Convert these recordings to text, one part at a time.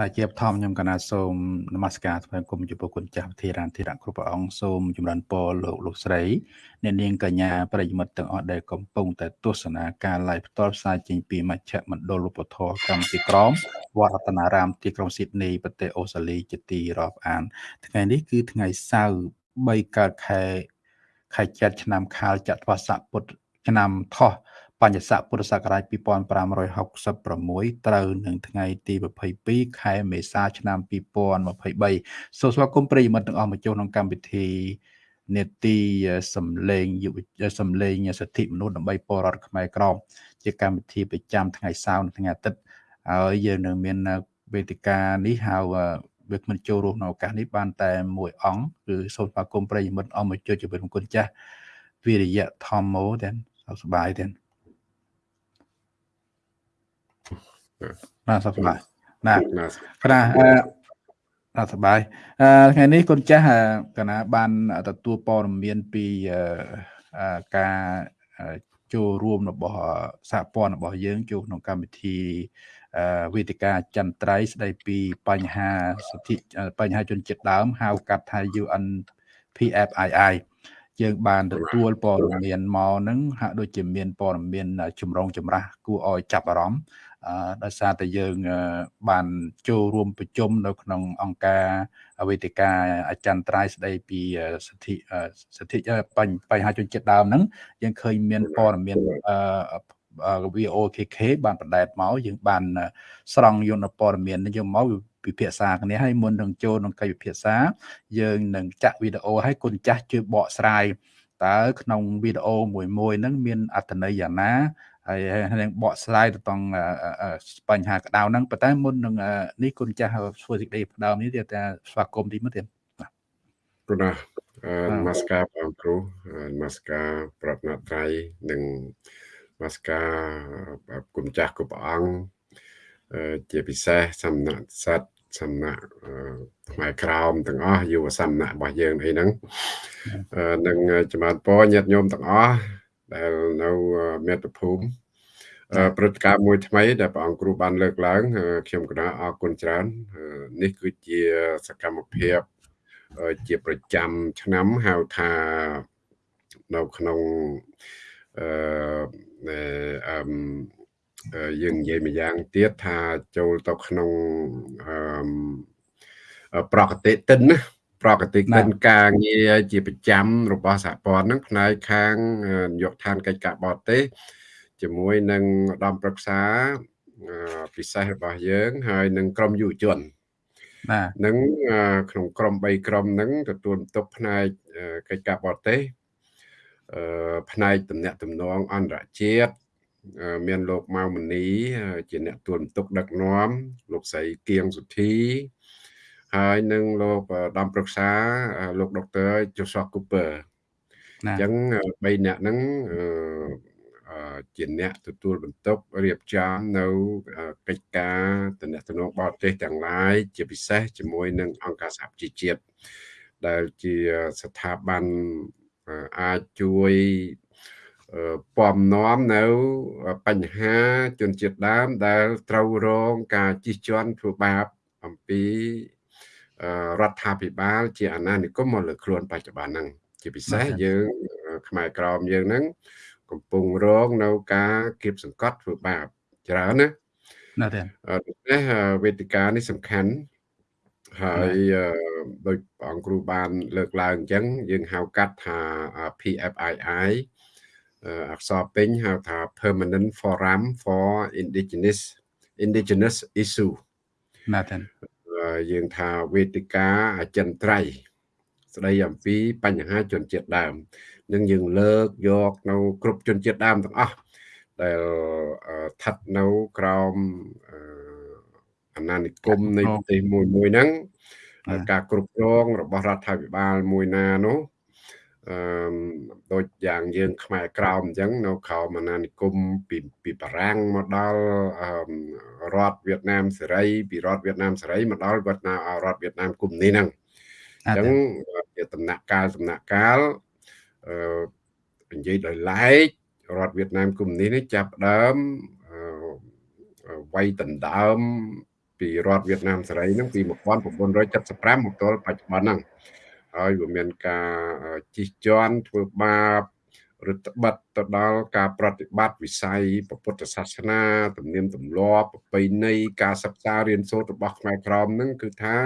ណាជាបឋមខ្ញុំកណាសូមនមស្ការថ្វាយគុំចំពោះគុណចាស់ធិរានធិរៈគ្រប់ព្រះអង្គសូមចម្រើនពរលោកលោកស្រីអ្នកនាងកញ្ញាប្រិយមិត្តទាំងអស់ដែលកំពុងតែទស្សនាការ live ផ្ទាល់ផ្សាយចេញពីមជ្ឈមណ្ឌលរូបធម៌កម្មទីក្រមវត្តរតនារាមទីក្រុងស៊ីដនីប្រទេសអូស្ត្រាលីជាទីរាប់អាន ថ្ងៃនេះគឺថ្ងៃសៅរ៍3កើតខែខែចែកឆ្នាំខាលចត្វាស័កពុទ្ធឆ្នាំថោះ បញ្ញស័កពុទ្ធសករាជ2566ត្រូវនឹងថ្ងៃទី22ខែមេសាឆ្នាំ2023សូមស្វាគមន៍ប្រិយមិត្តទាំងអស់មកចូលក្នុងកម្មវិធីនេតិសំឡេងយុវសំឡេងសិទ្ធិមនុស្សដើម្បីពលរដ្ឋខ្មែរក្រមជាកម្មវិធីប្រចាំថ្ងៃសៅរ៍និងថ្ងៃអាទិត្យហើយយើងនឹងមានវេទិកានេះហៅវាគ្មិនចូលរួមក្នុងឱកាសនេះបានតែមួយអង្គគឺសូមស្វាគមន៍ប្រិយមិត្តអស់មកជួយជម្រាបគុណចាស់វិរិយៈធម្មោទាំងសុខសប្បាយទាំង ណាសុខសប្បាយណាគណៈណាសប្បាយអឺថ្ងៃនេះគុណចាស់គណៈបានទទួលព័ត៌មានពីការចូលរួមរបស់សហព័ន្ធរបស់យើងចូលក្នុងកម្មវិធីវេទិកាចន្ទ្រៃស្ដីពីបញ្ហាសិទ្ធិបញ្ហាជនជាតិដើមហៅកាត់ថា UN PFII យើងបានទទួលព័ត៌មានមកហ្នឹងហាក់ដូចជាមានព័ត៌មានចម្រងចម្រាស់គួរឲ្យចាប់អារម្មណ៍ ដោយសារតែយើងបានចូលរួមប្រជុំនៅក្នុងអង្គការវេទិកាអចិន្ត្រៃយ៍ស្ដីពីសិទ្ធិសិទ្ធិបញ្ហាជនជាតិដើមហ្នឹងយើងឃើញមានព័ត៌មាន VOKK បានបដែតមកយើងបានស្រង់យកនៅព័ត៌មាននេះយកមកពិភាក្សាគ្នាហើយមុននឹងចូលក្នុងកិច្ចពិភាក្សា យើងនឹងចាក់វីដេអូឲ្យគុណចាស់ជួយបកស្រាយតើក្នុងវីដេអូមួយមួយហ្នឹងមានអត្ថន័យយ៉ាងណា ហើយនឹងបកស្រាយទៅតង់បញ្ហាក្តៅហ្នឹងប៉ុន្តែមុននឹងនេះគុណចាស់ធ្វើសេចក្តីផ្ដើមនេះទៀតថាស្វាគមន៍ទីមុនទៀតគុណនមស្ការបងគ្រូនមស្ការប្រតនត្រ័យនិងនមស្ការគុណចាស់គ្រប់ព្រះអង្គជាពិសេសសំណាក់សត្វសំណាក់ផ្នែកក្រោមទាំងអស់យុវសំណាក់របស់យើងអីហ្នឹងនឹងចំបានពរញាតិញោមទាំងអស់ ដែលនៅមាតុភូមិព្រឹត្តិការណ៍មួយថ្មីដែលព្រះអង្គគ្រូបានលើកឡើងខ្ញុំគណៈអរគុណច្រើននេះគឺជាសកម្មភាពជាប្រចាំឆ្នាំហៅថានៅក្នុងអឺយើងនិយាយម្យ៉ាងទៀតថាចូលទៅក្នុងអឺប្រកតិទិនណា ប្រកតិកិនការងារជាប្រចាំរបស់សហព័ន្ធហ្នឹងផ្នែកខាងយកឋានកិច្ចការបរទេសជាមួយនឹងឧត្តមប្រឹក្សាពិសេសរបស់យើង ហើយនឹងក្រុមយុវជនបាទនឹងក្នុងក្រុម3ក្រុមហ្នឹងទទួលបន្ទុកផ្នែកកិច្ចការបរទេសអឺផ្នែកតំណាក់តំណងអន្តរជាតិមានលោកម៉ៅមនីជាអ្នកទួលបន្ទុកដឹកនាំលោកស្រីគៀងសុធី ហើយនឹងលោកដំប្រឹក្សាលោកដុកទ័រ Joshua Cooper អញ្ចឹង3អ្នកហ្នឹងជាអ្នកទទួលបន្ទុករៀបចំនៅកិច្ចការតំណតំណងបរទេសទាំងឡាយជាពិសេសជាមួយនឹងអង្គការសហប្រជាជាតិដែលជាស្ថាប័នអាចជួយពំនាំនៅបញ្ហាជនជាតិដើមដែលត្រូវរងការជិះជាន់ធ្វើបាបអំពី រដ្ឋាភិបាល ជាអាណានិគមមកលើខ្លួនបច្ចុប្បន្នហ្នឹងជាពិសេសយើងខ្មែរក្រមយើងហ្នឹងកំពុងរងនៅការគៀបសង្កត់ធ្វើបាបច្រើនណាណាទេដូច្នេះវេទិកានេះសំខាន់ហើយដោយព្រះអង្គគ្រូបាន លើកឡើងអញ្ចឹងយើងហៅកាត់ថា PFII អក្សរពេញហៅថា Permanent Forum for Indigenous Indigenous Issue ណាទេ យើងថាវេទិកាអចិន្ត្រៃយ៍ស្ដីអំពីបញ្ហាជនជាតិដើមនឹងយើងលើកយកនៅគ្រប់ជនជាតិដើមទាំងអស់ដែលស្ថិតនៅក្រោមអាណានិគមនៃប្រទេសមួយមួយហ្នឹងការគ្រប់គ្រងរបស់រដ្ឋាភិបាលមួយណានោះ អឺដូចយ៉ាងយើងខ្មែរក្រោមអញ្ចឹងនៅក្រោមអាណានិគមពីពីបារាំងមកដល់រដ្ឋវៀតណាមសេរីពីរដ្ឋវៀតណាមសេរីមកដល់វៀតណាមរដ្ឋវៀតណាមកុម្មុយនីហ្នឹងអញ្ចឹងជាដំណាក់កាលដំណាក់កាលអឺនិយាយដោយឡែករដ្ឋវៀតណាមកុម្មុយនីនេះចាប់ដើមវាយដណ្ដើមពីពីរដ្ឋវៀតណាមសេរីហ្នឹងពី1975មកទល់បច្ចុប្បន្នហ្នឹង ហើយវាមានការជិះជាន់ធ្វើបាបឬត្បិតទៅដល់ការប្រតិបត្តិវិស័យពុទ្ធសាសនាទំនៀមទម្លាប់ប្រពៃណីការសិក្សារៀនសូត្ររបស់ខ្មែរក្រមហ្នឹងគឺថា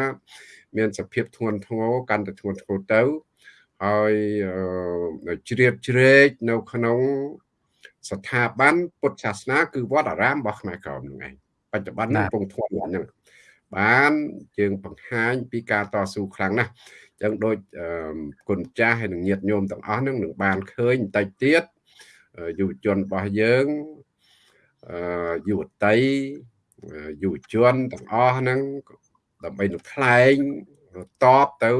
មានសភាពធ្ងន់ធ្ងរកាន់តែធ្ងន់ធ្ងរទៅហើយជ្រៀតជ្រែកនៅក្នុងស្ថាប័នពុទ្ធសាសនាគឺវត្តអារាមរបស់ខ្មែរក្រមហ្នឹងឯងបច្ចុប្បន្នកំពុងធ្ងន់ហ្នឹងបានយើងបង្ហាញពីការតស៊ូខ្លាំងណាស់ ចឹងដូចគុណចាស់ហើយនឹងញាតិញោមទាំងអស់ហ្នឹងនឹងបានឃើញបន្តិចទៀតយុវជនរបស់យើងយុវតីយុវជនទាំងអស់ហ្នឹងដើម្បីនឹងថ្លែងតបទៅ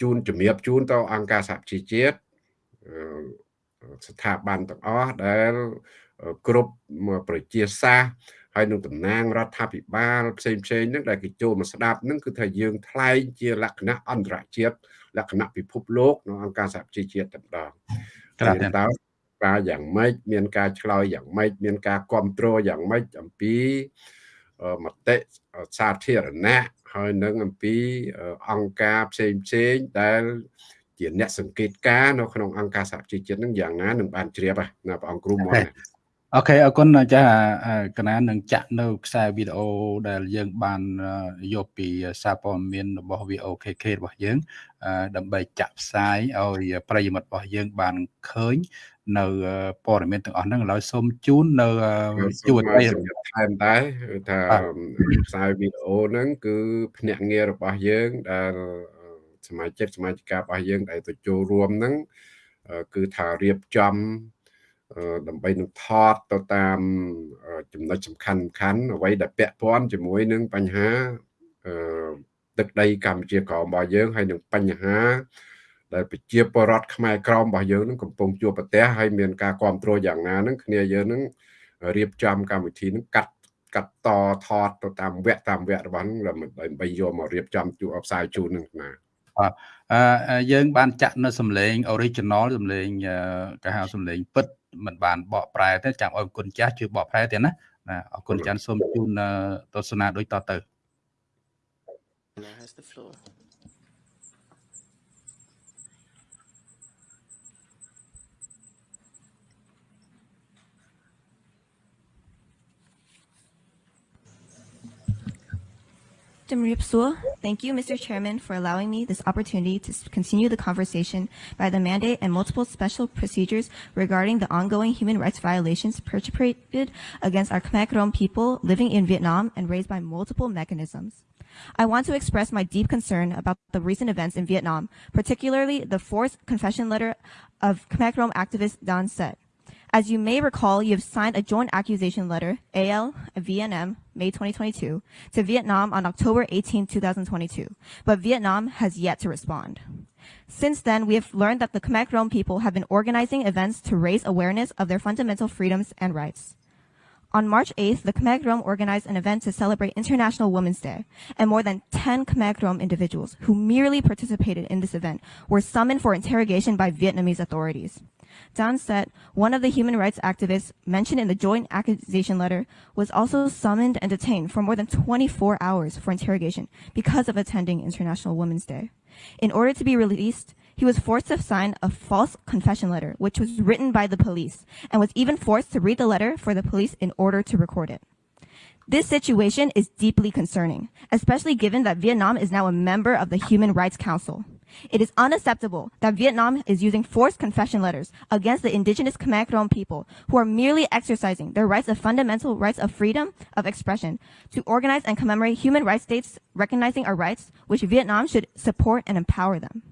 ជូនជំរាបជូនទៅអង្គការសហជីវជាតិស្ថាប័នទាំងអស់ដែលគ្រប់ប្រជាសាស្ត្រ ហើយនឹងតំណាងរដ្ឋាភិបាលផ្សេងផ្សេងហ្នឹងដែលគេចូលមកស្ដាប់ហ្នឹងគឺថាយើងថ្លែងជាលក្ខណៈអន្តរជាតិលក្ខណៈពិភពលោកនៅអង្គការសហជីវជាតិតែម្ដងតែតើការយ៉ាងម៉េចមានការឆ្លើយយ៉ាងម៉េចមានការគ្រប់គ្រងយ៉ាងម៉េចអំពីមតិសាធារណៈហើយនឹងអំពីអង្គការផ្សេងផ្សេងដែលជាអ្នកសង្កេតការនៅក្នុងអង្គការសហជីវជាតិនឹងយ៉ាងណានឹងបានជ្រាបណាព្រះអង្គគ្រូមក អូខេអរគុណចាកណានឹងចាក់នៅខ្សែវីដេអូដែលយើងបានយកពីសារព័ត៌មានរបស់ VOKK របស់យើង ដើម្បីចាក់ផ្សាយឲ្យប្រិយមិត្តរបស់យើងបានឃើញ នៅព័ត៌មានទាំងអស់ហ្នឹងឥឡូវសូមជូននៅជួនទៅថែមតែថាផ្សាយវីដេអូហ្នឹងគឺភ្នាក់ងាររបស់យើងដែលសមាជិកសមាជិការបស់យើងដែលទៅចូលរួមហ្នឹងគឺថារៀបចំ ដើម្បីនឹងថតទៅតាមចំណុចសំខាន់សំខាន់អ្វីដែលពាក់ព័ន្ធជាមួយនឹងបញ្ហាទឹកដីកម្ពុជាក្រមរបស់យើងហើយនឹងបញ្ហាដែលប្រជាពលរដ្ឋខ្មែរក្រមរបស់យើងនឹងកំពុងជួបប្រទះហើយមានការគ្រប់គ្រងយ៉ាងណានឹងគ្នាយើងនឹងរៀបចំកម្មវិធីនឹងកាត់កាត់តថតទៅតាមវគ្គតាមវគ្គរបស់នឹងដើម្បីយកមករៀបចំជួបផ្សាយជូននឹងណាបាទអឺយើងបានចាក់នៅសំឡេង original សំឡេងគេហៅសំឡេងពិត មិនបានបកប្រែទេចាំឲ្យគុណចាស់ជួយបកប្រែទៀតណាណាអរគុណចាន់សូមជូនទស្សនាដូចតទៅ has the floor Thank you, Mr. Chairman, for allowing me this opportunity to continue the conversation by the mandate and multiple special procedures regarding the ongoing human rights violations perpetrated against our Khmer Krom people living in Vietnam and raised by multiple mechanisms. I want to express my deep concern about the recent events in Vietnam, particularly the forced confession letter of Khmer Krom activist Don Set. As you may recall, you have signed a joint accusation letter, AL VNM, May 2022, to Vietnam on October 18, 2022, but Vietnam has yet to respond. Since then, we have learned that the Khmer Krom people have been organizing events to raise awareness of their fundamental freedoms and rights. On March 8th, the Khmer Krom organized an event to celebrate International Women's Day, and more than 10 Khmer Krom individuals who merely participated in this event were summoned for interrogation by Vietnamese authorities. Dan Set, one of the human rights activists mentioned in the joint accusation letter, was also summoned and detained for more than 24 hours for interrogation because of attending International Women's Day. In order to be released, he was forced to sign a false confession letter, which was written by the police, and was even forced to read the letter for the police in order to record it. This situation is deeply concerning, especially given that Vietnam is now a member of the Human Rights Council. It is unacceptable that Vietnam is using forced confession letters against the indigenous Khmer Krom people who are merely exercising their rights of fundamental rights of freedom of expression to organize and commemorate human rights states recognizing our rights, which Vietnam should support and empower them.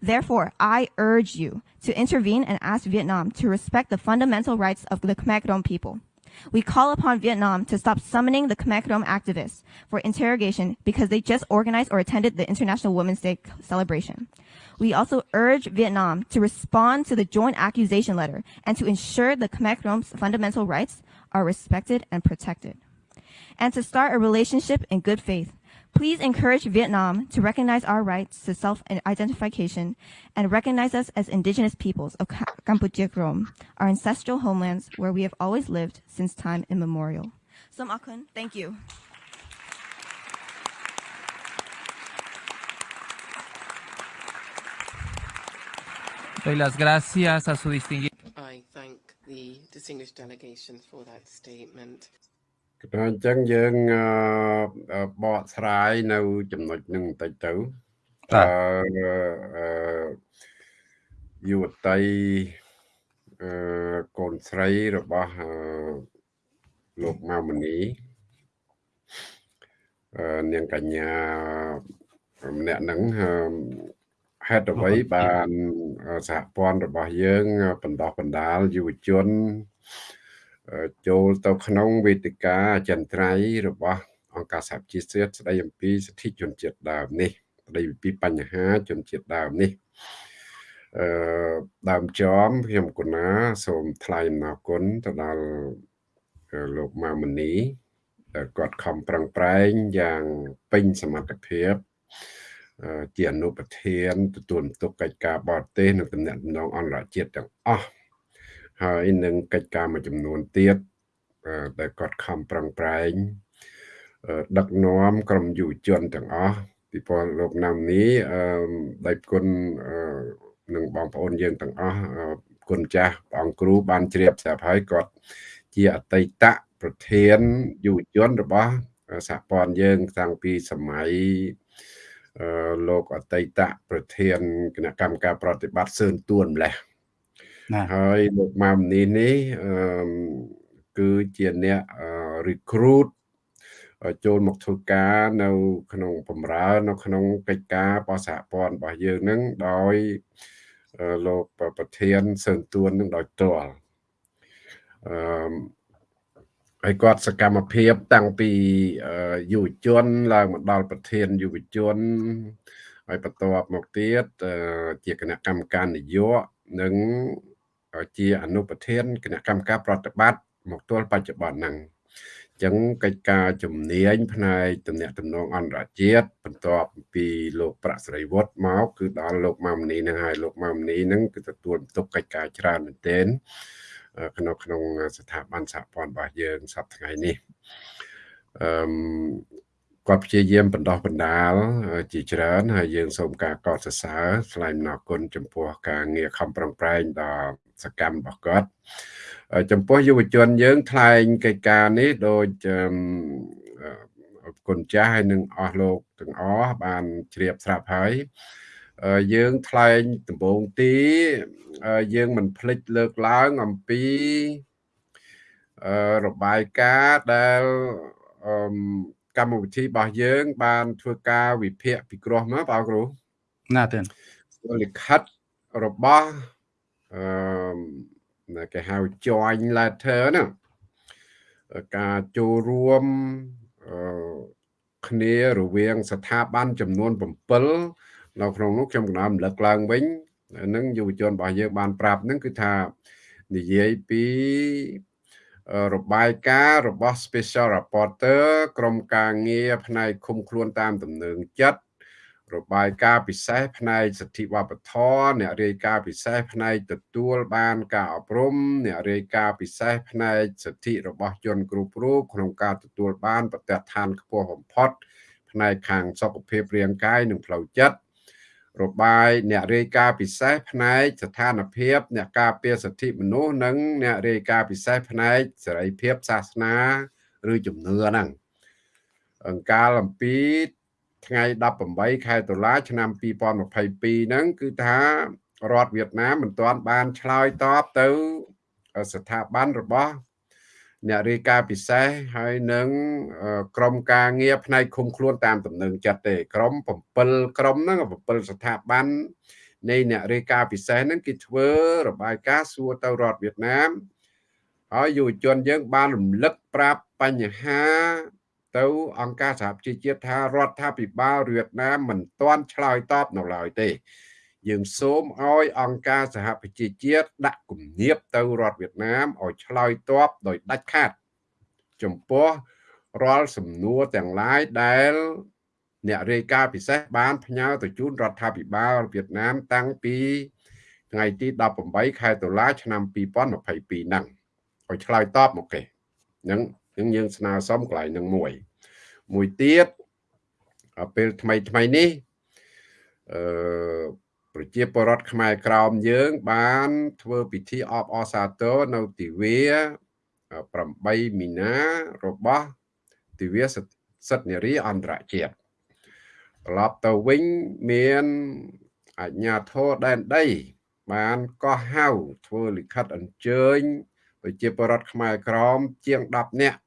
Therefore, I urge you to intervene and ask Vietnam to respect the fundamental rights of the Khmer Krom people. We call upon Vietnam to stop summoning the Khmer Krom activists for interrogation because they just organized or attended the International Women's Day celebration. We also urge Vietnam to respond to the joint accusation letter and to ensure the Khmer Krom's fundamental rights are respected and protected. And to start a relationship in good faith Please encourage Vietnam to recognize our rights to self-identification and recognize us as indigenous peoples of Kampuchea Krom, our ancestral homelands where we have always lived since time immemorial. Som Akun, thank you. Doy las gracias a su distinguido. I thank the distinguished delegation for that statement. ក៏អញ្ចឹងយើងបកស្រាយនៅ ចំណុចនឹងបន្តិចទៅអឺយុវតីអឺកូនស្រីរបស់លោកម៉ៅមនីអឺនាងកញ្ញាម្នាក់ហ្នឹងហេតុអ្វីបានសហព័ន្ធរបស់យើងបណ្ដោះបណ្ដាលយុវជន ចូលទៅក្នុងវេទិកាអចិន្ត្រៃយ៍របស់អង្គការសហជីវជាតិស្ដីអំពីសិទ្ធិជនជាតិដើមនេះស្ដីពីបញ្ហាជនជាតិដើមនេះអឺដើមចំខ្ញុំកណាសូមថ្លែងអំណរគុណទៅដល់លោកម៉ាមនីគាត់ខំប្រឹងប្រែងយ៉ាងពេញសមត្ថភាពជាអនុប្រធានទទួលបន្ទុកកិច្ចការបរទេសនិងតំណែងអន្តរជាតិទាំងអស់ ហើយនឹងកិច្ចការមួយចំនួនទៀតដែលគាត់ខំប្រឹងប្រែងដឹកនាំក្រុមយុវជនទាំងអស់ពីព្រោះលោកណាំនេះអឺដៃគុណនឹងបងប្អូនយើងទាំងអស់គុណចាស់ព្រះអង្គគ្រូបានជ្រាបស្រាប់ហើយគាត់ជាអតីតប្រធានយុវជនរបស់សហព័ន្ធយើងតាំងពីសម័យលោកអតីតប្រធានគណៈកម្មការប្រតិបត្តិសឿនទួនម្លេះ ហើយលោកម៉ាមនេះនេះគឺជាអ្នក recruit ចូលមកធ្វើការនៅក្នុងបំរើនៅក្នុងកិច្ចការបសហព័ន្ធរបស់យើងនឹងដោយលោកប្រធានសឿនទួននឹងដោយផ្ទាល់អឺហើយគាត់សកម្មភាពតាំងពីយុវជនឡើងមកដល់ប្រធានយុវជនហើយបន្ទាប់មកទៀតជាគណៈកម្មការនយោបាយនិង ជាអនុប្រធានគណៈកម្មការប្រតិបត្តិមកទល់បច្ចុប្បន្នហ្នឹងអញ្ចឹងកិច្ចការជំនាញផ្នែកតំណែងតំណងអន្តរជាតិបន្ទាប់ពីលោកប្រាក់ស្រីវុតមកគឺដល់លោកម៉ាមនីនឹងហើយលោកម៉ាមនីនឹងគឺទទួលបន្ទុកកិច្ចការច្រើនមែនទែនក្នុងក្នុងស្ថាប័នសហព័ន្ធរបស់យើងសប្តាហ៍ថ្ងៃនេះអឺគាត់ព្យាយាមបណ្ដោះបណ្ដាលជាច្រើនហើយយើងសូមការកោតសរសើរថ្លែងអំណរគុណចំពោះការងារខំប្រឹងប្រែងដ៏ សកម្មរបស់គាត់ចំពោះយុវជនយើងថ្លែងកិច្ចការនេះដូចគុណចាស់ហើយនឹងអស់លោកទាំងអស់បានជ្រាបស្រាប់ហើយយើងថ្លែងដំបូងទីយើងមិនភ្លេចលើកឡើងអំពីរបាយការណ៍ដែលកម្មវិធីរបស់យើង បាន ធ្វើការវិភាគពិគ្រោះមកបងគ្រូណាទេលិខិតរបស់ អឺគេហៅ join letter ណាការចូលរួមអឺគ្នារវាង ស្ថាប័នចំនួន7នៅក្នុងនោះខ្ញុំកណ្ដាលរំលឹកឡើងវិញនឹងយុវជនរបស់យើងបានប្រាប់នឹងគឺថានិយាយពីរបាយការណ៍របស់ Special Reporter ក្រុមការងារផ្នែកឃុំខ្លួនតាមដំណើរចិត្ត របាយការណ៍ពិសេសផ្នែកសិទ្ធិវប្បធម៌អ្នករាយការណ៍ពិសេសផ្នែកទទួលបានការអប់រំអ្នករាយការណ៍ពិសេសផ្នែកសិទ្ធិរបស់ជនគ្រប់រូបក្នុងការទទួលបានប្រតិឋានខ្ពស់បំផុត ផ្នែកខាងសុខភាពរាងកាយនិងផ្លូវចិត្តរបាយអ្នករាយការណ៍ពិសេសផ្នែកស្ថានភាពអ្នកការពារសិទ្ធិមនុស្សនិងអ្នករាយការណ៍ពិសេសផ្នែកសេរីភាពសាសនា ឬជំនឿហ្នឹងអង្គការអំពី ថ្ងៃ18ខែតុលា ឆ្នាំ2022ហ្នឹងគឺថារដ្ឋវៀតណាមមិនទាន់បានឆ្លើយតបទៅស្ថាប័នរបស់អ្នករាយការណ៍ពិសេសហើយនឹងក្រុមការងារផ្នែកឃុំខ្លួនតាមដំណឹងចិត្តទេក្រុម7ក្រុមហ្នឹង7ស្ថាប័ននៃអ្នករាយការណ៍ពិសេសហ្នឹងគេធ្វើរបាយការណ៍សួរទៅរដ្ឋវៀតណាមហើយយុវជនយើងបានរំលឹកប្រាប់បញ្ហា ទៅអង្គការសហប្រជាជាតិថារដ្ឋាភិបាលវៀតណាមមិនទាន់ឆ្លើយតបនៅឡើយទេ យើងសូមឲ្យអង្គការសហប្រជាជាតិដាក់គំនាបទៅរដ្ឋវៀតណាមឲ្យឆ្លើយតបដោយដាច់ខាត ចំពោះរាល់សំណួរទាំងឡាយដែលអ្នករាយការណ៍ពិសេសបានផ្ញើទៅជូនរដ្ឋាភិបាលវៀតណាមតាំងពីថ្ងៃទី18ខែតុលាឆ្នាំ2022ហ្នឹងឲ្យឆ្លើយតបមកគេហ្នឹង នឹងយើងស្នើសុំកន្លែងនឹងមួយ មួយទៀតពេលថ្មីថ្មីនេះអឺប្រជាពលរដ្ឋខ្មែរក្រោមយើង បាន ធ្វើពិធីអបអរសាទរនៅទិវា8មីនារបស់ទិវាសិទ្ធិនារីអន្តរជាតិត្រឡប់ទៅវិញមានអញ្ញាធរដែនដី បានកោះហៅធ្វើលិខិតអញ្ជើញប្រជាពលរដ្ឋខ្មែរក្រមជាង10នាក់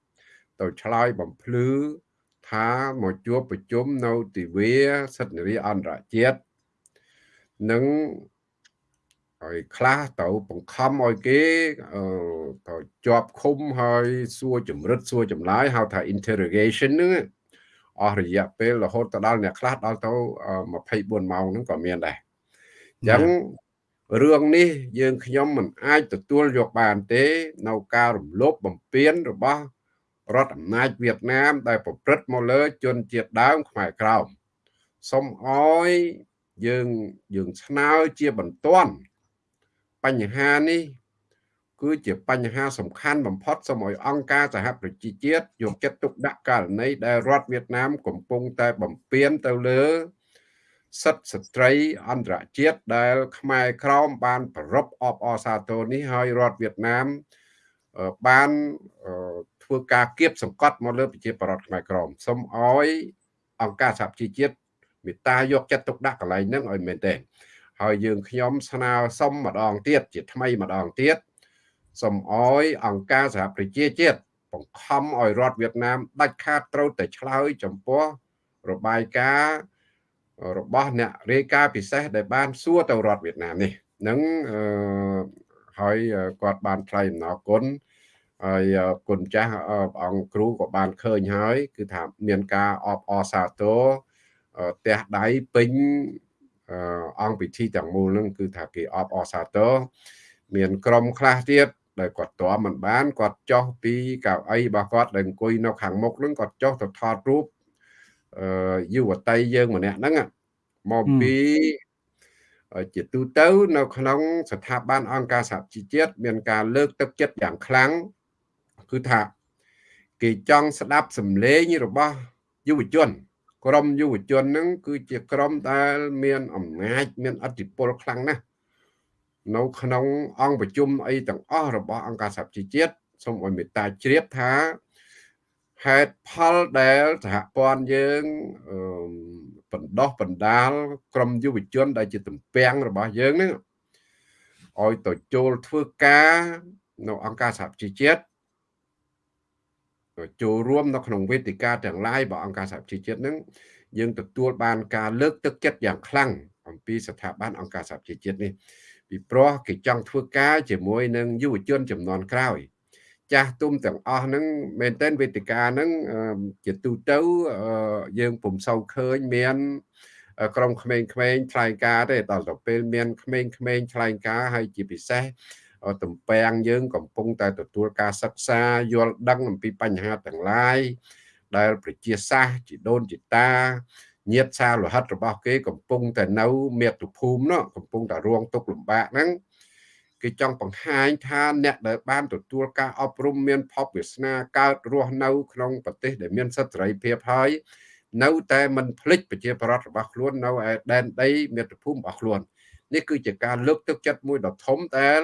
ទៅឆ្លើយបំភ្លឺថាមកជួបប្រជុំនៅទិវាសិទ្ធិនារីអន្តរជាតិនឹងហើយខ្លះទៅបង្ខំឲ្យគេទៅជាប់ឃុំហើយសួរចម្រិតសួរចម្លើយហៅថា interrogation ហ្នឹងអស់រយៈពេលរហូតទៅដល់អ្នកខ្លះដល់ទៅ24ម៉ោងហ្នឹងក៏មានដែរអញ្ចឹងរឿងនេះយើងខ្ញុំមិនអាចទទួលយកបានទេ នៅការរំលោភបំពានរបស់ រដ្ឋអំណាចវៀតណាម ដែលប្រព្រឹត្តមកលើជនជាតិដើមខ្មែរក្រោមសូមអោយយើងយើងស្នើជាបន្ទាន់បញ្ហានេះគឺជាបញ្ហាសំខាន់បំផុតសូមឲ្យអង្គការសហប្រជាជាតិយកចិត្តទុកដាក់ករណីដែលរដ្ឋវៀតណាម កំពុងតែបំពេញទៅលើសិទ្ធិស្ត្រីអន្តរជាតិដែល ខ្មែរក្រមបានប្ររពអបអសាទរនេះហើយរដ្ឋវៀតណាមបាន ធ្វើការគៀបសង្កត់មកលើប្រជាប្រដ្ឋខ្មែរក្រមសូមឲ្យអង្គការសហប្រជាជាតិមេត្តាយកចិត្តទុកដាក់កន្លែងហ្នឹងឲ្យមែនទេហើយយើងខ្ញុំស្នើសុំម្ដងទៀតជាថ្មីម្ដងទៀតសូមអោយអង្គការសហប្រជាជាតិបង្ខំឲ្យរដ្ឋវៀតណាមដាច់ខាតត្រូវតែឆ្លើយចំពោះរបាយការណ៍របស់អ្នករាយការណ៍ពិសេសដែលបានសួរទៅរដ្ឋវៀតណាមនេះនឹងអឺហើយគាត់បានថ្លែងអំណរគុណ ហើយគុណចាស់អង្គគ្រូក៏បានឃើញហើយ គឺថាមានការអបអរសាទរផ្ទះដៃពេញអង្គពិធីទាំងមូលនឹងគឺថាគេអបអរសាទរមានក្រុមខ្លះទៀតដែលគាត់តមិនបានគាត់ចុះពីកៅអីរបស់គាត់ដែលអង្គុយនៅខាងមុខនឹងគាត់ចុះទៅថតរូបអឺយុវតីយើងម្នាក់ហ្នឹងមកពីជាទូទៅនៅក្នុងស្ថាប័នអង្គការសហជីវជាតិមានការលើកទឹកចិត្តយ៉ាងខ្លាំង គឺថាគេចង់ស្ដាប់សម្លេងរបស់យុវជន ក្រមយុវជនហ្នឹងគឺជាក្រមដែលមានអំណាចមានអធិបុលខ្លាំងណាស់នៅក្នុងអង្គប្រជុំអីទាំងអស់របស់អង្គការសហជីវជាតិសូមឲ្យមេត្តាជ្រាបថាហេតុផលដែលសហព័ន្ធយើងបណ្ដោះបណ្ដាល ក្រមយុវជន ដែលជាទំពាំងរបស់យើងហ្នឹងឲ្យទៅចូលធ្វើការនៅអង្គការសហជីវជាតិ ចូលរួមនៅក្នុងវេទិកាទាំងឡាយរបស់អង្គការសហជីវជាតិនឹងយើងទទួលបានការលើកទឹកចិត្តយ៉ាងខ្លាំងអំពីស្ថាប័នអង្គការសហជីវជាតិនេះពីព្រោះគេចង់ធ្វើការជាមួយនឹងយុវជនចំនួនក្រោយ ចាស់ទុំទាំងអស់ហ្នឹងមែនតើវេទិកាហ្នឹងជាទូទៅយើងពុំសូវឃើញមានក្រុមក្មេងៗថ្លែងការទេដល់ទៅពេលមានក្មេងៗថ្លែងការហើយជាពិសេស ទំពាំងយើងកំពុងតែទទួលការសិក្សាយល់ដឹងអំពីបញ្ហាទាំងឡាយដែលប្រជាសាស្ត្រជីដូនជីតាញាតសាលោហិតរបស់គេកំពុងតែនៅមាតុភូមិនោះកំពុងតែរងទុក្ខលំបាកហ្នឹងគេចង់បង្ហាញថាអ្នកដែលបានទទួលការអប់រំមានភពវាសនាកើតរស់នៅក្នុងប្រទេសដែលមានសិទ្ធិសេរីភាពហើយនៅតែមិនភ្លេចប្រជាប្រដ្ឋរបស់ខ្លួននៅឯដែនដីមាតុភូមិរបស់ខ្លួននេះគឺជាការលើកទឹកចិត្តមួយដ៏ធំដែល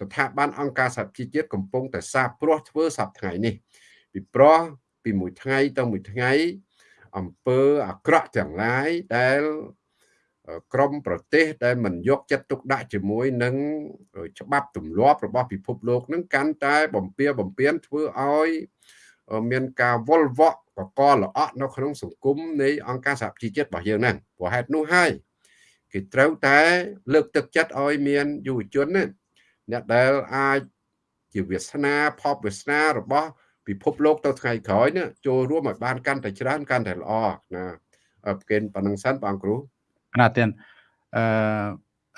ស្ថាប័នអង្គការសហជីវជាតិកំពុងតែសាបព្រោះធ្វើសប្តាហ៍នេះពីព្រោះពីមួយថ្ងៃទៅមួយថ្ងៃអំពើអាក្រក់ទាំងឡាយដែលក្រមប្រទេសដែលមិនយកចិត្តទុកដាក់ជាមួយនឹងច្បាប់ទម្លាប់របស់ពិភពលោកនឹងកាន់តែបំពៀបំពៀនធ្វើឲ្យមានការវល់វក់បកលល្អក់នៅក្នុងសង្គមនៃអង្គការសហជីវជាតិរបស់យើងហ្នឹងព្រោះហេតុនោះហើយគេត្រូវតែលើកទឹកចិត្តឲ្យមានយុវជនណា អ្នកដែលអាចជាវាសនាផបវាសនារបស់ពិភពលោកទៅថ្ងៃក្រោយនេះចូលរួមឲ្យបានកាន់តែច្រើនកាន់តែល្អណាប្រកេនប៉ុណ្ណឹងសិនបងគ្រូណាទៀតអឺ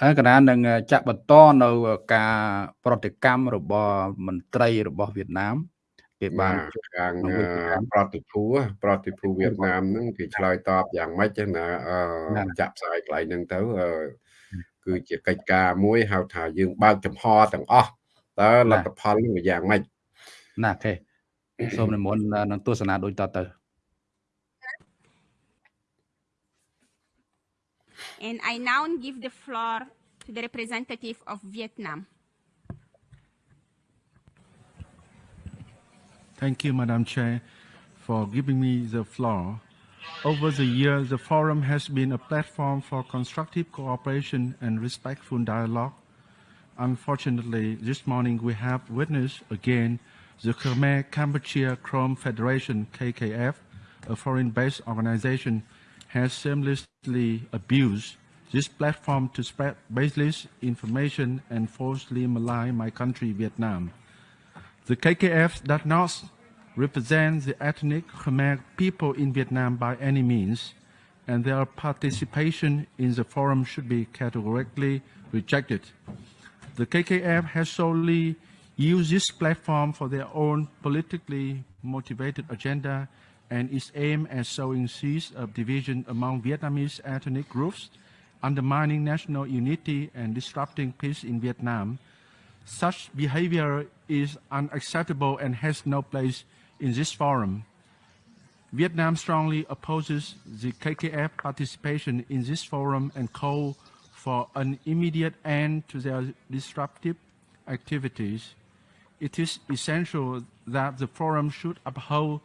ហើយកណានឹងចាក់បន្តនៅការប្រតិកម្មរបស់មន្ត្រីរបស់វៀតណាមគេបានខាងប្រតិភូប្រតិភូវៀតណាមហ្នឹងគេឆ្លើយតបយ៉ាងម៉េចណាចាក់ផ្សាយកន្លែងហ្នឹងទៅ គឺជាកិច្ចការមួយហៅថាយើងបើកចំហទាំងអស់តើលទ្ធផលនឹងយ៉ាងម៉េចណាគេសូមនិមន្តនឹងទស្សនាដូចតទៅ And I now give the floor to the representative of Vietnam. Thank you, Madam Chair, for giving me the floor. Over the years, the forum has been a platform for constructive cooperation and respectful dialogue. Unfortunately, this morning we have witnessed again the Khmer Kampuchea Chrome Federation KKF, a foreign-based organization, has shamelessly abused this platform to spread baseless information and falsely malign my country, Vietnam. The KKF does not represent the ethnic Khmer people in Vietnam by any means, and their participation in the forum should be categorically rejected. The KKF has solely used this platform for their own politically motivated agenda and is aimed at sowing seeds of division among Vietnamese ethnic groups, undermining national unity and disrupting peace in Vietnam. Such behavior is unacceptable and has no place in this forum. Vietnam strongly opposes the KKF participation in this forum and call for an immediate end to their disruptive activities. It is essential that the forum should uphold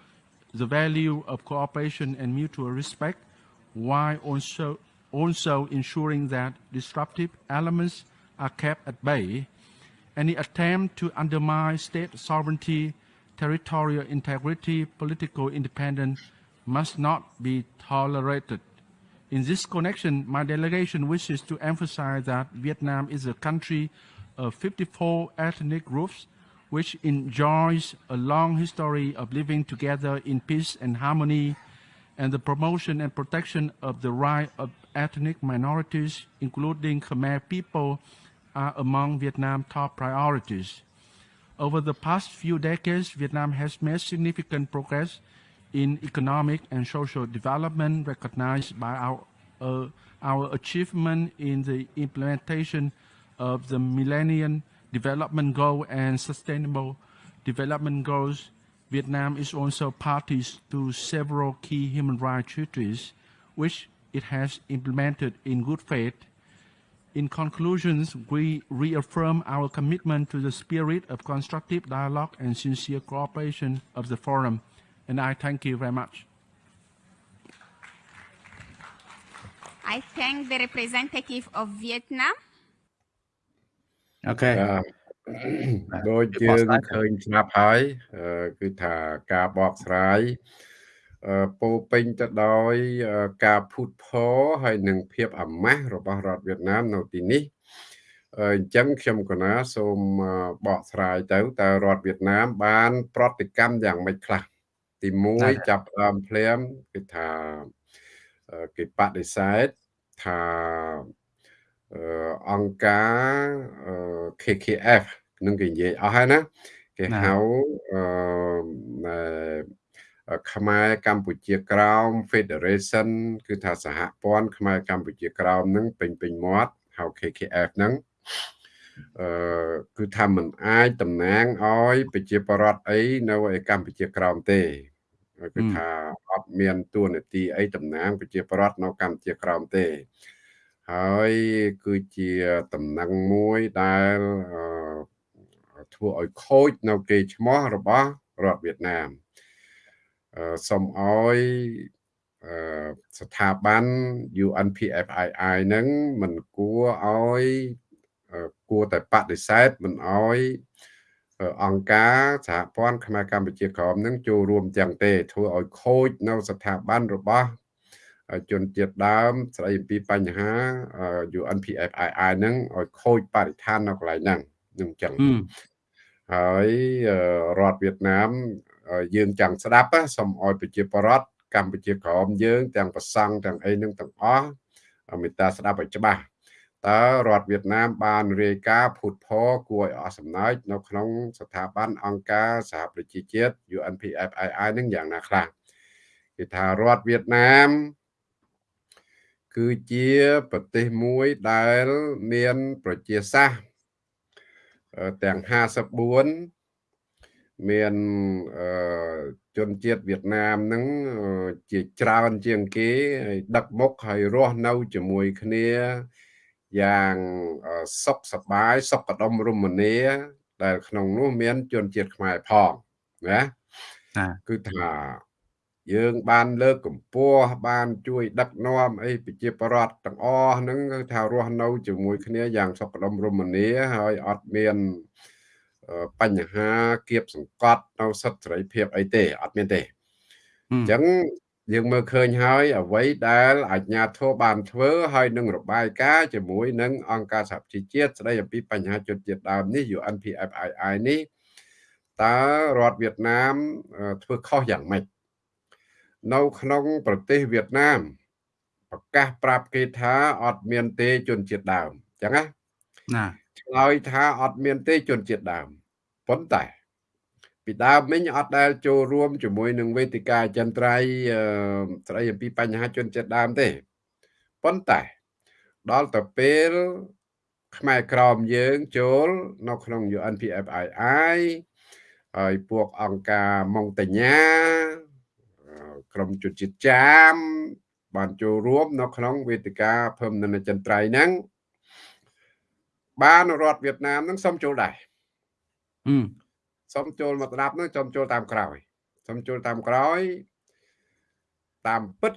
the value of cooperation and mutual respect while also, also ensuring that disruptive elements are kept at bay. Any attempt to undermine state sovereignty, territorial integrity, political independence must not be tolerated. In this connection, my delegation wishes to emphasize that Vietnam is a country of 54 ethnic groups which enjoys a long history of living together in peace and harmony, and the promotion and protection of the right of ethnic minorities, including Khmer people, are among Vietnam's top priorities. Over the past few decades, Vietnam has made significant progress in economic and social development recognized by our, uh, our achievement in the implementation of the Millennium Development Goal and Sustainable Development Goals. Vietnam is also party to several key human rights treaties, which it has implemented in good faith. In conclusions, we reaffirm our commitment to the spirit of constructive dialogue and sincere cooperation of the forum, and I thank you very much. I thank the representative of Vietnam. អូខេ បាទដូចយើងឃើញស្រាប់ហើយអឺគឺថាការបកស្រាយអឺ ពោពេញទៅដោយការភូតផរហើយនឹងភាពអាម៉ាស់របស់រដ្ឋវៀតណាមនៅទីនេះអញ្ចឹងខ្ញុំកណាសូមបកស្រាយទៅតើរដ្ឋវៀតណាមបាន ប្រតិកម្មយ៉ាងម៉េចខ្លះទី1ចាប់ផ្ដើមភ្លាមគឺថាគេបដិសេធថាអង្គការ KKF នឹងគេនិយាយអស់ហើយណាគេហៅអឺ ខ្មែរកម្ពុជាក្រោម Federation គឺថាសហព័ន្ធខ្មែរកម្ពុជាក្រោមនឹងពេញពេញមាត់ហៅ KKF ហ្នឹងអឺគឺថាมันអាចតំណាងឲ្យប្រជាពលរដ្ឋអីនៅឯកម្ពុជាក្រោមទេគឺថាអត់មានទួនាទីអីតំណាងប្រជាពលរដ្ឋនៅកម្ពុជាក្រោមទេហើយគឺជាតំណែងមួយដែលធ្វើឲ្យខូចនៅគេឈ្មោះរបស់រដ្ឋវៀតណាម សូមឲ្យស្ថាប័ន UNPFII ហ្នឹងមិនគួរឲ្យគួរតែបដិសេធមិនឲ្យអង្គការសហព័ន្ធខ្មែរកម្ពុជាក្រមនឹងចូលរួមទាំងទេ ធ្វើឲ្យខូចនៅស្ថាប័នរបស់ជនជាតិដើម ស្ដីអំពីបញ្ហា UNPFII ហ្នឹងឲ្យខូចបរិស្ថាននៅកន្លែងហ្នឹងនឹងចឹងហើយរដ្ឋវៀតណាម យើងចង់ស្ដាប់សូមឲ្យប្រជាពលរដ្ឋកម្ពុជាក្រមយើង ទាំងប្រសង់ទាំងអីនឹងទាំងអស់មេត្តាស្ដាប់ឲ្យច្បាស់តើរដ្ឋវៀតណាមបានរាយការណ៍ភូតផរគួរឲ្យអស់សំណើចនៅក្នុង ស្ថាប័នអង្គការសហប្រជាជាតិ UNPFII នឹងយ៉ាងណាខ្លះគេថារដ្ឋវៀតណាមគឺជាប្រទេសមួយដែលមានប្រជាសាស្ត្រទាំង54 មានអឺជនជាតិវៀតណាមហ្នឹងជាច្រើនជាងគេហើយដឹកមុខហើយរស់នៅជាមួយគ្នាយ៉ាងសុខសប្បាយសុខដុមរមនាដែលក្នុងនោះមានជនជាតិខ្មែរផងណាគឺថាយើងបានលើកកម្ពស់បានជួយដឹកនាំអីប្រជាប្រដ្ឋទាំងអស់ហ្នឹងគឺថារស់នៅជាមួយគ្នាយ៉ាងសុខដុមរមនាហើយអត់មាន បញ្ហាគៀបសង្កត់នៅសិទ្ធិសេរីភាពអីទេអត់មានទេអញ្ចឹងយើងមើលឃើញហើយអ្វីដែលអាជ្ញាធរបានធ្វើហើយនឹងរបាយការណ៍ជាមួយនឹងអង្គការសហប្រជាជាតិស្ដីអំពីបញ្ហាជនជាតិដើមនេះ UNPFII នេះតើរដ្ឋវៀតណាមធ្វើខុសយ៉ាងម៉េចនៅក្នុងប្រទេសវៀតណាមប្រកាសប្រាប់គេថាអត់មានទេជនជាតិដើមអញ្ចឹងណាណាឆ្លើយថាអត់មានទេជនជាតិដើម ប៉ុន្តែពីដើមមិញអត់ដែលចូលរួមជាមួយនឹងវេទិកាចន្ទ្រៃស្ដីអំពីបញ្ហាជនជាតិដើមទេប៉ុន្តែដល់ទៅពេលខ្មែរក្រមយើងចូលនៅក្នុង UNPFII ហើយពួកអង្គការម៉ុងតាញ៉ាក្រមជនជាតិចាមបានចូលរួមនៅក្នុងវេទិកាភើមនចន្ទ្រៃហ្នឹងបានរដ្ឋវៀតណាមហ្នឹងសុំចូលដែរ សុំចូលមកស្ដាប់ហ្នឹងសុំចូលតាមក្រោយសុំចូលតាមក្រោយ តាមពិត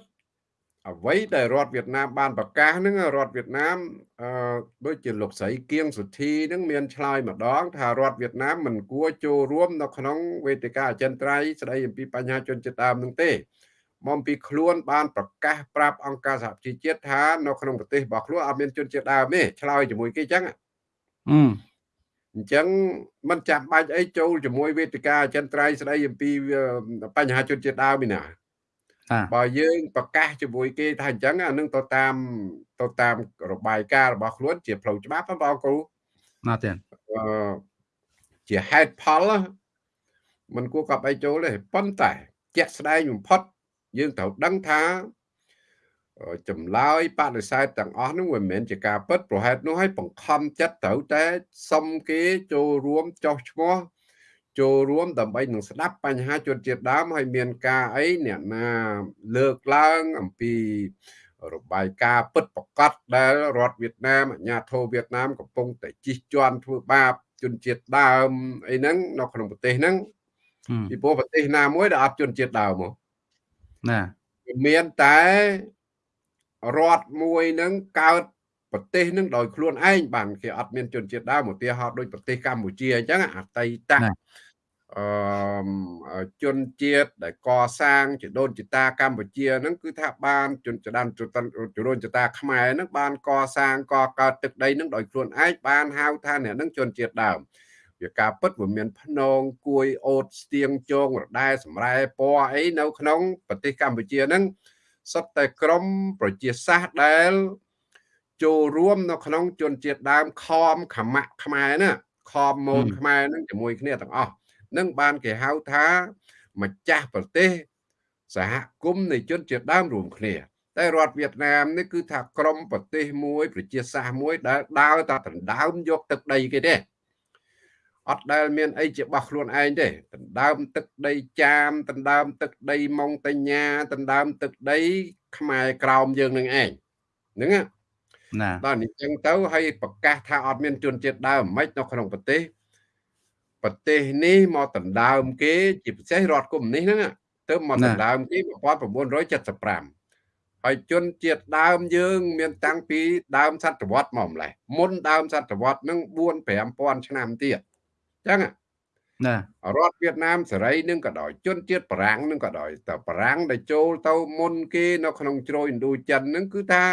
អ្វីដែលរដ្ឋវៀតណាមបានប្រកាសហ្នឹងរដ្ឋវៀតណាមអឺដូចជាលោកស្រីគៀងសុធីហ្នឹងមានឆ្លើយម្ដង ថារដ្ឋវៀតណាមមិនគួរចូលរួមនៅក្នុងវេទិកាអចិន្ត្រៃយ៍ស្ដីអំពីបញ្ហាជនជាតិដើមហ្នឹងទេមកពីខ្លួនបានប្រកាសប្រាប់អង្គការសហប្រជាជាតិថានៅក្នុងប្រទេសរបស់ខ្លួនអត់មានជនជាតិដើមទេឆ្លើយជាមួយគេអញ្ចឹងអ ញ្ចឹងมันចាំបាច់អីចូលជាមួយវេទិកាអចិន្ត្រៃយ៍ស្ដីអំពីបញ្ហាជនជាតិដើមឯណាបើយើងប្រកាសជាមួយគេថាអញ្ចឹងអានឹងទៅតាមទៅតាមរបាយការណ៍របស់ខ្លួនជាផ្លូវច្បាប់បងគ្រូណាទេអឺជាហេតុផលมันគួរកប់អីចូលទេប៉ុន្តែជាក់ស្ដែងបំផុតយើងត្រូវដឹងថា ចម្លើយបដិសេធទាំងអស់នោះមិនមែនជាការពិតប្រហែលនោះឲ្យបង្ខំចិត្តត្រូវតែសុំគេចូលរួមចោះឈ្មោះចូលរួមដើម្បីនឹងស្ដាប់បញ្ហាជនជាតិដើមហើយមានការអីអ្នកណាលើកឡើងអំពីរបាយការណ៍ពិតប្រកបដែលរដ្ឋវៀតណាមអាញាធរវៀតណាមកំពុងតែជិះជាន់ធ្វើបាបជនជាតិដើមអីហ្នឹងនៅក្នុងប្រទេសហ្នឹងពីព្រោះប្រទេសណាមួយដែលអត់ជនជាតិដើមមកណាមានតែ រដ្ឋមួយនឹងកើតប្រទេសនឹងដោយខ្លួនឯងបានគេអត់មានជនជាតិដើមឧទាហរណ៍ដូចប្រទេសកម្ពុជាអញ្ចឹងអតីតអឺជនជាតិដែលកសាងជាដូនជាតាកម្ពុជាហ្នឹងគឺថាបានជនចដានជរូនចតាខ្មែរហ្នឹងបានកសាងកកើតទឹកដីហ្នឹងដោយខ្លួនឯងបានហៅថាអ្នកហ្នឹងជនជាតិដើមវាការពិតវាមានភ្នងគួយអូតស្ទៀងជងរដែសម្រែពណ៌អីនៅក្នុងប្រទេសកម្ពុជាហ្នឹង សុទ្ធតែក្រមប្រជាសាស្ត្រដែលចូលរួមនៅក្នុងជនជាតិដើមខំខមៈខ្មែរណាខំមូនខ្មែរនឹងជាមួយគ្នាទាំងអស់នឹងបានគេហៅថាម្ចាស់ប្រទេសសហគមន៍នៃជនជាតិដើមរួមគ្នា តែរដ្ឋវៀតណាមនេះគឺថាក្រមប្រទេសមួយ ប្រជាសាស្ត្រមួយដែលដើរតែដណ្ដើមយកទឹកដីគេទេ អត់ដែលមានអីជាបោះខ្លួនឯងទេដណ្ដើមទឹកដីចាមដណ្ដើមទឹកដីម៉ុងតញ្ញាដណ្ដើមទឹកដី ខ្មែរក្រោមយើងនឹងឯងហ្នឹងណាដល់នេះចឹងទៅហើយប្រកាសថាអត់មានជនជាតិដើមមិននៅក្នុងប្រទេសប្រទេសនេះមកដណ្ដើមគេជាពិសេសរដ្ឋកុម្មុយនីសហ្នឹងទៅមកដណ្ដើមគេ1975ហើយជនជាតិដើមយើង មានតាំងពីដើមសតវត្សមកម្លេះមុនដើមសតវត្សនឹង4 5000ឆ្នាំទៀត ចឹងណារដ្ឋវៀតណាមសេរីនឹងក៏ដោយជនជាតិបារាំងនឹងក៏ដោយតែបារាំងដែលចូលទៅមុនគេនៅក្នុងជ្រោយឥណ្ឌូចិននឹងគឺថា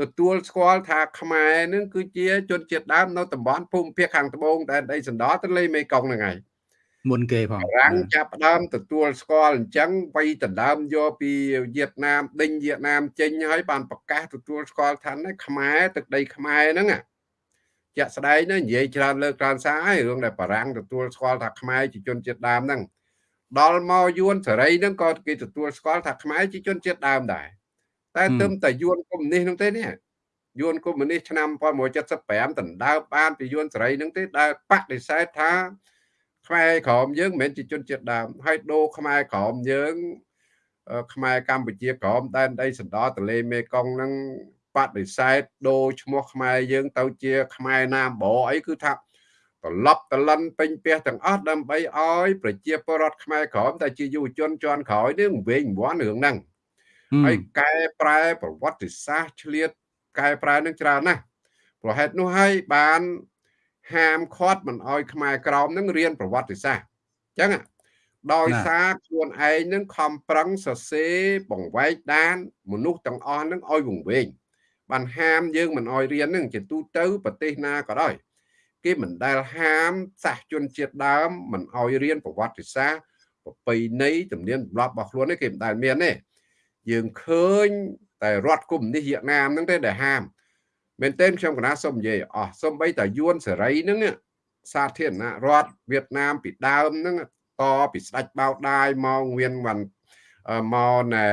ទទួលស្គាល់ថាខ្មែរនឹងគឺជាជនជាតិដើមនៅតំបន់ភូមិភាគខាងត្បូងដែនដីសណ្ដោទន្លេមេគង្គហ្នឹងហើយមុនគេផងបារាំងចាប់ដើមទទួលស្គាល់អញ្ចឹងវៃដណ្ដើមយកពីវៀតណាមដេញវៀតណាមចេញហើយបានប្រកាសទទួលស្គាល់ថាខ្មែរទឹកដីខ្មែរហ្នឹង ជាក់ស្ដែងណានិយាយច្រើនលើកច្រើនសារហើយរឿងដែលបារាំងទទួលស្គាល់ថាខ្មែរជាជនជាតិដើមហ្នឹងដល់មកយួនសេរីហ្នឹងក៏គេទទួលស្គាល់ថាខ្មែរជាជនជាតិដើមដែរតែទឹមតែយួនកុម្មុយនីសហ្នឹងទេនេះយួនកុម្មុយនីសឆ្នាំ1975ដណ្ដើមបានពីយួនសេរីហ្នឹងទេដែលបដិសេធថាខ្មែរក្រមយើងមិនមែនជាជនជាតិដើមហើយដូរខ្មែរក្រមយើងខ្មែរកម្ពុជាក្រមដែនដីសណ្ដោទន្លេមេគង្គនឹង បដិសេធដូរឈ្មោះខ្មែរយើងទៅជាខ្មែរណាមបអីគឺថាត្រឡប់តលិនពេញផ្ទះទាំងអស់ដើម្បីឲ្យប្រជាពលរដ្ឋខ្មែរក្រមតែជាយុវជនជាន់ក្រោយនេះវិញវាន់រឿងហ្នឹងហើយកែប្រែប្រវត្តិសាស្ត្រឆ្លៀតកែប្រែនឹងច្រើនណាស់ប្រហែលនោះហើយបានហាមឃាត់មិនអោយខ្មែរក្រមនឹងរៀនប្រវត្តិសាស្ត្រអញ្ចឹងដោយសារខ្លួនឯងនឹងខំប្រឹងសរសេរបង្វែកដានមនុស្សទាំងអស់នឹងអោយវង្វេង បានហាមយើងមិនអោយរៀននឹងជាទូទៅប្រទេសណាក៏ដោយគេមិនដែលហាមសាសជនជាតិដើមមិនអោយរៀនប្រវត្តិសាស្ត្រប្រពៃណីទំនៀមទម្លាប់របស់ខ្លួននេះគេមិនដែលមានទេយើងឃើញតែរដ្ឋកុម្មុយនីសវៀតណាមហ្នឹងទេដែលហាមមែនទែនខ្ញុំកណាសូមនិយាយអស់សូម្បីតែយួនសេរីហ្នឹងសាធារណរដ្ឋវៀតណាមពីដើមហ្នឹងតពីស្ដេចបៅដាយមកវៀនវ៉ាន់មកណែ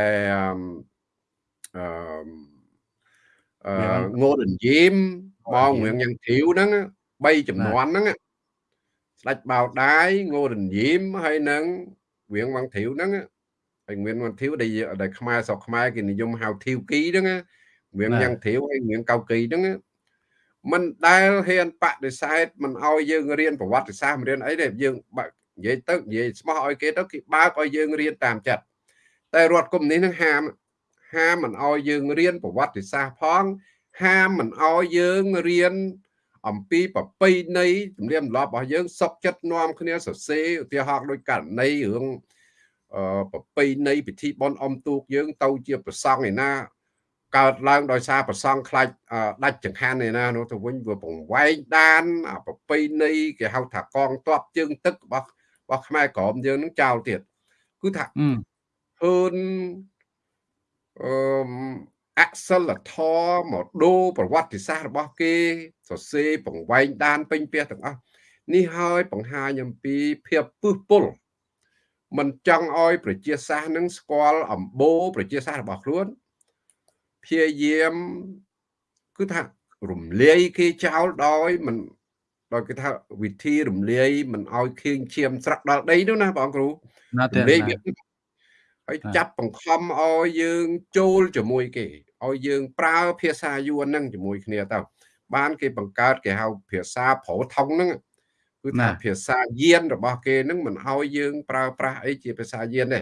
អឺ ងូដិនយីមមករៀងយ៉ាងធីវហ្នឹង3ចំនួនហ្នឹងស្ដេចបៅដាយងូដិនយីមហើយនឹងរៀងវ៉ាងធីវហ្នឹងហើយមានវ៉ាងធីវដែលដែលខ្មែរស្រុកខ្មែរគេនិយមហៅធីវគីហ្នឹងរៀងយ៉ាងធីវហើយរៀងកៅគីហ្នឹងមិនដែលហ៊ានបដិសេធមិនឲ្យយើងរៀនប្រវត្តិសាស្ត្ររៀនអីទេយើងនិយាយទៅនិយាយស្មោះឲ្យគេទៅគេបើកឲ្យយើងរៀនតាមចិត្តតែរដ្ឋគុំនេះនឹងហាម ហាមមិនឲ្យយើងរៀនប្រវត្តិសាស្ត្រផង ហាមមិនឲ្យយើងរៀនអំពីប្រពៃណីទំនៀមទម្លាប់របស់យើងសុកចិត្តនាំគ្នាសរសេរឧទាហរណ៍ដោយករណីរឿងអឺប្រពៃណីពិធីបុណ្យអុំទូកយើង ទៅជាប្រសង់ឯណាកើតឡើងដោយសារប្រសង់ខ្លាច់ដាច់ចង្ហាន់ឯណានោះទៅវិញវាបង្វែងដានប្រពៃណីគេហៅថាកងទ័ពជើងទឹករបស់របស់ខ្មែរក្រមយើងនឹងចោលទៀតគឺថាហឺន អឺអសិលធម៌មកដូរប្រវត្តិសាស្ត្ររបស់គេសរសេរបង្វែងដានពេញផ្ទះទាំងអស់នេះហើយបង្ហាញអំពីភាពពឹសពុលមិនចង់ឲ្យប្រជាសាស្ត្រនឹងស្គាល់អំបូរប្រជាសាស្ត្ររបស់ខ្លួនព្យាយាមគឺថារំលាយគេចោលដោយមិនដោយគេថាវិធីរំលាយមិនឲ្យខៀងឈាមស្រក់ដល់ដីនោះណាបងគ្រូរំលាយវា ហើយចាប់បង្ខំឲ្យយើងចូលជាមួយគេឲ្យយើងប្រើភាសាយួនហ្នឹងជាមួយគ្នាទៅបានគេបង្កើតគេហៅភាសាប្រោថុងហ្នឹងគឺថាភាសាយានរបស់គេហ្នឹងមិនឲ្យយើងប្រើប្រាស់អីជាភាសាយានទេ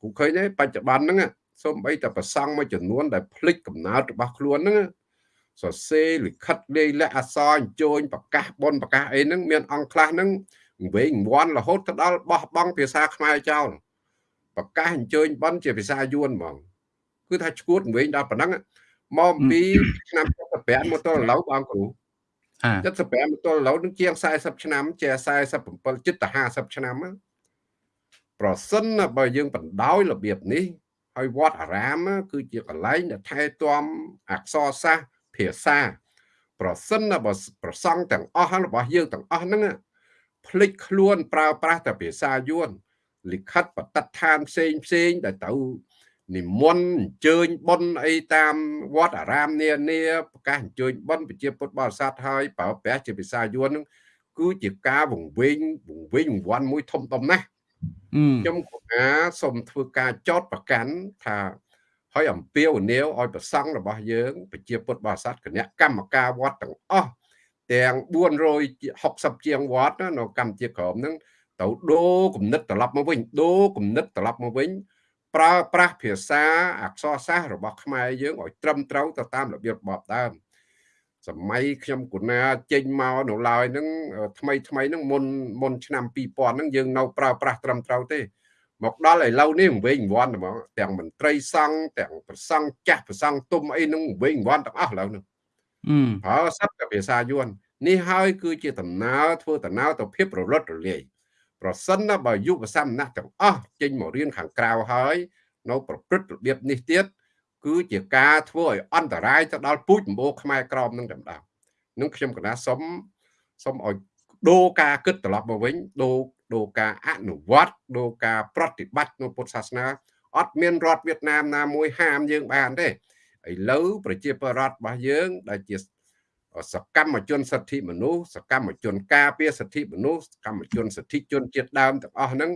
គូឃើញទេបច្ចុប្បន្នហ្នឹងសូម្បីតែប្រសង់មួយចំនួនដែលភ្លេចកំណើតរបស់ខ្លួនហ្នឹងសរសេរលិខិតលេខលក្ខអក្សរអញ្ជើញប្រកាសបនប្រកាសអីហ្នឹងមានអង្គខ្លះហ្នឹងវែងវាន់រហូតទៅដល់បោះបង់ភាសាខ្មែរចោល ប្រកាសអញ្ជើញបនជាភាសាយួនហ្មងគឺថាឈួតវែងដល់ប៉ុណ្ណឹងមកពីឆ្នាំ75មកទល់ឥឡូវបងគ្រូ75មកទល់ឥឡូវនឹងជាង40ឆ្នាំជា47ជិតទៅ50ឆ្នាំប្រសិនបើយើងបណ្ដោយរបៀបនេះហើយវត្តអារាម គឺជាកន្លែងដែលថែទាំអក្សរសាស្ត្រភាសា ប្រសិនបើប្រសង់ទាំងអស់របស់យើងទាំងអស់ហ្នឹងភ្លេចខ្លួនប្រើប្រាស់តែភាសាយួន លិខិតបតិដ្ឋានផ្សេងផ្សេងដែលទៅនិមន្តអញ្ជើញបុណ្យអីតាមវត្តអារាមនានាប្រកាសអញ្ជើញបុណ្យប្រជាពុទ្ធបរិស័ទហើយប្រើប្រាស់ជាភាសាយួនហ្នឹងគឺជាការវង្វេងវង្វេងវង្វាន់មួយធំធំណាស់ខ្ញុំគណៈសូមធ្វើការចោតប្រកាន់ថាហើយអំពាវនាវឲ្យប្រសង់របស់យើងប្រជាពុទ្ធបរិស័ទគណៈកម្មការវត្តទាំងអស់ទាំង460ជាងវត្តនៅកម្ពុជាក្រមហ្នឹង ទៅដូរគំនិតត្រឡប់មកវិញដូរគំនិតត្រឡប់មកវិញប្រើប្រាស់ភាសាអក្សរសាស្ត្ររបស់ខ្មែរយើងឲ្យត្រឹមត្រូវទៅតាមរបៀបរបបដើមសម័យខ្ញុំគុណាចេញមកនៅឡើយហ្នឹងថ្មីថ្មីហ្នឹងមុនមុនឆ្នាំ2000ហ្នឹងយើងនៅប្រើប្រាស់ត្រឹមត្រូវទេមកដល់ឥឡូវនេះវិញវ័នហ្មងទាំងមន្ត្រីសង្ឃទាំងប្រសង់ចាស់ប្រសង់ទុំអីហ្នឹងវិញវ័នទាំងអស់ឥឡូវហ្នឹងប្រើសັບតែភាសាយួននេះហើយគឺជាដំណើរធ្វើដំណើរទៅភាពរលត់រលាយ ប្រសិនណាបើយុវសាមណៈទាំងអស់ចេញមករៀនខាងក្រៅហើយនៅប្រព្រឹត្តរបៀបនេះទៀតគឺជាការធ្វើឲ្យអន្តរាយទៅដល់ពូជម្បូរខ្មែរក្រមនឹងតែម្ដងនឹងខ្ញុំកណាសុំសុំឲ្យដូរការគិតត្រឡប់មកវិញដូរដូរការអនុវត្តដូរការប្រតិបត្តិនៅពុទ្ធសាសនាអត់មានរដ្ឋវៀតណាមណាមួយហាមយើងបានទេឥឡូវប្រជាពលរដ្ឋរបស់យើងដែលជា សកម្មជនសិទ្ធិមនុស្សសកម្មជនការពារសិទ្ធិមនុស្សសកម្មជនសិទ្ធិជនជាតិដើមទាំងអស់ហ្នឹង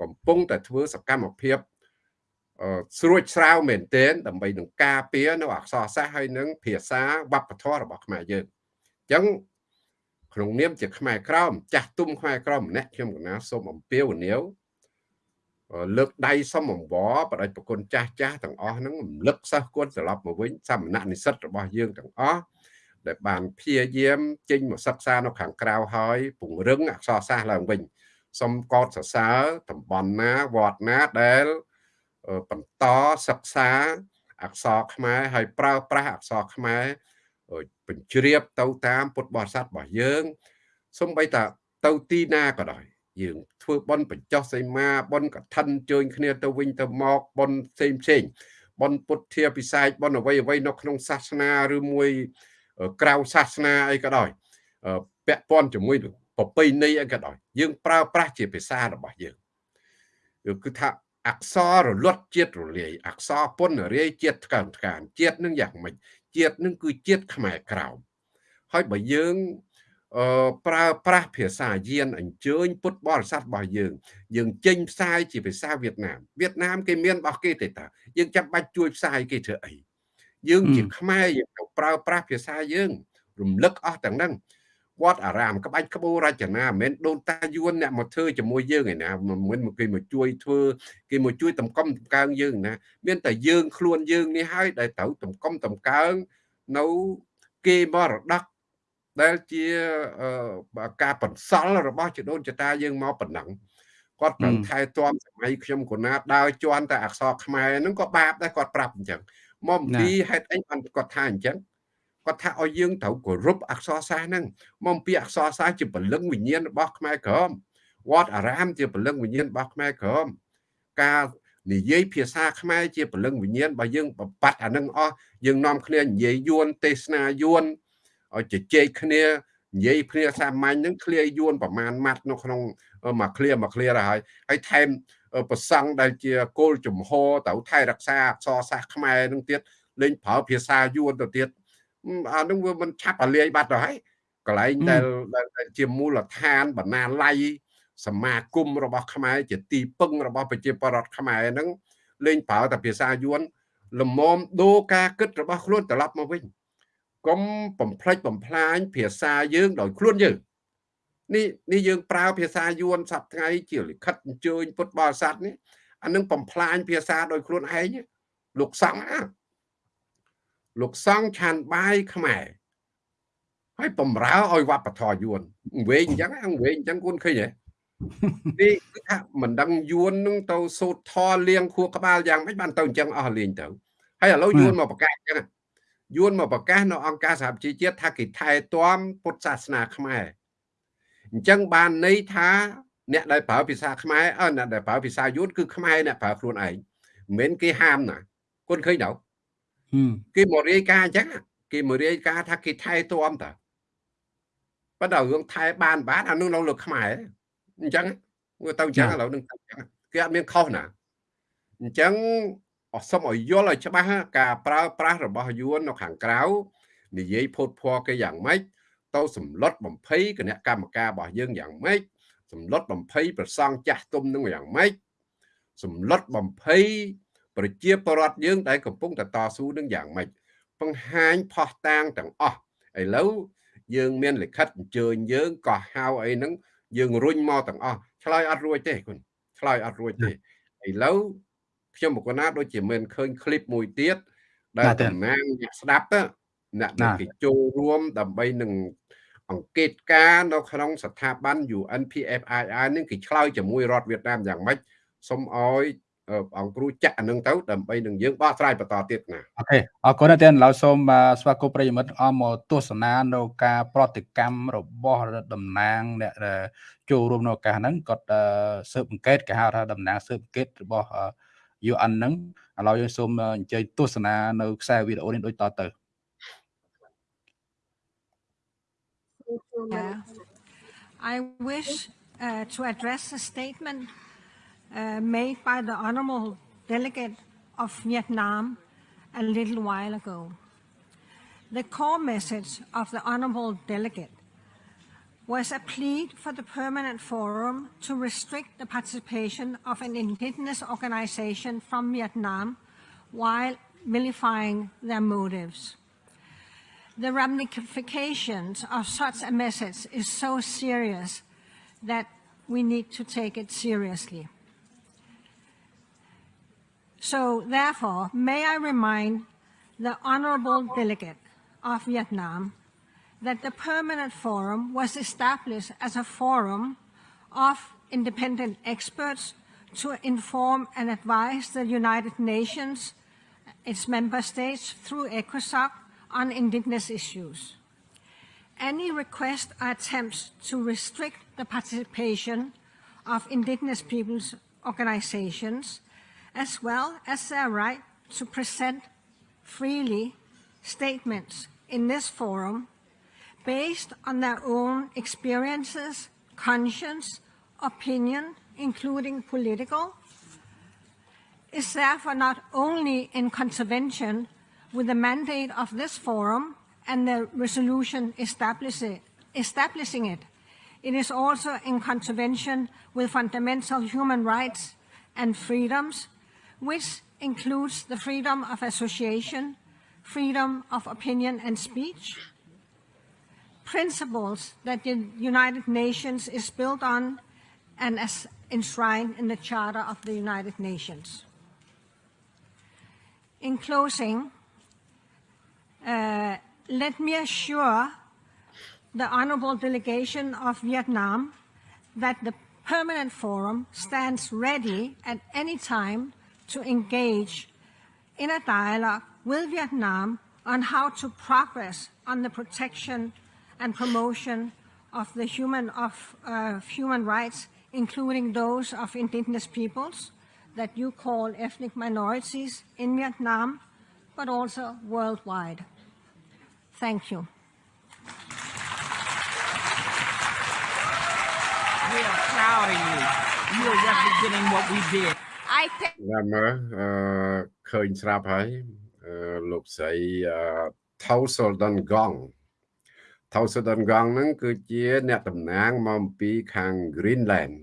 កំពុងតែធ្វើសកម្មភាពស្រួចស្រាវមែនទែនដើម្បីនឹងការពារនៅអក្សរសាស្ត្រហើយនឹងភាសាវប្បធម៌របស់ខ្មែរយើងអញ្ចឹងក្នុងនាមជាខ្មែរក្រមចាស់ទុំខ្មែរក្រមម្នាក់ខ្ញុំកណាសូមអំពាវនាវលើកដៃសុំអង្វរបដិប្រគុណចាស់ចាស់ទាំងអស់ហ្នឹងរំលឹកសិស្សគួរត្រឡប់មកវិញសមណៈនិស្សិតរបស់យើងទាំងអស់ ដែលបានព្យាយាមចេញមកសិក្សានៅខាងក្រៅហើយពង្រឹងអក្សរសាស្ត្រឡើងវិញសូមកោតសរសើរតំបន់ណាវត្តណាដែលបន្តសិក្សាអក្សរខ្មែរហើយប្រើប្រាស់អក្សរខ្មែរបញ្ជ្រាបទៅតាមពុទ្ធបរិស័ទរបស់យើងសំបីតាទៅទីណាក៏ដោយយើងធ្វើបន់បញ្ចុះសីមាបន់កឋិនជើញគ្នាទៅវិញទៅមកបន់ផ្សេងផ្សេងបន់ពុទ្ធាពិសេសបន់អ្វីអ្វីនៅក្នុងសាសនាឬមួយ ក្រៅសាសនាអីក៏ដោយពាក់ព័ន្ធជាមួយប្រពៃណីអីក៏ដោយយើងប្រើប្រាស់ជាភាសារបស់យើងគឺថាអក្សររលត់ជាតិរលាយអក្សរពុនរាយជាតិថ្កើងថ្កានជាតិនឹងយ៉ាងម៉េចជាតិនឹងគឺជាតិខ្មែរក្រោមហើយបើយើងអឺប្រើប្រាស់ភាសាយានអញ្ជើញពុទ្ធបរិស័ទរបស់យើង យើងចេញផ្សាយជាភាសាវៀតណាមវៀតណាមគេមានរបស់គេទេតាយើងចាំបាច់ជួយផ្សាយគេធ្វើអី យើងជាខ្មែរយើងទៅប្រើប្រាស់ភាសាយើង រំលឹកអស់ទាំងហ្នឹងវត្តអារាមក្បាច់ក្បូររចនាមិនមែនដូនតាយួនអ្នកមកធ្វើជាមួយយើងឯណាមិនគេមកជួយធ្វើគេមកជួយតម្កុំតម្កើងយើងណា មានតែយើងខ្លួនយើងនេះហើយដែលត្រូវតម្កុំតម្កើងនៅគេមរតកដែលជាការបន្សល់របស់ជីដូនចតាយើងមកប៉ុណ្ណឹងគាត់ប្រឹងថែទាំសម័យខ្ញុំកូណាដើរជន់តែអក្សរខ្មែរហ្នឹងក៏បាបដែរគាត់ប្រាប់អញ្ចឹង មកពីហេតុអីបានគាត់ថាអញ្ចឹងគាត់ថាឲ្យយើងត្រូវគោរពអក្សរសាស្ត្រហ្នឹងមកពីអក្សរសាស្ត្រជាពលឹងវិញ្ញាណរបស់ខ្មែរក្រមវត្តអារាមជាពលឹងវិញ្ញាណរបស់ខ្មែរក្រមការនិយាយភាសាខ្មែរជាពលឹងវិញ្ញាណរបស់យើងបបាត់អានឹងអស់យើងនាំគ្នានិយាយយួនទេសនាយួនឲ្យជជែកគ្នានិយាយគ្នាសាមញ្ញហ្នឹងឃ្លាយួនប្រមាណម៉ាត់នៅក្នុងមួយឃ្លាមួយឃ្លាទៅហើយហើយថែម ប្រសង់ដែលជាគោលជំហរទៅថែរក្សាអក្សរសាស្ត្រខ្មែរនឹងទៀតលេងប្រើភាសាយួនទៅទៀតអានឹងវាមិនឆាប់អាលាយបាត់ទៅហើយកន្លែងដែលជាមូលដ្ឋានបណ្ណាល័យសមាគមរបស់ខ្មែរជាទីពឹងរបស់ប្រជាពលរដ្ឋខ្មែរហ្នឹងលេងប្រើតែភាសាយួនលមមដូរការគិតរបស់ខ្លួនត្រឡប់មកវិញកុំបំផ្លិចបំផ្លាញភាសាយើងដោយខ្លួនយើង នេះនេះយើងប្រើភាសាយួនសប្ថ្ងៃជាលិខិតអញ្ជើញពុទ្ធបរិស័ទនេះអានឹងបំផ្លាញភាសាដោយខ្លួនឯងលោកសង្ឃណាលោកសង្ឃឆានបាយខ្មែរហើយបំរើឲ្យវប្បធម៌យួនវិញអញ្ចឹងវិញអញ្ចឹងគុនឃើញហ៎នេះគឺថាមិនដឹងយួននឹងទៅសូត្រធរលៀងខួរក្បាលយ៉ាងម៉េចបានទៅអញ្ចឹងអស់លេងទៅហើយឥឡូវយួនមកប្រកាសអញ្ចឹងយួនមកប្រកាសនៅអង្គការសហប្រជាជាតិថាគេថែទាំពុទ្ធសាសនាខ្មែរ អញ្ចឹងបានន័យថាអ្នកដែលប្រើភាសាខ្មែរអឺអ្នកដែលប្រើភាសាយួនគឺខ្មែរអ្នកប្រើខ្លួនឯងមិនមែនគេហាមណាគុនឃើញដល់គេមករាយការណ៍អញ្ចឹងគេមករាយការណ៍ថាគេថែទាំតើប៉ុន្តែរឿងថែបានបានអានោះនៅលើខ្មែរអញ្ចឹងមើលទៅអញ្ចឹងឥឡូវនឹងគេអត់មានខុសណាអញ្ចឹងអសុំឲ្យយល់ឲ្យច្បាស់ការប្រើប្រាស់របស់យួននៅខាងក្រៅនិយាយផូតភ័រគេយ៉ាងម៉េច ទៅសម្លុតបំភ័យគណៈកម្មការរបស់យើងយ៉ាងម៉េចសម្លុតបំភ័យប្រសង់ចាស់ទុំនឹងយ៉ាងម៉េចសម្លុតបំភ័យប្រជាពលរដ្ឋយើងដែលកំពុងតតស៊ូនឹងយ៉ាងម៉េចបង្ហាញផោះតាងទាំងអស់ឥឡូវយើងមានលិខិតអញ្ជើញយើងក៏ហៅអីហ្នឹងយើងរុញមកទាំងអស់ឆ្លើយអត់រួចទេគុណឆ្លើយអត់រួចទេឥឡូវខ្ញុំមកណាដូចជាមិនឃើញឃ្លីបមួយទៀតដែលតំណាងអ្នកស្ដាប់ទៅអ្នកដែលគេចូលរួមដើម្បីនឹង អង្កេតការនៅក្នុងស្ថាប័ន UNPFII នឹងគេឆ្លើយជាមួយរដ្ឋវៀតណាមយ៉ាងម៉េចសូមឲ្យអង្គគ្រូចាក់អានឹងទៅដើម្បីនឹងយើងបោះស្រាយបន្តទៀតណាអូខេអរគុណណាស់ទៀតឡើយសូមស្វាគមន៍ប្រិយមិត្តអមមកទស្សនានៅការប្រតិកម្មរបស់តំណាងអ្នកចូលរួមនៅឱកាសហ្នឹងគាត់ស៊ើបអង្កេតគេហៅថាតំណាងស៊ើបអង្កេតរបស់ UN ហ្នឹងឥឡូវយើងសូមអញ្ជើញទស្សនានៅខ្សែវីដេអូនេះដូចតទៅ Yeah. I wish uh, to address a statement uh, made by the Honorable Delegate of Vietnam a little while ago. the core message of the Honorable Delegate was a plea for the Permanent Forum to restrict the participation of an indigenous organization from Vietnam while vilifying their motives. The ramifications of such a message is so serious that we need to take it seriously. So therefore, may I remind the Honorable Delegate of Vietnam that the Permanent Forum was established as a forum of independent experts to inform and advise the United Nations, its member states through ECOSOC on indigenous issues. Any request or attempts to restrict the participation of indigenous peoples organizations, as well as their right to present freely statements in this forum based on their own experiences, conscience, opinion, including political, is therefore not only in contravention with the mandate of this forum and the resolution establishing it, it is also in contravention with fundamental human rights and freedoms, which includes the freedom of association, freedom of opinion and speech, principles that the United Nations is built on and as enshrined in the Charter of the United Nations. In closing, uh, let me assure the honorable delegation of Vietnam that the Permanent Forum stands ready at any time to engage in a dialogue with Vietnam on how to progress on the protection and promotion of the human of uh, human rights, including those of indigenous peoples that you call ethnic minorities in Vietnam, but also worldwide. Thank you. We are proud of you. You are representing what we did. I think ណាមើលអឺឃើញស្រាប់ហើយអឺលោកស្រីថៅសូលដនកងថៅសូលដនកងហ្នឹងគឺជាអ្នកតំណាងមកអំពីខាង Greenland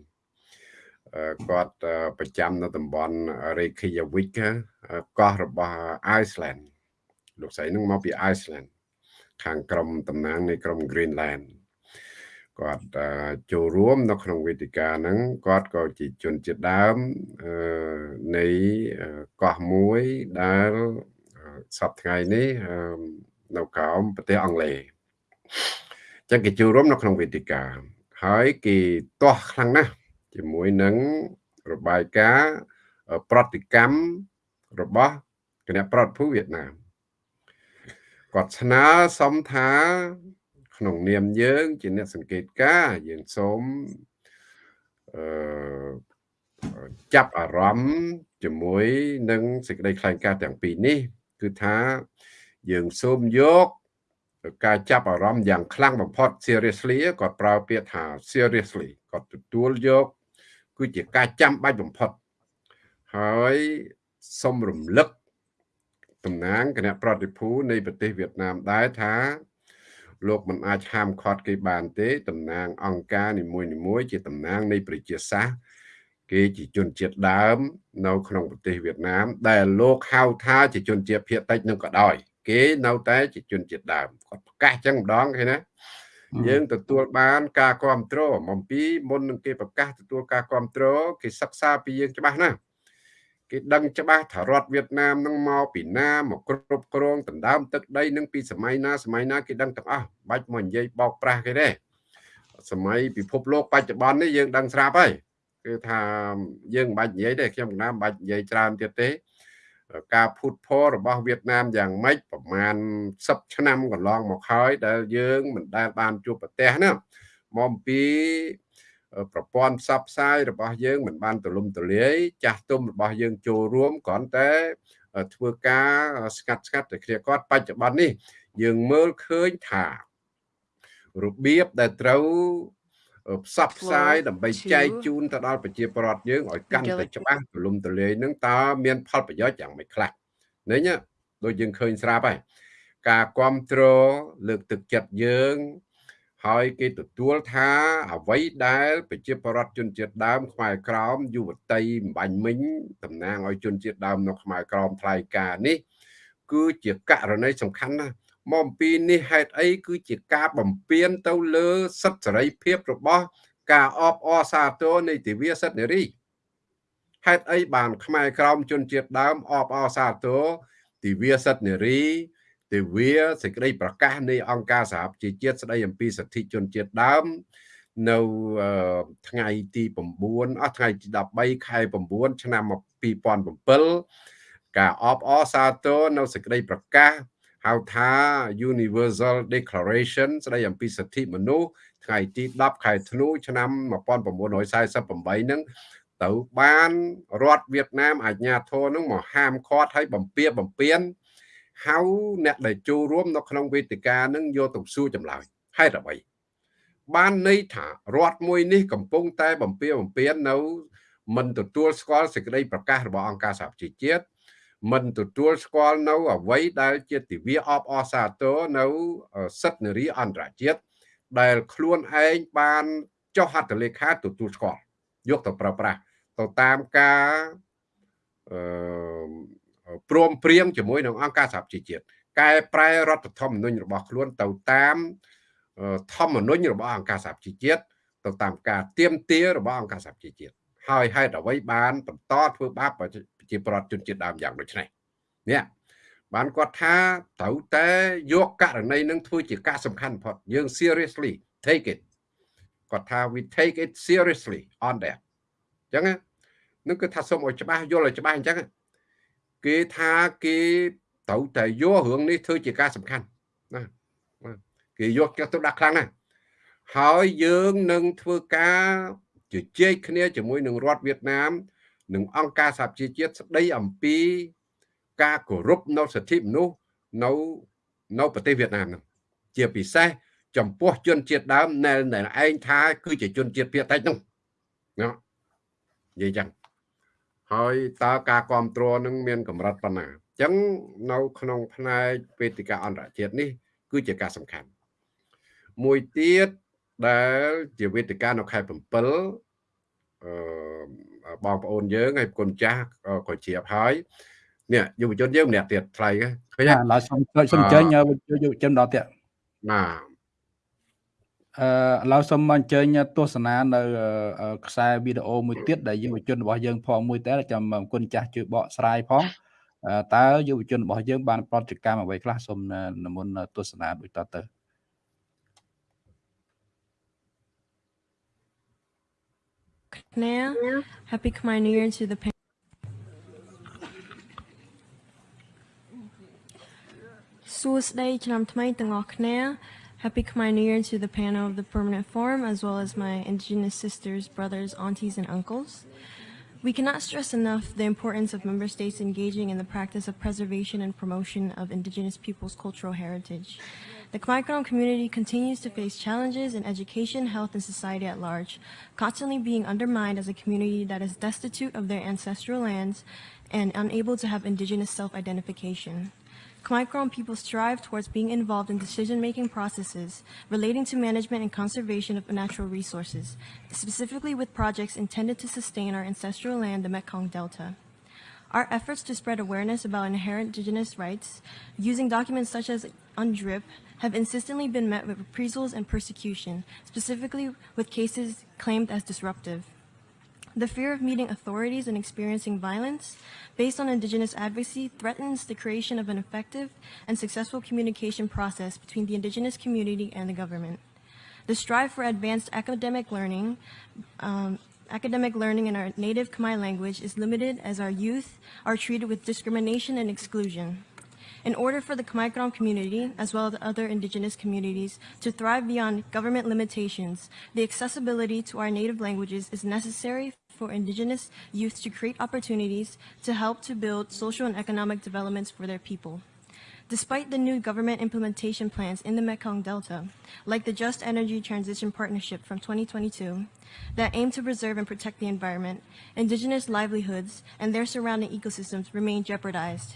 គាត់ប្រចាំនៅតំបន់ Reykjavik កោះរបស់ Iceland លោកស្រីនឹងមកពី Iceland ខាងក្រមតំណាងនៃក្រម Greenland គាត់ចូលរួមនៅក្នុងវេទិកាហ្នឹងគាត់ក៏ជាជនជាតិដើមនៃកោះមួយដែលសពថ្ងៃនេះនៅក្រោមប្រទេសអង់គ្លេសចឹងគេចូលរួមនៅក្នុងវេទិកាហើយគេទាស់ខ្លាំងណាស់ជាមួយនឹងរបាយការណ៍ប្រតិកម្មរបស់គណៈប្រតិភូវៀតណាម គាត់ស្នើសុំថា ក្នុងនាមយើង ជាអ្នកសង្កេតការយើងសូមអឺចាប់អារម្មណ៍ជាមួយនឹងសេចក្តីថ្លែងការណ៍ទាំងពីរនេះ គឺថាយើងសូមយកការចាប់អារម្មណ៍យ៉ាងខ្លាំងបំផុត seriously គាត់ប្រើពាក្យថា seriously គាត់ទទួលយកគឺជាការចាំបាច់បំផុតហើយសូមរំលឹក តំណាងគណៈប្រតិភូនៃប្រទេសវៀតណាមដែរថា លោកមិនអាចហាមឃាត់គេបានទេតំណាងអង្គការនីមួយៗជាតំណាងនៃប្រជាសាស្ត្រគេជាជនជាតិដើម នៅក្នុងប្រទេសវៀតណាម ដែលលោកហៅថាជាជនជាតិភាគតិចនឹងក៏ដោយគេនៅតែជាជនជាតិដើមគាត់ប្រកាសចឹងម្ដងឃើញណាយើងទទួលបានការគ្រប់គ្រងអំពីមុននឹងគេប្រកាសទទួលការគ្រប់គ្រងគេសិក្សាពីយើងច្បាស់ណាស់ គេដឹងច្បាស់ថារដ្ឋវៀតណាមនឹងមកពីណាមកគ្រប់គ្រងដណ្ដើមទឹកដីនឹងពីសម័យណាសម័យណាគេដឹងទាំងអស់បាច់មកនិយាយបោកប្រាស់គេទេសម័យពិភពលោកបច្ចុប្បន្ននេះយើងដឹងស្រាប់ហើយគឺថាយើងមិនបាច់និយាយទេខ្ញុំមិនណាមិនបាច់និយាយច្រើនទៀតទេការភូតភររបស់វៀតណាមយ៉ាងម៉េចប្រហែល10ឆ្នាំកន្លងមកហើយដែលយើងមិនដែលបានជួបប្រទេសណាមកអំពី ប្រព័ន្ធផ្សព្វផ្សាយរបស់យើងមិនបានទូលំទូលាយចាស់ទុំរបស់យើងចូលរួមគ្រាន់តែធ្វើការស្កាត់ស្កាត់តែគ្នាគាត់បច្ចុប្បន្ននេះ យើងមើលឃើញថារបៀបដែលត្រូវផ្សព្វផ្សាយដើម្បីចែកជូនទៅដល់ប្រជាពលរដ្ឋយើងឲ្យកាន់តែច្បាស់ទូលំទូលាយនឹងតើមានផលប្រយោជន៍យ៉ាងម៉េចខ្លះនេះដូចយើងឃើញស្រាប់ហើយការគ្រប់គ្រងលើកទឹកចិត្តយើង ហើយគេទទួលថាអ្វីដែលប្រជាពលរដ្ឋជនជាតិដើមខ្មែរក្រមយុវតីម្បាញ់មិញតំណាងឲ្យជនជាតិដើមនៅខ្មែរក្រមថ្លៃការនេះ គឺជាករណីសំខាន់ណាស់មកអំពីនេះហេតុអីគឺជាការបំពេញទៅលើសិទ្ធិសេរីភាពរបស់ ការអបអរសាទរនៃទិវាសិទ្ធិនារីហេតុអីបានខ្មែរក្រមជនជាតិដើមអបអរសាទរទិវាសិទ្ធិនារី ទិវាសេចក្តីប្រកាសនៃអង្គការសហប្រជាជាតិស្តីអំពីសិទ្ធិជនជាតិដើមនៅថ្ងៃទី9អស់ថ្ងៃទី13ខែ9ឆ្នាំ2007ការអបអរសាទរនៅសេចក្តីប្រកាសហៅថា Universal Declaration ស្តីអំពីសិទ្ធិមនុស្សថ្ងៃទី10ខែធ្នូឆ្នាំ1948ហ្នឹងទៅបានរដ្ឋវៀតណាមអាជ្ញាធរនឹងមកហាមឃាត់ឲ្យបំពៀបំពៀន ហៅអ្នកដែលចូលរួមនៅក្នុងវេទិកានឹងយកទៅសួរចម្លើយហេតុអ្វីបានន័យថារដ្ឋមួយនេះកំពុងតែបំពៀបំពៀននៅមិនទទួលស្គាល់សេចក្តីប្រកាសរបស់អង្គការសហប្រជាជាតិមិនទទួលស្គាល់នៅអ្វីដែលជាទិវាអបអរសាទរនៅសិទ្ធិនារីអន្តរជាតិដែលខ្លួនឯងបានចុះហត្ថលេខាទទួលស្គាល់យកទៅប្រើប្រាស់ទៅតាមការអឺ ព្រមព្រៀងជាមួយនឹងអង្គការសហប្រជាជាតិកែប្រែរដ្ឋធម្មនុញ្ញរបស់ខ្លួនទៅតាមធម្មនុញ្ញរបស់អង្គការសហប្រជាជាតិទៅតាមការទៀមទារបស់អង្គការសហប្រជាជាតិហើយហេតុអ្វីបានបន្តធ្វើបាបប្រជាប្រដ្ឋជនជាតិដើមយ៉ាងដូចនេះនេះបានគាត់ថាត្រូវតែយកករណីនឹងធ្វើជាការសំខាន់បំផុតយើង seriously take it គាត់ថា we take it seriously on that អញ្ចឹងនឹងគឺថាសូមឲ្យច្បាស់យល់ឲ្យច្បាស់អញ្ចឹង គេថាគេត្រូវតែយករឿងនេះធ្វើជាការសំខាន់ណាគេយកទៅដាក់ខ្លាំងណាស់ហើយយើងនឹងធ្វើការជជែកគ្នាជាមួយនឹងរដ្ឋវៀតណាមនិងអង្គការសហជីវជាតិស្ដីអំពី ការគោរពនៅសិទ្ធិមនុស្សនៅនៅប្រទេសវៀតណាមនោះជាពិសេសចំពោះជនជាតិដើមដែលឯងថា គឺជាជនជាតិភាគតិចនោះណានិយាយចឹង ហើយតើការគ្រប់គ្រងនឹងមានកម្រិតប៉ុណ្ណាអញ្ចឹងនៅក្នុងផ្នែកវេទិកាអន្តរជាតិនេះ គឺជាការសំខាន់មួយទៀតដែលជាវេទិកានៅខែ7អឺបងប្អូនយើងហើយគុណចាស់ក៏ជ្រាបហើយនេះយុវជនយើងម្នាក់ទៀតថ្លៃឃើញឡើយសុំសុំអញ្ជើញយុវជនដល់ទៀតបាទ អឺឥឡូវសូមអញ្ជើញទស្សនានៅខ្សែវីដេអូមួយទៀតដែលយុវជនរបស់យើងផងមួយតែចាំអរគុណចាស់ជួយបកស្រាយផងតើយុវជនរបស់យើងបានប្រតិកម្មអ្វីខ្លះសូមនិមន្តទស្សនាដូចតទៅ Now, happy Khmer New Year to the Day ឆ្នាំថ្មីទាំងអស់គ្នា Happy Khmer New Year to the panel of the Permanent Forum, as well as my Indigenous sisters, brothers, aunties, and uncles. We cannot stress enough the importance of member states engaging in the practice of preservation and promotion of Indigenous peoples' cultural heritage. The Khmer community continues to face challenges in education, health, and society at large, constantly being undermined as a community that is destitute of their ancestral lands and unable to have Indigenous self-identification. Khmer Krom people strive towards being involved in decision-making processes relating to management and conservation of natural resources, specifically with projects intended to sustain our ancestral land, the Mekong Delta. Our efforts to spread awareness about inherent indigenous rights using documents such as UNDRIP have insistently been met with reprisals and persecution, specifically with cases claimed as disruptive. The fear of meeting authorities and experiencing violence based on Indigenous advocacy threatens the creation of an effective and successful communication process between the Indigenous community and the government. The strive for advanced academic learning um, academic learning in our native Khmer language is limited as our youth are treated with discrimination and exclusion. In order for the Khmer Krom community, as well as other indigenous communities, to thrive beyond government limitations, the accessibility to our native languages is necessary for indigenous youth to create opportunities to help to build social and economic developments for their people. Despite the new government implementation plans in the Mekong Delta, like the Just Energy Transition Partnership from 2022, that aim to preserve and protect the environment, indigenous livelihoods and their surrounding ecosystems remain jeopardized.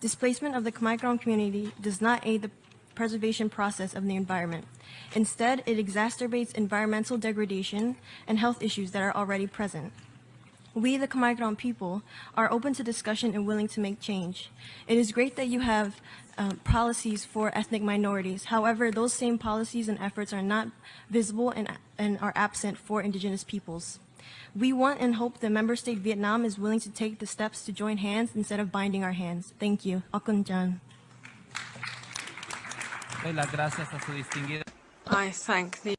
Displacement of the Khmer Krom community does not aid the preservation process of the environment. Instead, it exacerbates environmental degradation and health issues that are already present. We, the Khmer Krom people, are open to discussion and willing to make change. It is great that you have um, policies for ethnic minorities. However, those same policies and efforts are not visible and, and are absent for indigenous peoples. We want and hope the member state Vietnam is willing to take the steps to join hands instead of binding our hands. Thank you. Akun Jan. Doy las gracias a su distinguida. I thank the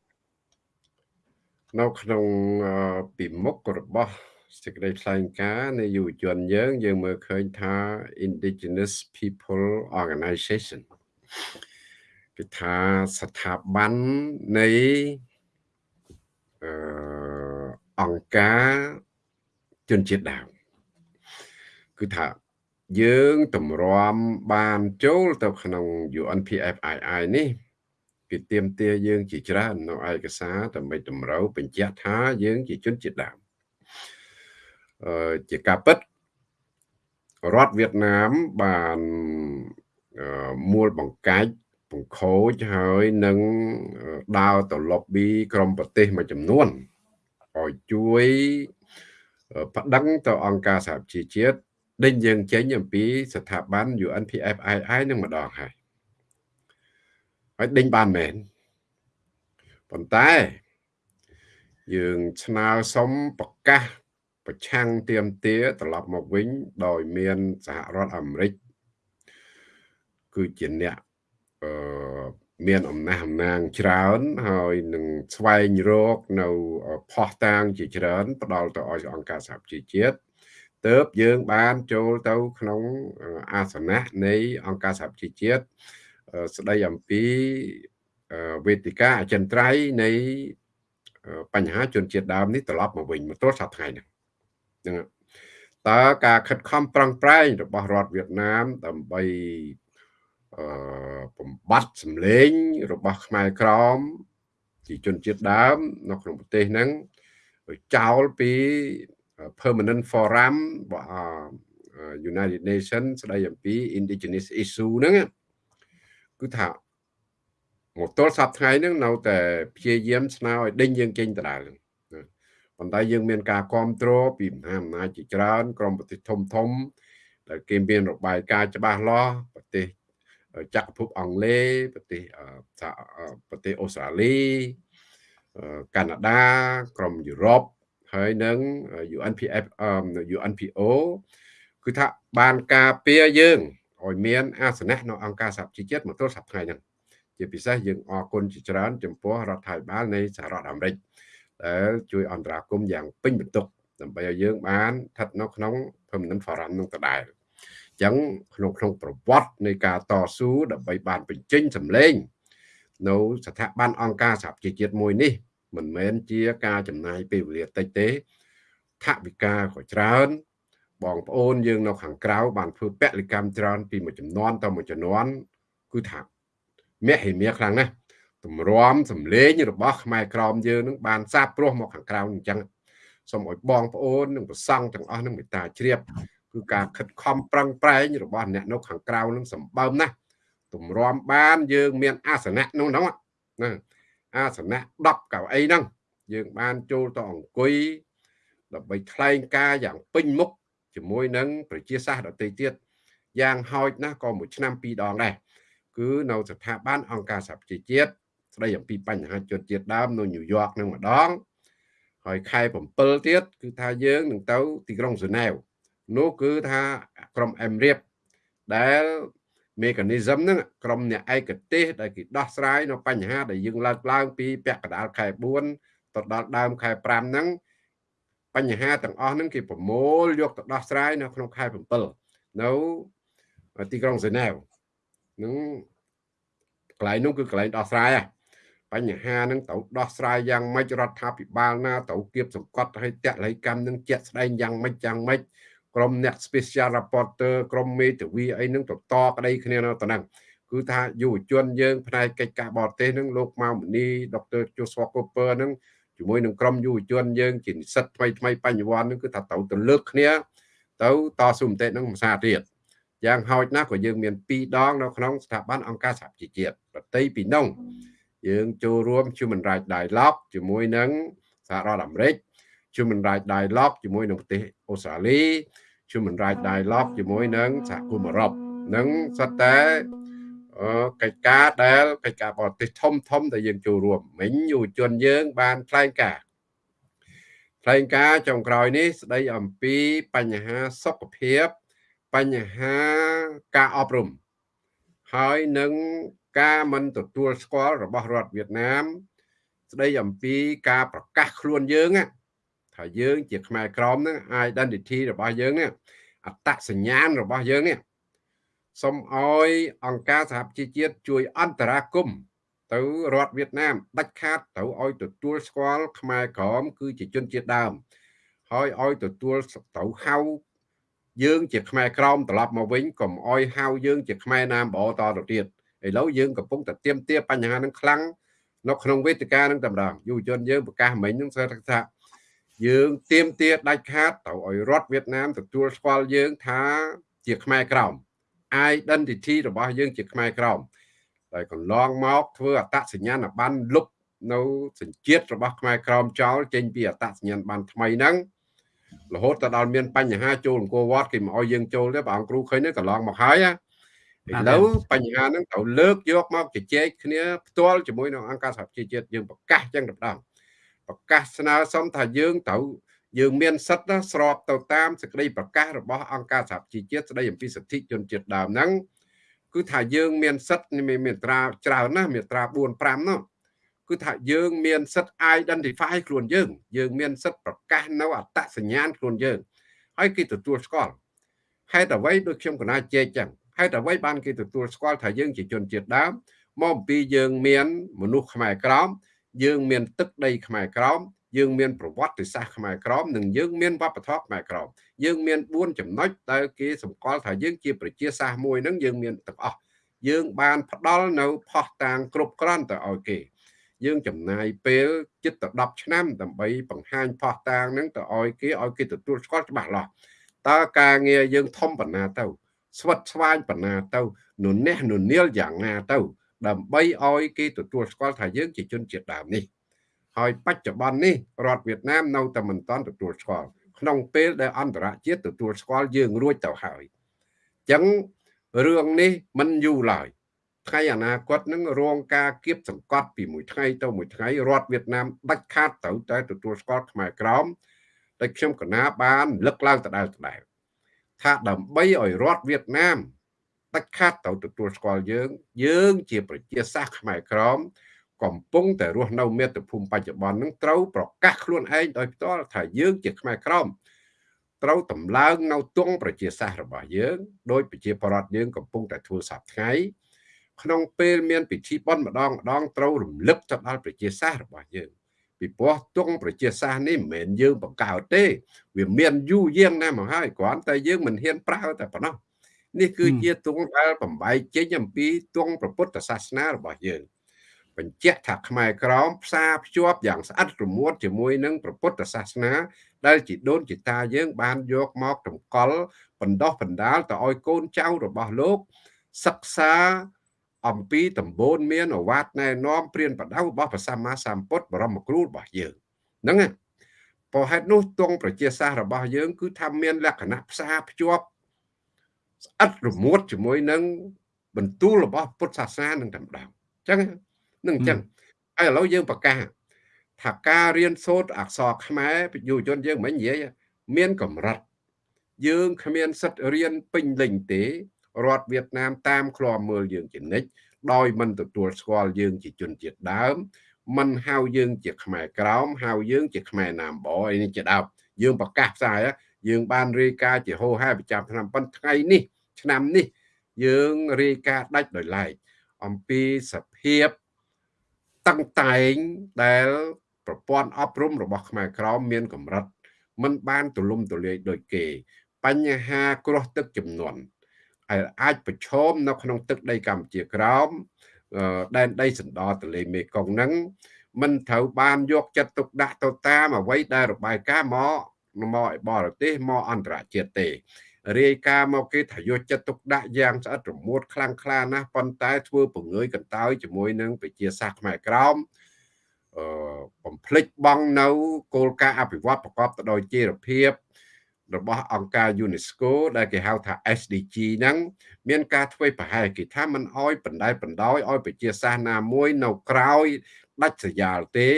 នៅក្នុងអឺពីមុខរបស់សេចក្តីថ្លែងការណ៍នៃយុវជនយើងយើងមើលឃើញថា Indigenous People Organization គឺថាស្ថាប័ននៃអឺ អង្គការជនជាតិដើមគឺថាយើងតម្រាំបានចូលទៅក្នុង UNPFII នេះគេទៀមទាយើងជាច្រើននៅឯកសារដើម្បីតម្រូវបញ្ជាក់ថាយើងជាជនជាតិដើមអឺជាការពិតរដ្ឋវៀតណាមបានមូលបង្កាច់បង្ខូចហើយនឹងដើរទៅ lobby ក្រុមប្រទេសមួយចំនួន ឲ្យជួយប្តឹងទៅអង្គការសហជីវជាតិដេញយើងចេញអំពីស្ថាប័ន UNPFII នឹងម្ដងហើយហើយដេញបានមែនប៉ុន្តែយើងស្នើសុំប្រកាសប្រឆាំងទៀមទាត្រឡប់មកវិញ ដោយមានសហរដ្ឋអាមេរិកគឺជាអ្នកអឺ មានអំណះអំណាងច្រើន ហើយនឹងស្វែងរកនៅផោះតាងជាច្រើន ផ្ដល់ទៅឲ្យអង្គការសហជីវជាតិទើបយើងបានចូលទៅក្នុងអាសនៈនៃអង្គការសហជីវជាតិស្ដីអំពីវេទិកាអចិន្ត្រៃយ៍នៃបញ្ហាជនជាតិដើមនេះត្រឡប់មកវិញមកទល់សប្តាហ៍នេះហ្នឹងតើការខិតខំប្រឹងប្រែងរបស់រដ្ឋវៀតណាមដើម្បីអឺ បំបត្តិសម្លេង របស់ខ្មែរក្រមជាជនជាតិដើម នៅក្នុងប្រទេសហ្នឹងចោលពី permanent forum របស់ United Nations ស្ដីអំពី indigenous issue ហ្នឹងគឺថាមកទល់សប្តាហ៍ថ្ងៃហ្នឹងនៅតែព្យាយាមស្នើឲ្យដេញយើងចេញដដែលប៉ុន្តែយើងមានការគ្រប់គ្រងពីមហាអំណាចជាច្រើន ក្រុមប្រទេសធំធំដែលគេមានរបាយការណ៍ច្បាស់លាស់ប្រទេស ចក្រភពអង់គ្លេសប្រទេសប្រទេសអូស្ត្រាលីកាណាដាក្រុមយុរ៉ុបហើយនឹង UNPF UNPO គឺថាបានការពារយើងឲ្យមានអាសនៈនៅអង្គការសហជីវជាតិមកទល់សប្តាហ៍ហ្នឹងជាពិសេសយើងអរគុណជាច្រើនចំពោះរដ្ឋាភិបាលនៃសហរដ្ឋអាមេរិកដែលជួយអន្តរាគមន៍យ៉ាងពេញបន្ទុកដើម្បីឲ្យយើងបានស្ថិតនៅក្នុង permanent forum នឹងដដែលអញ្ចឹងក្នុងក្នុងប្រវត្តិនៃការតស៊ូដើម្បីបានបញ្ចេញសម្លេងនៅស្ថាប័នអង្គការសហជីវជាតិមួយនេះ មិនមែនជាការចំណាយពេលវេលាតិចទេថវិកាក៏ច្រើន បងប្អូនយើងនៅខាងក្រៅបានធ្វើពលកម្មច្រើនពីមួយចំនួនទៅមួយចំនួនគឺថាមហិមាខ្លាំងណាស់តម្រាំសម្លេងរបស់ខ្មែរក្រមយើងនឹងបានសាបព្រោះមកខាងក្រៅអញ្ចឹងសូមឲ្យបងប្អូននិងប្រសង់ទាំងអស់នឹងមេត្តាជ្រាប គឺការខិតខំប្រឹងប្រែងរបស់អ្នកនៅខាងក្រៅនឹងសម្បើមណាស់តម្រាំបានយើងមានអាសនៈនោះហ្នឹងណាអាសនៈ10កៅអីហ្នឹងយើងបានចូលទៅអង្គុយដើម្បីថ្លែងការយ៉ាងពេញមុខជាមួយនឹងប្រជាសាស្ត្រដទៃទៀតយ៉ាងហោចណាស់ក៏មួយឆ្នាំពីរដងដែរគឺនៅស្ថាប័នអង្គការសហប្រជាជាតិស្ដីអំពីបញ្ហាជនជាតិដើមនៅញូវយ៉កនឹងម្ដងហើយខែ7ទៀតគឺថាយើងនឹងទៅទីក្រុងហ្សឺណែវ នោះគឺថាក្រុមអេមរៀបដែល mechanism ហ្នឹងក្រុមអ្នកឯកទេសដែលគេដោះស្រាយនៅបញ្ហាដែលយើងលើកឡើងពីពាក់កណ្ដាលខែ4ទៅដល់ដើមខែ5ហ្នឹងបញ្ហាទាំងអស់ហ្នឹងគេប្រមូលយកទៅដោះស្រាយនៅក្នុងខែ7នៅទីក្រុងហ្សឺណែវនឹងកន្លែងនោះគឺកន្លែងដោះស្រាយបញ្ហានឹងត្រូវដោះស្រាយយ៉ាងម៉េចរដ្ឋាភិបាលណាត្រូវគៀបសង្កត់ឲ្យតល័យកម្មនឹងជាក់ស្ដែងយ៉ាងម៉េចយ៉ាងម៉េច ក្រុមអ្នក special reporter ក្រុមមេធាវីអីនឹងតតក្តីគ្នានៅតំណឹងគឺថាយុវជនយើងផ្នែកកិច្ចការបរទេសនឹងលោកម៉ៅមនីដុកទ័រជូស្វកូពើនឹងជាមួយនឹងក្រុមយុវជនយើងជានិស្សិតថ្មីថ្មីបញ្ញវន្តនឹងគឺថាត្រូវទៅលើកគ្នាទៅតស៊ូមតិនឹងភាសាទៀតយ៉ាងហោចណាស់ក៏យើងមាន2ដងនៅក្នុងស្ថាប័នអង្គការសហជីវជាតិប្រតិពីនោះយើងចូលរួម Human Rights Dialogue ជាមួយនឹងសហរដ្ឋអាមេរិក Human Rights Dialogue ជាមួយនឹងប្រទេសអូស្ត្រាលី Human Rights Dialogue ជាមួយនឹងសហគមន៍អឺរ៉ុបនឹងសិតតែកិច្ចការដែលកិច្ចការបរទេសធំធំដែលយើងចូលរួមមិញយុវជនយើង បានថ្លែងការណ៍ថ្លែងការណ៍ចុងក្រោយនេះស្ដីអំពីបញ្ហាសុខភាពបញ្ហាការអប់រំហើយនឹងការមិនទទួលស្គាល់របស់រដ្ឋវៀតណាម ស្ដីអំពីការប្រកាសខ្លួនយើង ថាយើងជាខ្មែរក្រមហ្នឹង identity របស់យើងនេះអត្តសញ្ញាណរបស់យើងនេះសូមឲ្យអង្គការសហប្រជាជាតិជួយអន្តរាគមន៍ទៅរដ្ឋវៀតណាមដាច់ខាតទៅឲ្យទទួលស្គាល់ខ្មែរក្រមគឺជាជនជាតិដើម ហើយឲ្យទទួលទៅហៅយើងជាខ្មែរក្រមត្រឡប់មកវិញកុំអោយហៅយើងជាខ្មែរណាមបតទៅទៀតឥឡូវយើងកំពុងតែទៀមទាបញ្ហានឹងខ្លាំងនៅក្នុងវេទិកានឹងតែម្ដងយុវជនយើងប្រកាសមិញនឹងថា យើងទៀមទាដាច់ខាតទៅឲ្យរដ្ឋវៀតណាមទទួលស្គាល់យើងថាជាខ្មែរក្រម identity របស់យើងជាខ្មែរក្រមហើយកន្លងមកធ្វើអត្តសញ្ញាណប័ណ្ណលុបនៅសញ្ជាតិរបស់ខ្មែរក្រមចោលចេញពីអត្តសញ្ញាណប័ណ្ណថ្មីហ្នឹងរហូតទៅដល់មានបញ្ហាចូលអង្គរវត្តគេមកឲ្យយើងចូលទេព្រះអង្គគ្រូឃើញទេកន្លងមកហើយណាឥឡូវបញ្ហាហ្នឹងត្រូវលើកយកមកជជែកគ្នាផ្ទាល់ជាមួយនឹងអង្គការសហប្រជាជាតិយើងប្រកាសចឹងទៅដល់ ប្រកាសស្នើសុំថាយើងត្រូវយើងមានសិទ្ធិស្របទៅតាមសេចក្តីប្រកាសរបស់អង្គការសហជីវជាតិស្តីអំពីសិទ្ធិជនជាតិដើមហ្នឹងគឺថាយើងមានសិទ្ធិមានត្រាច្រើនណាស់មានត្រា4 5នោះគឺថាយើងមានសិទ្ធិ identify ខ្លួនយើង យើងមានសិទ្ធិប្រកាសនៅអត្តសញ្ញាណខ្លួនយើងហើយគេទទួលស្គាល់ហេតុអ្វីដូចខ្ញុំកណាជែកចឹងហេតុអ្វីបានគេទទួលស្គាល់ថាយើងជាជនជាតិដើមមកអំពីយើងមានមនុស្សខ្មែរក្រម យើងមានទឹកដីខ្មែរក្រមយើងមានប្រវត្តិសាស្ត្រខ្មែរក្រមនិងយើងមានវប្បធម៌ខ្មែរក្រមយើងមាន4ចំណុចដែលគេសម្គាល់ថាយើងជាប្រជាសាស្ត្រមួយហ្នឹងយើងមានទាំងអស់យើងបានផ្ដល់នៅផោះតាងគ្រប់គ្រាន់ទៅឲ្យគេ យើងចំណាយពេលជិតទៅ10ឆ្នាំដើម្បីបង្ហាញផោះតាងហ្នឹងទៅឲ្យគេឲ្យគេទទួលស្គាល់ច្បាស់លាស់តើការងារយើងធំប៉ុណ្ណាទៅស្វិតស្វាញប៉ុណ្ណាទៅនុះនុនាលយ៉ាងណាទៅ ដើម្បីឲ្យគេទទួលស្គាល់ថាយើងជាជនជាតិដើមនេះហើយបច្ចុប្បន្ននេះរដ្ឋវៀតណាមនៅតែមិនទាន់ទទួលស្គាល់ក្នុងពេលដែលអន្តរជាតិទទួលស្គាល់យើងរួចទៅហើយអញ្ចឹងរឿងនេះមិនយូរឡើយថ្ងៃអនាគតនឹងរងការគៀបសង្កត់ពីមួយថ្ងៃទៅមួយថ្ងៃរដ្ឋវៀតណាមដាច់ខាតទៅតែទទួលស្គាល់ខ្មែរក្រមតែខ្ញុំកណាបានលឹកឡើងដដែលដដែលថាដើម្បីឲ្យរដ្ឋវៀតណាម ដាច់ខាតទៅទទួលស្គាល់យើង យើងជាប្រជាសាស្ត្រខ្មែរក្រមកំពុងតែរស់នៅមាតុភូមិបច្ចុប្បន្ននឹងត្រូវប្រកាសខ្លួនឯងដោយផ្ទាល់ថាយើងជាខ្មែរក្រមត្រូវតម្លើងនៅទង់ប្រជាសាស្ត្ររបស់យើងដោយប្រជាប្រដ្ឋយើងកំពុងតែធ្វើសប្តាហ៍ថ្ងៃក្នុងពេលមានពិធីបុណ្យម្ដងម្ដងត្រូវរំលឹកទៅដល់ប្រជាសាស្ត្ររបស់យើងពីព្រោះទង់ប្រជាសាស្ត្រនេះមិនមែនយើងបង្កើតទេ វាមានយូរយាងណាស់មកហើយគ្រាន់តែយើងមិនហ៊ានប្រើតែប៉ុណ្ណោះ នេះគឺជាទង់ដែលបំបែកចេញអំពីទង់ព្រះពុទ្ធសាសនារបស់យើងបញ្ជាក់ថាខ្មែរក្រមផ្សារភ្ជាប់យ៉ាងស្អិតរមួតជាមួយនឹងព្រះពុទ្ធសាសនា ដែលជីដូនជីតាយើង បានយកមកតម្កល់បណ្ដោះបណ្ដាលទៅឲ្យកូនចៅរបស់លោក សិក្សាអំពីតម្បូនមានអវាទណែនាំព្រានប្រដៅរបស់ព្រះសម្មាសម្ពុទ្ធបរមគ្រូរបស់យើងហ្នឹងព្រោះហេតុនោះទងប្រជាសាស្ត្ររបស់យើង គឺថាមានលក្ខណៈផ្សារភ្ជាប់ ស្អិតរមួតជាមួយនឹងបន្ទូលរបស់ពុទ្ធសាសនានឹងតែម្ដងអញ្ចឹងនឹងអញ្ចឹងហើយឥឡូវយើងប្រកាសថាការរៀនសូត្រអក្សរខ្មែរយុវជនយើងមិននិយាយមានកម្រិតយើងគ្មានសិទ្ធិរៀនពេញលេញទេរដ្ឋវៀតណាមតាមឃ្លាំមើលយើងជានិច្ចដោយមិនទទួលស្គាល់យើងជាជនជាតិដើមមិនហៅយើងជាខ្មែរក្រោមហៅយើងជាខ្មែរណាមបអីនេះជាដើមយើងប្រកាសផ្សាយ យើងបានរាយការណ៍ជាហោហែប្រចាំឆ្នាំប៉ុន្តែថ្ងៃនេះ ឆ្នាំនេះ យើងរាយការណ៍ដាច់ដោយឡែកអំពីសភាពតឹងតែងដែលប្រព័ន្ធអប់រំរបស់ខ្មែរក្រមមានកម្រិតมันបានទូលំទូលាយដូចគេ បញ្ហាគ្រោះទឹកចំនួនហើយអាចប្រឈមនៅក្នុងទឹកដីកម្ពុជាក្រោមដែនដីសណ្ដោទន្លេមេគង្គហ្នឹងមិនត្រូវបានយកចិត្តទុកដាក់ទៅតាមអ្វីដែលរបាយការណ៍មក មកឲ្យបរទេសមកអន្តរជាតិទេរាយការណ៍មកគេថាយកចិត្តទុកដាក់យ៉ាងស្អិតរមួតខ្លាំងក្លាណាស់ប៉ុន្តែធ្វើពង្រើយកន្តើយជាមួយនឹងប្រជាសាស្ត្រខ្មែរក្រមអឺបំភ្លេចបង់នៅគោលការណ៍អភិវឌ្ឍប្រកបទៅដោយចីរភាពរបស់អង្គការ UNESCO ដែលគេហៅថា SDG ហ្នឹងមានការធ្វើប្រហែលគេថាมันអោយបណ្ដែលបណ្ដោយឲ្យប្រជាសាសនាមួយនៅក្រោយដាច់ស្រយាលទេ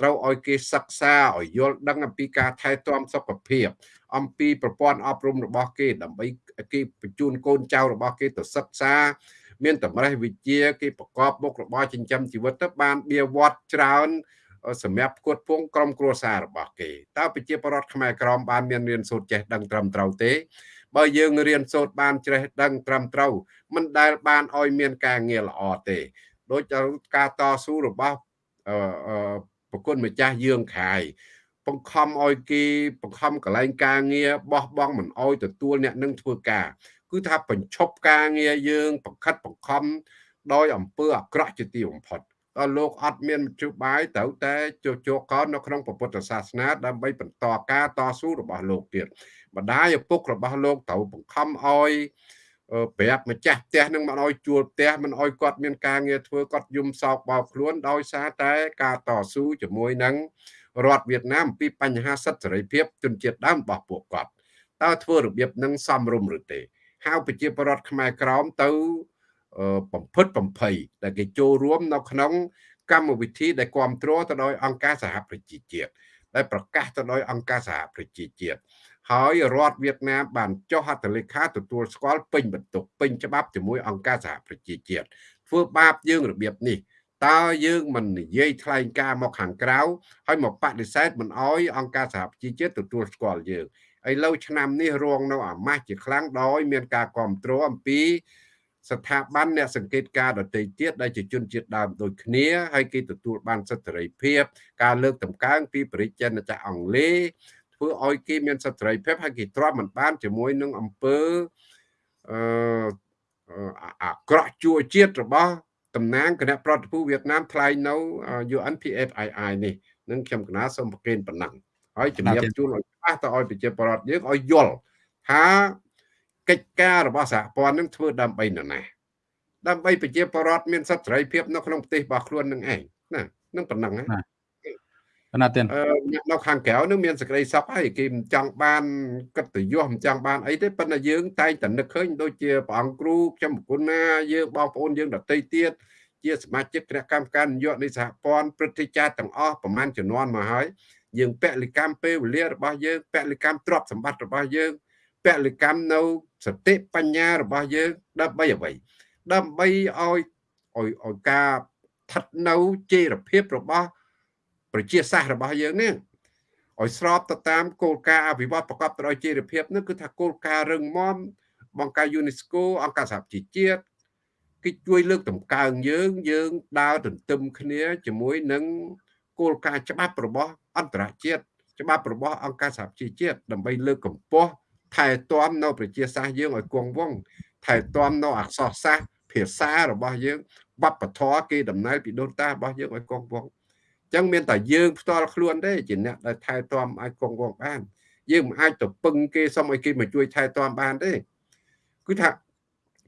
ត្រូវឲ្យគេសិក្សាឲ្យយល់ដឹងអំពីការថែទាំសុខភាពអំពីប្រព័ន្ធអប់រំរបស់គេដើម្បីគេបញ្ជូនកូនចៅរបស់គេទៅសិក្សា មានតម្រេះវិជ្ជាគេប្រកបមុខរបរចិញ្ចឹមជីវិតទៅបានបៀវត្តច្រើនសម្រាប់ផ្គត់ផ្គង់ក្រុមគ្រួសាររបស់គេតើប្រជាពលរដ្ឋខ្មែរក្រមបានមានរៀនសូត្រចេះដឹងត្រឹមត្រូវទេបើយើងរៀនសូត្របានចេះដឹងត្រឹមត្រូវមិនដែលបានឲ្យមានការងារល្អទេ ដូចការតស៊ូរបស់អឺ ប្រគុណម្ចាស់យើងខាយបង្ខំឲ្យគេបង្ខំកលែងការងារបោះបង់មិនអោយទទួលអ្នកនឹងធ្វើការ គឺថាបញ្ឈប់ការងារយើងបង្ខិតបង្ខំដោយអំពើអាក្រក់ជាទីបំផុតដល់លោកអត់មានមជ្ឈបាយត្រូវតែជោគជោគកោនៅក្នុងពុទ្ធសាសនាដើម្បីបន្តការតស៊ូរបស់លោកទៀតម្ដាយឪពុករបស់លោកត្រូវបង្ខំឲ្យ ប្រាប់ម្ចាស់ផ្ទះនឹងមិនឲ្យជួលផ្ទះមិនឲ្យគាត់មានការងារធ្វើគាត់យំសោកបោកខ្លួនដោយសារតែការតស៊ូជាមួយនឹងរដ្ឋវៀតណាមពីបញ្ហាសិទ្ធិសេរីភាពជនជាតិដើមរបស់ពួកគាត់តើធ្វើរបៀបនឹងសមរម្យឬទេហៅប្រជាពលរដ្ឋខ្មែរក្រមទៅបំផិតបំភ័យដែលគេចូលរួមនៅក្នុងកម្មវិធីដែលគ្រប់គ្រងទៅដោយអង្គការសហប្រជាជាតិដែលប្រកាសទៅដោយអង្គការសហប្រជាជាតិ ហើយរដ្ឋវៀតណាមបានចុះហត្ថលេខាទទួលស្គាល់ពេញបន្ទុកពេញច្បាប់ជាមួយអង្គការសហប្រជាជាតិធ្វើបាបយើងរបៀបនេះតើយើងមិននិយាយថ្លែងការមកខាងក្រៅហើយមកបដិសេធមិនអោយអង្គការសហប្រជាជាតិទទួលស្គាល់យើងឥឡូវឆ្នាំនេះរងនៅអាម៉ាស់ជាខ្លាំងដោយមានការគ្រប់គ្រងអំពីស្ថាប័នអ្នកសង្កេតការដទៃទៀតដែលជាជនជាតិដើមដូចគ្នាហើយគេទទួលបានសិទ្ធិសេរីភាពការលើកតម្កើងពីប្រជាជនចក្រអង់គ្លេស ធ្វើឲ្យគេមានសិទ្ធិសេរីភាពហើយគេទ្រាំមិនបានជាមួយនឹងអង្គើអឺអាក្រក់ជួជាតិរបស់តំណាងគណៈប្រតិភូវៀតណាមថ្លែងនៅ UNPFII នេះនឹងខ្ញុំកណាសូមប្រកេនប៉ុណ្ណឹងហើយជំរាបជូនឲ្យច្បាស់ទៅឲ្យប្រជាពលរដ្ឋយើងឲ្យយល់ថាកិច្ចការរបស់សហព័ន្ធនឹងធ្វើដើម្បីនរណាដើម្បីប្រជាពលរដ្ឋមានសិទ្ធិសេរីភាពនៅក្នុងប្រទេសរបស់ខ្លួននឹងឯងណានឹងប៉ុណ្ណឹងណាប៉ុ ណ្ណាទៀតនៅខាងក្រៅនឹងមានសក្តិសុខហើយគេមិនចង់បានកិត្តិយសមិនចង់បានអីទេប៉ុន្តែយើងតែងតែនឹកឃើញដូចជាព្រះអង្គគ្រូខ្ញុំប្រគុណណាយើងបងប្អូនយើងដទៃទៀតជាសមាជិកគណៈកម្មការនយោបាយនៃសហព័ន្ធព្រឹទ្ធាចារ្យទាំងអស់ប្រមាណជំនាន់មកហើយយើងពលិកម្មពេលវេលារបស់យើងពលិកម្មទ្រព្យសម្បត្តិរបស់យើងពលិកម្មនៅសតិបញ្ញារបស់យើងដើម្បីអ្វីដើម្បីឲ្យឲ្យឲ្យការស្ថិតនៅជេរភាពរបស់ ប្រជាសាស្ត្ររបស់យើងនេះឲ្យស្របទៅតាមគោលការណ៍អភិវឌ្ឍប្រកបដោយចីរភាពនោះគឺថាគោលការណ៍រឹងមាំបង្ការ UNESCO អង្គការសហប្រជាជាតិគេជួយលើកតម្កើងយើងយើងដើរទន្ទឹមគ្នាជាមួយនឹងគោលការណ៍ច្បាប់របស់អន្តរជាតិច្បាប់របស់អង្គការសហប្រជាជាតិដើម្បីលើកកម្ពស់ថែទាំនៅប្រជាសាស្ត្រយើងឲ្យគង់វង្សថែទាំនៅអក្សរសាស្ត្រភាសារបស់យើងវប្បធម៌គេដំណើរពីដូនតារបស់យើងឲ្យគង់វង្ស ចឹងមានតែយើងផ្ទាល់ខ្លួនទេជាអ្នកដែលថែទាំអាចគង់វង្សបានយើងមិនអាចទៅពឹងគេសុំឲ្យគេមកជួយថែទាំបានទេគឺថា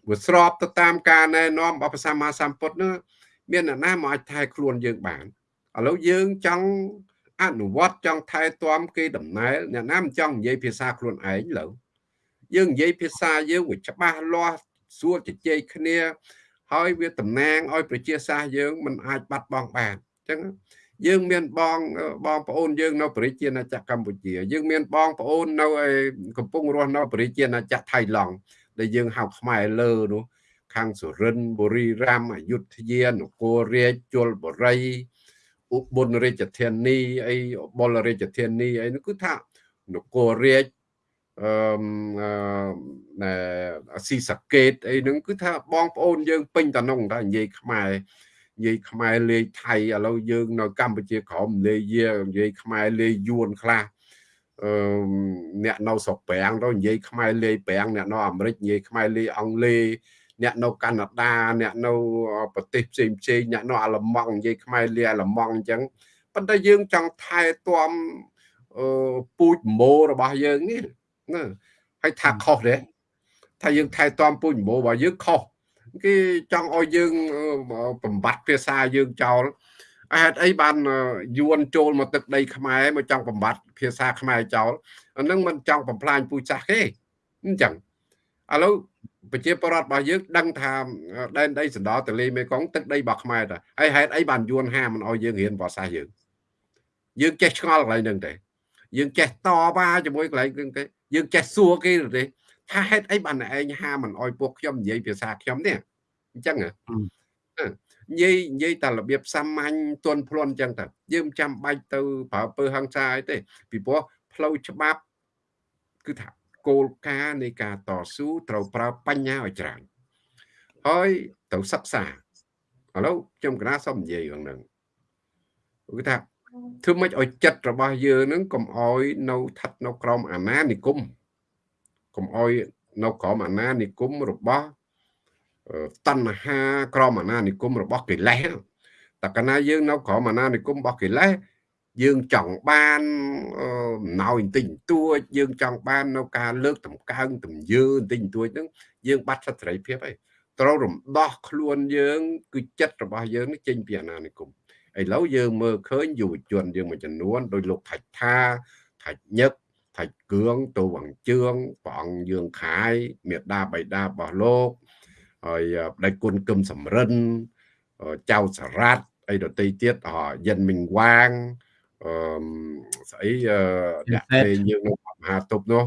វាស្របទៅតាមការណែនាំរបស់ព្រះសម្មាសម្ពុទ្ធនោះមានអ្នកណាមកអាចថែខ្លួនយើងបានឥឡូវយើងចង់អនុវត្តចង់ថែទាំគេដំណើរអ្នកណាមិនចង់និយាយភាសាខ្លួនឯងលើយើងនិយាយភាសាយើងវាច្បាស់លាស់សួរជជែកគ្នា ហើយវាតំណាងឲ្យប្រជាសាស្ត្រយើងមិនអាចបាត់បង់បានអញ្ចឹង យើងមានបងបងប្អូនយើងនៅប្រជាណាចក្រកម្ពុជាយើងមានបងប្អូននៅកំពុងរស់នៅប្រជាណាចក្រថៃឡង់ដែលយើងហៅខ្មែរលើនោះខាងសុរិនបុរីរាមអយុធ្យានគររាជជលបុរីឧបលរាជធានីអីបុលរាជធានីអីនោះគឺថានគររាជអឺណែស៊ីសាកេតអីហ្នឹងគឺថាបងប្អូនយើងពេញតំណងតែនិយាយខ្មែរ និយាយខ្មែរលេខថៃឥឡូវយើងនៅកម្ពុជាក្រមលេខយានិយាយខ្មែរលេខយួនខ្លះអឺអ្នកនៅស្រុកប្រាំងទៅនិយាយខ្មែរលេខប្រាំងអ្នកនៅអាមេរិកនិយាយខ្មែរលេខអង់គ្លេសអ្នកនៅកាណាដាអ្នកនៅប្រទេសផ្សេងផ្សេងអ្នកនៅអាល្លឺម៉ង់និយាយខ្មែរលាអាល្លឺម៉ង់អញ្ចឹងប៉ុន្តែយើងចង់ថែទាំអឺពូជម៉ូរបស់យើងនេះណាហើយថាខុសទេថាយើងថែទាំពូជម្បូររបស់យើងខុស គេចង់ឲ្យយើងបំបត្តិភាសាយើងចោលហេតុអីបានយួនចូលមកទឹកដីខ្មែរមកចង់បំបត្តិភាសាខ្មែរចោលអានឹងមិនចង់បំផ្លាញពូជសាសន៍គេអញ្ចឹងឥឡូវប្រជាពលរដ្ឋរបស់យើងដឹងថាដែនដីសណ្ដោទលេមេគង្គទឹកដីរបស់ខ្មែរតាហើយហេតុអីបានយួនហាមិនឲ្យយើងរៀនភាសាយើងយើងចេះឆ្ងល់កន្លែងហ្នឹងទេយើងចេះតវ៉ាជាមួយកន្លែងហ្នឹងទេយើងចេះសួរគេទេ ថាហេតុអីបានឯងហាមិនអោយពួកខ្ញុំនិយាយភាសាខ្ញុំនេះអញ្ចឹងនិយាយនិយាយតែរបៀបសាមញ្ញទន់ភ្លន់អញ្ចឹងទៅយើងចាំបាច់ទៅប្រើពើហឹង្សាអីទេពីព្រោះផ្លូវច្បាប់គឺថាគោលការណ៍នៃការតស៊ូត្រូវប្រើបញ្ញាឲ្យច្រើនហើយត្រូវសិក្សាឥឡូវខ្ញុំកណាសូមនិយាយរឿងហ្នឹងគឺថាធ្វើម៉េចឲ្យចិត្តរបស់យើងនឹងកុំអោយនៅស្ថិតនៅក្រោមអាណានិគម កុំអោយនៅក្រោមអាណានិគមរបស់តណ្ហាក្រមអាណានិគមរបស់កិលេសតើកាលណាយើងនៅក្រមអាណានិគមរបស់កិលេសយើងចង់បានអំណោយបន្តិចបន្តួចយើងចង់បាននៅការលើកតម្កើងទំយើបន្តិចបន្តួចហ្នឹងយើងបាត់សិទ្ធិសេរីភាពហើយត្រូវរំដោះខ្លួនយើង គឺចិត្តរបស់យើងនេះចេញពីអាណានិគមឥឡូវយើងមើលឃើញយុវជនយើងមួយចំនួនដោយលោកថាច់ថាថាច់ញឹក ថាច់គឿងទៅវងជឿងព្រះអង្គយើងខាយមេដាបៃតារបស់លោកហើយដៃគុណគឹមសំរិនចៅសារ៉ាត់អីដតីទៀតយិនមីងវាងអឺស្អីដាក់ពេលយើងនៅមហាតុបនោះ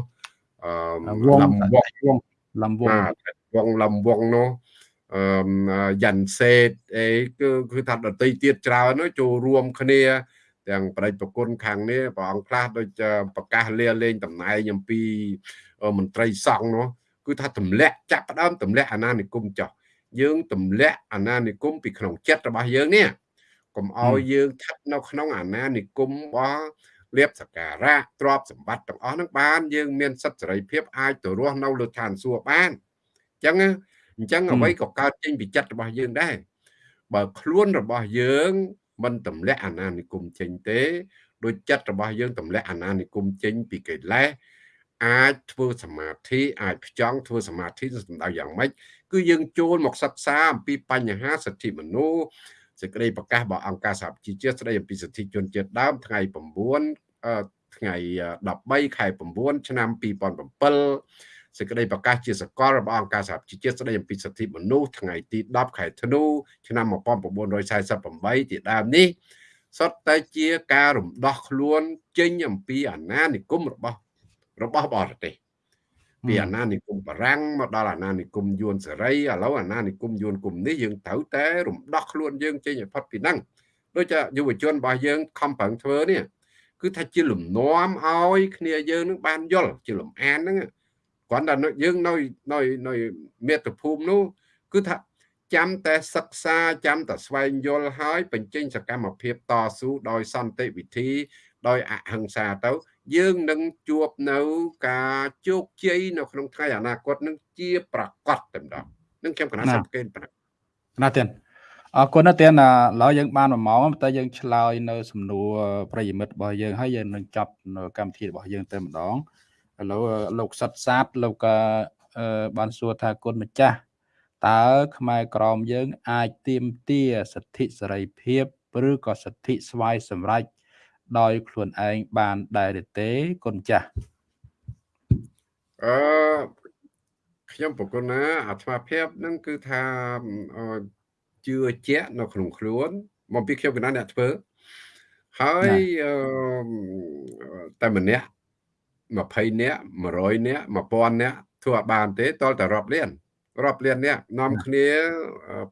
អឺលំវងលំវងវងលំវងនោះអឺយ៉ាន់សេតអីគឺគឺថាដតីទៀតច្រើនចូលរួមគ្នា ទាំងប្រតិប្រគុណខាងនេះព្រះអង្គខ្លះដូចប្រកាសលាលែងតំណែងអំពីមន្ត្រីសង្ឃនោះគឺថាទម្លាក់ចាប់ផ្ដើមទម្លាក់អាណានិគមចោះយើងទម្លាក់អាណានិគមពីក្នុងចិត្តរបស់យើងនេះកុំឲ្យយើងស្ថិតនៅក្នុងអាណានិគមរបស់លៀបសការៈទ្រព្យសម្បត្តិទាំងអស់ហ្នឹងបានយើងមានសិទ្ធិសេរីភាពអាចទៅរស់នៅលើឋានសួគ៌បានអញ្ចឹងអញ្ចឹងអ្វីក៏កើតចេញពីចិត្តរបស់យើងដែរបើខ្លួនរបស់យើង មិនទម្លាក់អាណានិគមចេញទេដោយចិត្តរបស់យើងទម្លាក់អាណានិគមចេញពីកិលេសអាចធ្វើសមាធិអាចផ្ចង់ធ្វើសមាធិសំដៅយ៉ាងម៉េចគឺយើងចូលមកសិក្សាអំពីបញ្ហាសិទ្ធិមនុស្សសេចក្តីប្រកាសរបស់អង្គការសហប្រជាជាតិស្តីអំពីសិទ្ធិជនជាតិដើមថ្ងៃ9ថ្ងៃ13ខែ9ឆ្នាំ2007 សេចក្តីប្រកាសជាសកលរបស់អង្គការសហប្រជាជាតិស្តីអំពីសិទ្ធិមនុស្សថ្ងៃទី10ខែធ្នូឆ្នាំ1948ទីដើមនេះសុទ្ធតែជាការរំដោះខ្លួនចេញអំពីអាណានិគមរបស់របស់បរទេសពីអាណានិគមបារាំងមកដល់អាណានិគមយួនសេរីឥឡូវអាណានិគមយួនគុំនេះយើងត្រូវតែរំដោះខ្លួនយើងចេញឲ្យផុតពីហ្នឹងដូចជាយុវជនរបស់យើងខំប្រឹងធ្វើនេះគឺថាជាលំនាំឲ្យគ្នាយើងនឹងបានយល់ជាលំអានហ្នឹង គ្រាន់តែយើងនៅនៅនៅមាតុភូមិនោះគឺថាចាំតែសិក្សាចាំតែស្វែងយល់ហើយបញ្ចេញសកម្មភាពតស៊ូដោយសន្តិវិធី ដោយអហិង្សាទៅ យើងនឹងជួបនៅការជោគជ័យនៅក្នុងថ្ងៃអនាគតនឹងជាប្រកបតែម្ដងនឹងខ្ញុំកណាសង្កេតប៉ុណ្ណឹងណាទៀតអរគុណណាទៀតឥឡូវយើងបាន1ម៉ោងតែយើងឆ្លើយនៅសំណួរប្រិយមិត្តរបស់យើងហើយយើងនឹងចាប់នៅកម្មវិធីរបស់យើងតែម្ដង ឥឡូវលោកសិតសាទលោកបានសួរថាគុណម្ចាស់តើខ្មែរក្រមយើង អាចទៀមទាសិទ្ធិសេរីភាពឬក៏សិទ្ធិស្វ័យសម្រេចដោយខ្លួនឯងបានដែរទេគុណចាស់អឺខ្ញុំប្រគុណណាអាត្មាភាពនឹងគឺថាជឿជាក់នៅក្នុងខ្លួនមកពីខ្ញុំកណាអ្នកធ្វើហើយតែម្នាក់ 20នាក់100នាក់1000នាក់ធ្វើឲ្យបានទេតលតែរាប់លានរាប់លាននាក់នាំគ្នា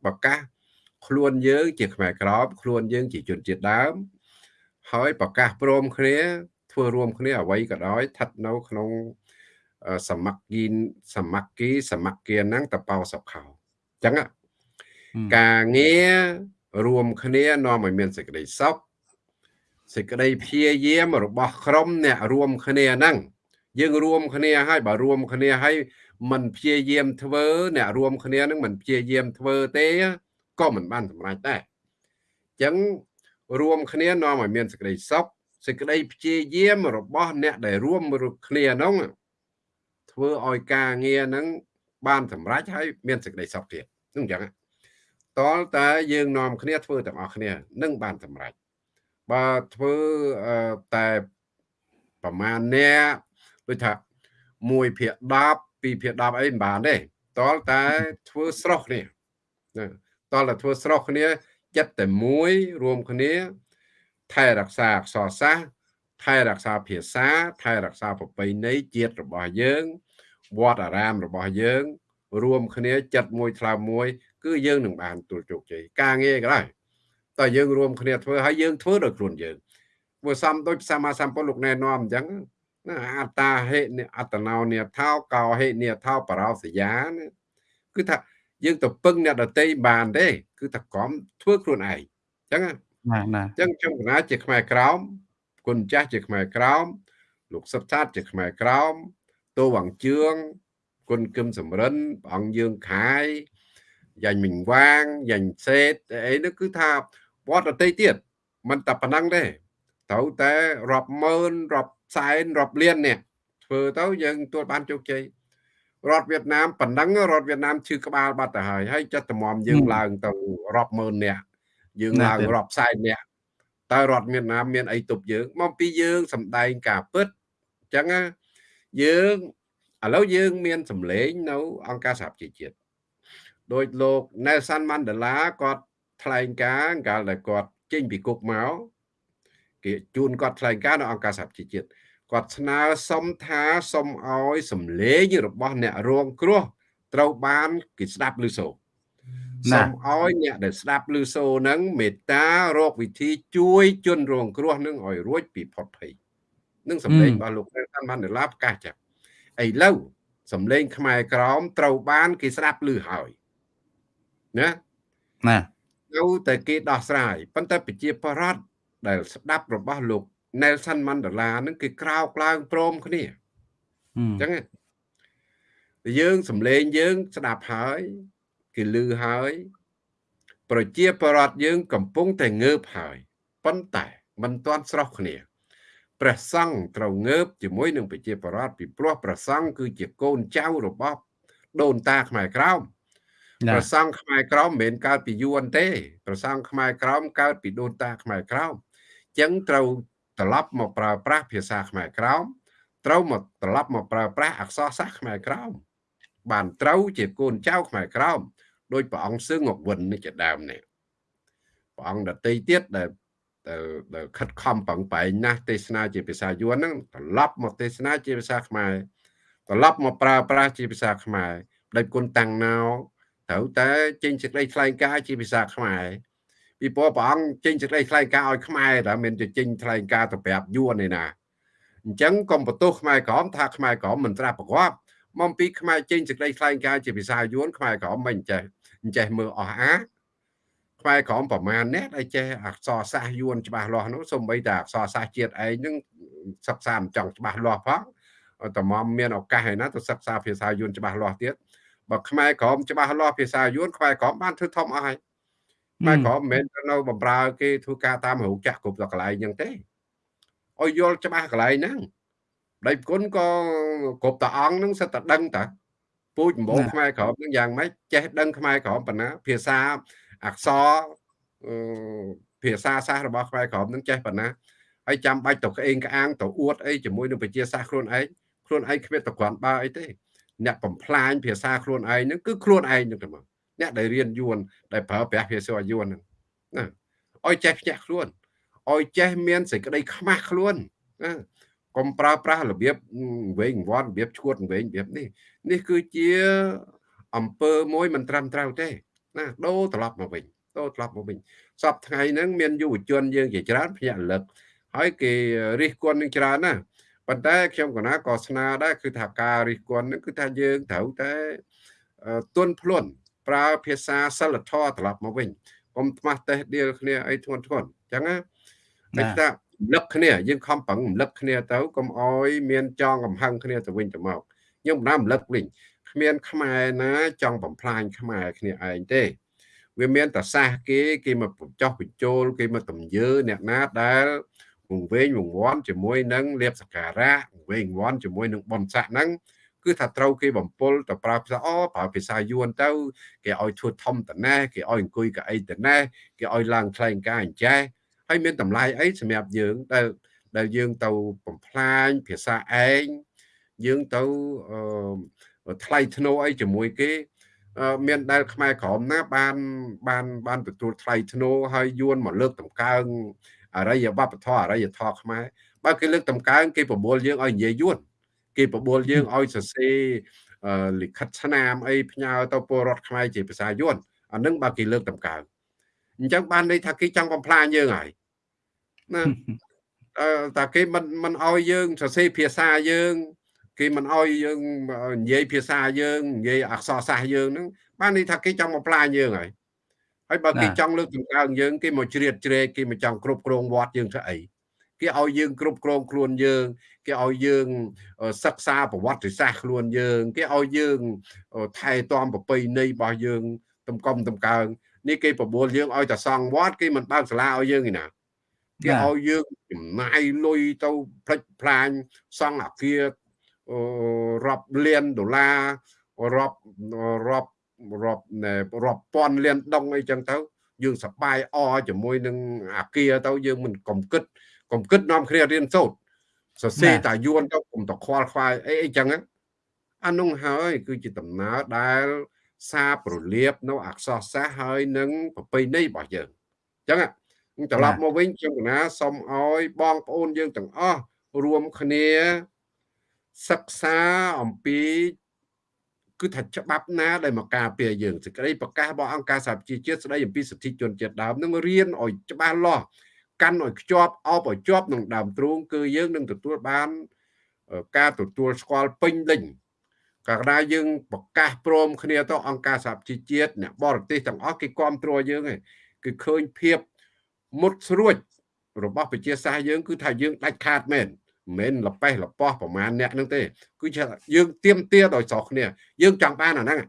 ប្រកាសខ្លួនយើងជាខ្មែរក្រមខ្លួនយើងជាជនជាតិដើម ហើយប្រកាសព្រមគ្នាធ្វើរួមគ្នាអ្វីក៏ដោយស្ថិតនៅក្នុងសមគ្គីសមគ្គីសមគ្គីហ្នឹងតបោសុខោអញ្ចឹងការងាររួមគ្នានាំឲ្យមានសេចក្តីសុខ សេចក្តីព្យាយាមរបស់ក្រុមអ្នករួមគ្នាហ្នឹងយើងរួមគ្នាហើយបើរួមគ្នាហើយមិនព្យាយាមធ្វើអ្នករួមគ្នានឹងមិនព្យាយាមធ្វើទេក៏មិនបានសម្រេចដែរអញ្ចឹងរួមគ្នានាំឲ្យមានសេចក្តីសុខសេចក្តីព្យាយាមរបស់អ្នកដែលរួមគ្នានោះធ្វើឲ្យការងារហ្នឹងបានសម្រេចហើយមានសេចក្តីសុខទៀតហ្នឹងអញ្ចឹងតលតែយើងនាំគ្នាធ្វើទាំងអស់គ្នានឹងបានសម្រេច បើធ្វើតែប្រមាណអ្នកដូចថា1ភាគ10 2ភាគ10អីមិនបានទេតលតែធ្វើស្រោះគ្នាតលតែធ្វើស្រោះគ្នាចិត្តតែមួយរួមគ្នាថែរក្សាអក្សរសាស្ត្រថែរក្សាភាសាថែរក្សាប្រពៃណីជាតិរបស់យើងវត្តអារាមរបស់យើង រួមគ្នាចិត្តមួយថ្លើមមួយ គឺយើងនឹងបានទទួលជោគជ័យការងារក៏ដោយ តើយើងរួមគ្នាធ្វើហើយយើងធ្វើដោយខ្លួនយើងបើសំដូចសម្មាសម្ពុទ្ធលោកណែនាំអញ្ចឹងណាអត្តាហេអត្តនោនិថោកោហេនិថោបរោសយាគឺថាយើងទៅពឹងអ្នកដតីបានទេគឺថាក្រំធ្វើខ្លួនឯងអញ្ចឹងណាណាអញ្ចឹងខ្ញុំកណាជាខ្មែរក្រោមគុណចាស់ជាខ្មែរក្រោមលោកសុបសាទជាខ្មែរក្រោមតូវងជឿងគុណគឹមសំរិនព្រះអង្គយើងខាយយ៉ាញ់មិញវាងយ៉ាញ់សេតអីនោះគឺថា វត្តដតីទៀតមិនតែប៉ុណ្ណឹងទេត្រូវតែរាប់ម៉ឺនរាប់សែនរាប់លាននេះធ្វើទៅយើងទទួលបានជោគជ័យរដ្ឋវៀតណាមប៉ុណ្ណឹងរដ្ឋវៀតណាមឈឺក្បាលបាត់ទៅហើយហើយចិត្តតម្រាំយើងឡើងទៅរាប់ម៉ឺននាក់យើងឡើងរាប់សែននាក់តើរដ្ឋវៀតណាមមានអីទប់យើងមកពីយើងសំដែងការពិតអញ្ចឹងយើងឥឡូវយើងមានសម្លេងនៅអង្គការសហប្រជាជាតិដោយលោក Nelson Mandela គាត់ ថ្លែងការណ៍កាលដែលគាត់ចេញពីគុកមកគេជូនគាត់ថ្លែងការណ៍នៅអង្គការសហប្រជាជាតិគាត់ស្នើសុំថាសុំឲ្យសំលេងរបស់អ្នករងគ្រោះត្រូវបានគេស្ដាប់ឬសូរសូមឲ្យអ្នកដែលស្ដាប់ឬសូរនឹងមេត្តារកវិធីជួយជនរងគ្រោះនឹងឲ្យរួចពីផុតភ័យនឹងសម្លេងរបស់លោកតាន់ម៉ាន់ដេឡាប្រកាសចាឥឡូវសម្លេងខ្មែរក្រមត្រូវបានគេស្ដាប់ឮហើយណាណា នៅតែគេដោះស្រាយប៉ុន្តែប្រជាប្រដ្ឋដែល ស្ដាប់របស់លោក Nelson Mandela ហ្នឹងគេក្រោកឡើងព្រមគ្នាអញ្ចឹងយើងសំលេងយើងស្ដាប់ហើយគេលឺហើយ ប្រជាប្រដ្ឋយើង កំពុងតែងើបហើយប៉ុន្តែមិនទាន់ស្រស់គ្នាព្រះសង្ឃត្រូវងើបជាមួយនឹងប្រជាប្រដ្ឋពីព្រោះព្រះសង្ឃគឺជាកូនចៅរបស់ដូនតាខ្មែរក្រោម ព្រះសង្ឃខ្មែរក្រោមមិនមែនកើតពីយួនទេព្រះសង្ឃខ្មែរក្រោមកើតពីដូនតាខ្មែរក្រោមអញ្ចឹងត្រូវត្រឡប់មកប្រើប្រាស់ភាសាខ្មែរក្រោមត្រូវមកត្រឡប់មកប្រើប្រាស់អក្សរសាស្ត្រខ្មែរក្រោមបានត្រូវជាកូនចៅខ្មែរក្រោមដោយព្រះអង្គសឹងអវិននេះជាដើមនេះព្រះអង្គដតីទៀតដែលដែលខិតខំប្រឹងប្រែងណាស់ទេសនាជាភាសាយួនហ្នឹងត្រឡប់មកទេសនាជាភាសាខ្មែរត្រឡប់មកប្រើប្រាស់ជាភាសាខ្មែរដោយគុណតាំងណោ ត្រូវតែចេញសេចក្តីថ្លែងការណ៍ជាភាសាខ្មែរពីព្រោះព្រះអង្គចេញសេចក្តីថ្លែងការណ៍ឲ្យខ្មែរតែមិនទៅចេញថ្លែងការណ៍ទៅប្រាប់យួនទេណាអញ្ចឹងកុំបន្ទោសខ្មែរក្រមថាខ្មែរក្រមមិនត្រាស់ប្រកបមកពីខ្មែរចេញសេចក្តីថ្លែងការណ៍ជាភាសាយួនខ្មែរក្រមមិនចេះអញ្ចេះមើលអស់អាខ្មែរក្រមប្រមាណអ្នកដែលចេះអក្សរសាស្ត្រយួនច្បាស់លាស់នោះសូម្បីតែអក្សរសាស្ត្រជាតិឯងនឹងសិក្សាមិនចង់ច្បាស់លាស់ផងតម្រាំមានឱកាសឯណាទៅសិក្សាភាសាយួនច្បាស់លាស់ទៀត បើខ្មែរក្រមច្បាស់លាស់ភាសាយួនខ្មែរក្រមបានធ្វើធំអស់ហើយខ្មែរក្រមមិនមែនទៅនៅបំរើគេធ្វើការតាមរោគចាស់គ្រប់ដល់កន្លែងហ្នឹងទេឲ្យយល់ច្បាស់កន្លែងហ្នឹងដៃគុណក៏គ្រប់តាអង្គហ្នឹងសិតតែដឹងតាពូជម្បងខ្មែរក្រមហ្នឹងយ៉ាងម៉េចចេះដឹងខ្មែរក្រមប៉ុណ្ណាភាសាអក្សរភាសាសាស្ត្ររបស់ខ្មែរក្រមហ្នឹងចេះប៉ុណ្ណាហើយចាំបាច់ទៅក្អេងក្អាងទៅអួតអីជាមួយនឹងវិជាសាស្ត្រខ្លួនឯងខ្លួនឯងគ្មានតក្រាន់បើអីទេ អ្នកបំផ្លាញភាសាខ្លួនឯងហ្នឹងគឺខ្លួនឯងហ្នឹងទៅមកអ្នកដែលរៀនយួនដែលប្រើប្រាស់ភាសាយួនហ្នឹងណាឲ្យចេះភ្ញាក់ខ្លួនឲ្យចេះមានសេចក្តីខ្មាស់ខ្លួនណាកុំប្រើប្រាស់របៀបវែងវាន់របៀបឈួតវែងរបៀបនេះនេះគឺជាអំពើមួយមិនត្រឹមត្រូវទេណាដូរត្រឡប់មកវិញដូរត្រឡប់មកវិញសពថ្ងៃហ្នឹងមានយុវជនយើងជាច្រើនភ្ញាក់រលឹកហើយគេរិះគន់នឹងច្រើនណា ប៉ុន្តែខ្ញុំកណាក៏ស្នើដែរគឺថាការរិះគន់ហ្នឹងគឺថាយើងត្រូវតែទន់ភ្លន់ប្រើភាសាសិលធម៌ត្រឡប់មកវិញកុំថ្មាស់តេះដៀលគ្នាអីធ្ងន់ធ្ងរអញ្ចឹងណាតែថារំលឹកគ្នាយើងខំប្រឹងរំលឹកគ្នាទៅកុំអោយមានចងកំហឹងគ្នាទៅវិញទៅមកខ្ញុំមិនរំលឹកវិញគ្មានខ្មែរណាចង់បំផ្លាញខ្មែរគ្នាឯងទេវាមានតែសាសគេគេមកចោះបញ្ចូលគេមកតំយើអ្នកណាដែល វង្វេងវង្វាន់ជាមួយនឹងលៀបសការៈវង្វេងវង្វាន់ជាមួយនឹងបនស័កហ្នឹងគឺថាត្រូវគេបំពល់ទៅប្រើភាសាអូប្រើភាសាយួនទៅ គេឲ្យធ្វើធំតណេះគេឲ្យអង្គុយកៅអីតណេះគេឲ្យឡើងថ្លែងការអញ្ចេះហើយមានតម្លៃអីសម្រាប់យើងដែលដែលយើងទៅបំផ្លាញភាសាឯងយើងទៅថ្លៃធ្នូអីជាមួយគេមានដែលខ្មែរក្រមណាបានបានបានទទួលថ្លៃធ្នូហើយយួនមកលើកតម្កើង អរិយវប្បធម៌អរិយធម៌ខ្មែរបើគេលើកតម្កើងគេប្រមូលយើងឲ្យនិយាយយួនគេប្រមូលយើងឲ្យសរសេរលិខិតស្នាមអីផ្ញើទៅពលរដ្ឋខ្មែរជាភាសាយួនអានឹងបើគេលើកតម្កើងអញ្ចឹងបានន័យថាគេចង់បំផ្លាញយើងហើយណាតែគេមិនមិនឲ្យយើងសរសេរភាសាយើងគេមិនអោយយើងនិយាយភាសាយើងនិយាយអក្សរសាស្ត្រយើងហ្នឹងបានន័យថាគេចង់បំផ្លាញយើងហើយ ហើយបើគេចង់លើកតម្កើងយើងគេមកជ្រៀតជ្រែកគេមកចង់គ្រប់គ្រងវត្តយើងធ្វើអីគេឲ្យយើងគ្រប់គ្រងខ្លួនយើងគេឲ្យយើងសិក្សាប្រវត្តិសាស្ត្រខ្លួនយើង គេឲ្យយើងថែទាំប្រពៃណីរបស់យើងតម្កុំតម្កើងនេះគេប្រមូលយើងឲ្យតែសង់វត្តគេមិនបើកសាលាឲ្យយើងឯណាគេឲ្យយើងចំណាយលុយទៅផ្លិចផ្លាញសង់អាគាររាប់លានដុល្លាររាប់រាប់ រាប់រាប់ពាន់លានដុងអីចឹងទៅយើងសប្បាយអជាមួយនឹងអាគារទៅយើងមិនកំគិតកំគិតនាំគ្នារៀនសូត្រសរសេរតាយួនទៅកុំតខ្វល់ខ្វាយអីអីចឹងអានោះហើយគឺជាដំណើរដែលសារប្រលាបនៅអក្សរសាស្ត្រហើយនឹងប្រពៃណីរបស់យើងអញ្ចឹងត្រឡប់មកវិញខ្ញុំកណាសូមឲ្យបងប្អូនយើងទាំងអស់រួមគ្នាសិក្សាអំពី គឺថាច្បាប់ណាដែលមកការពារយើងសេចក្តីប្រកាសរបស់អង្គការសហប្រជាជាតិស្តីអំពីសិទ្ធិជនជាតិដើមនឹងរៀនឲ្យច្បាស់លាស់កាន់ឲ្យខ្ជាប់អបឲ្យជាប់នឹងដើមទ្រូងគឺយើងនឹងទទួលបានការទទួលស្គាល់ពេញលេញកាលណាយើងប្រកាសព្រមគ្នាទៅអង្គការសហប្រជាជាតិអ្នកបរទេសទាំងអស់គេគ្រប់គ្រងយើងឯងគឺឃើញភាពមុតស្រួចរបស់ប្រជាសាស្ត្រយើងគឺថាយើងដាច់ខាតមែន មិនលប៉េះលប៉ោះប្រមាណអ្នកហ្នឹងទេគឺជាយើងទៀមទាដោយស្រុកគ្នា យើងចង់បានអាហ្នឹង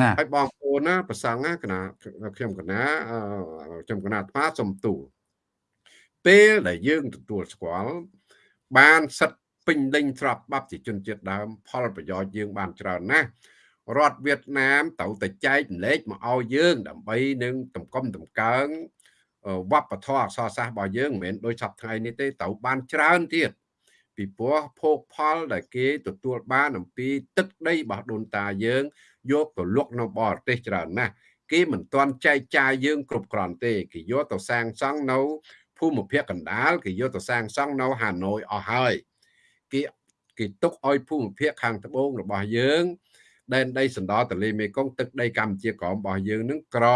ណាហើយបងប្អូនណាប្រសងណាកណាខ្ញុំកណាខ្ញុំកណាអាត្មាសំទូលពេលដែលយើងទទួលស្គាល់បានសិទ្ធពេញលេញស្របបាប់ជាជនជាតិដើម ផលប្រយោជន៍យើងបានច្រើនណាស់រដ្ឋវៀតណាមត្រូវតែចែកលេខមកឲ្យយើង ដើម្បីនឹងតម្កុំតម្កើងវប្បធម៌អក្សរសាស្ត្ររបស់យើងមិនមែនដូចសពថ្ងៃនេះទេត្រូវបានច្រើនទៀត ពីព្រោះភោគផលដែលគេទទួលបានអំពីទឹកដីរបស់ដូនតាយើង យកទៅលក់នៅបរទេសច្រើនណាស់គេមិនទាន់ចែកចាយយើងគ្រប់គ្រាន់ទេគេយកទៅសាងសង់នៅភូមិភាគកណ្ដាលគេយកទៅសាងសង់នៅហាណូយអស់ហើយគេគេទុកឲ្យភូមិភាគខាងត្បូងរបស់យើងដែនដីសណ្ដោទន្លេមេគង្គទឹកដីកម្ពុជាក្រមរបស់យើងនឹងក្រ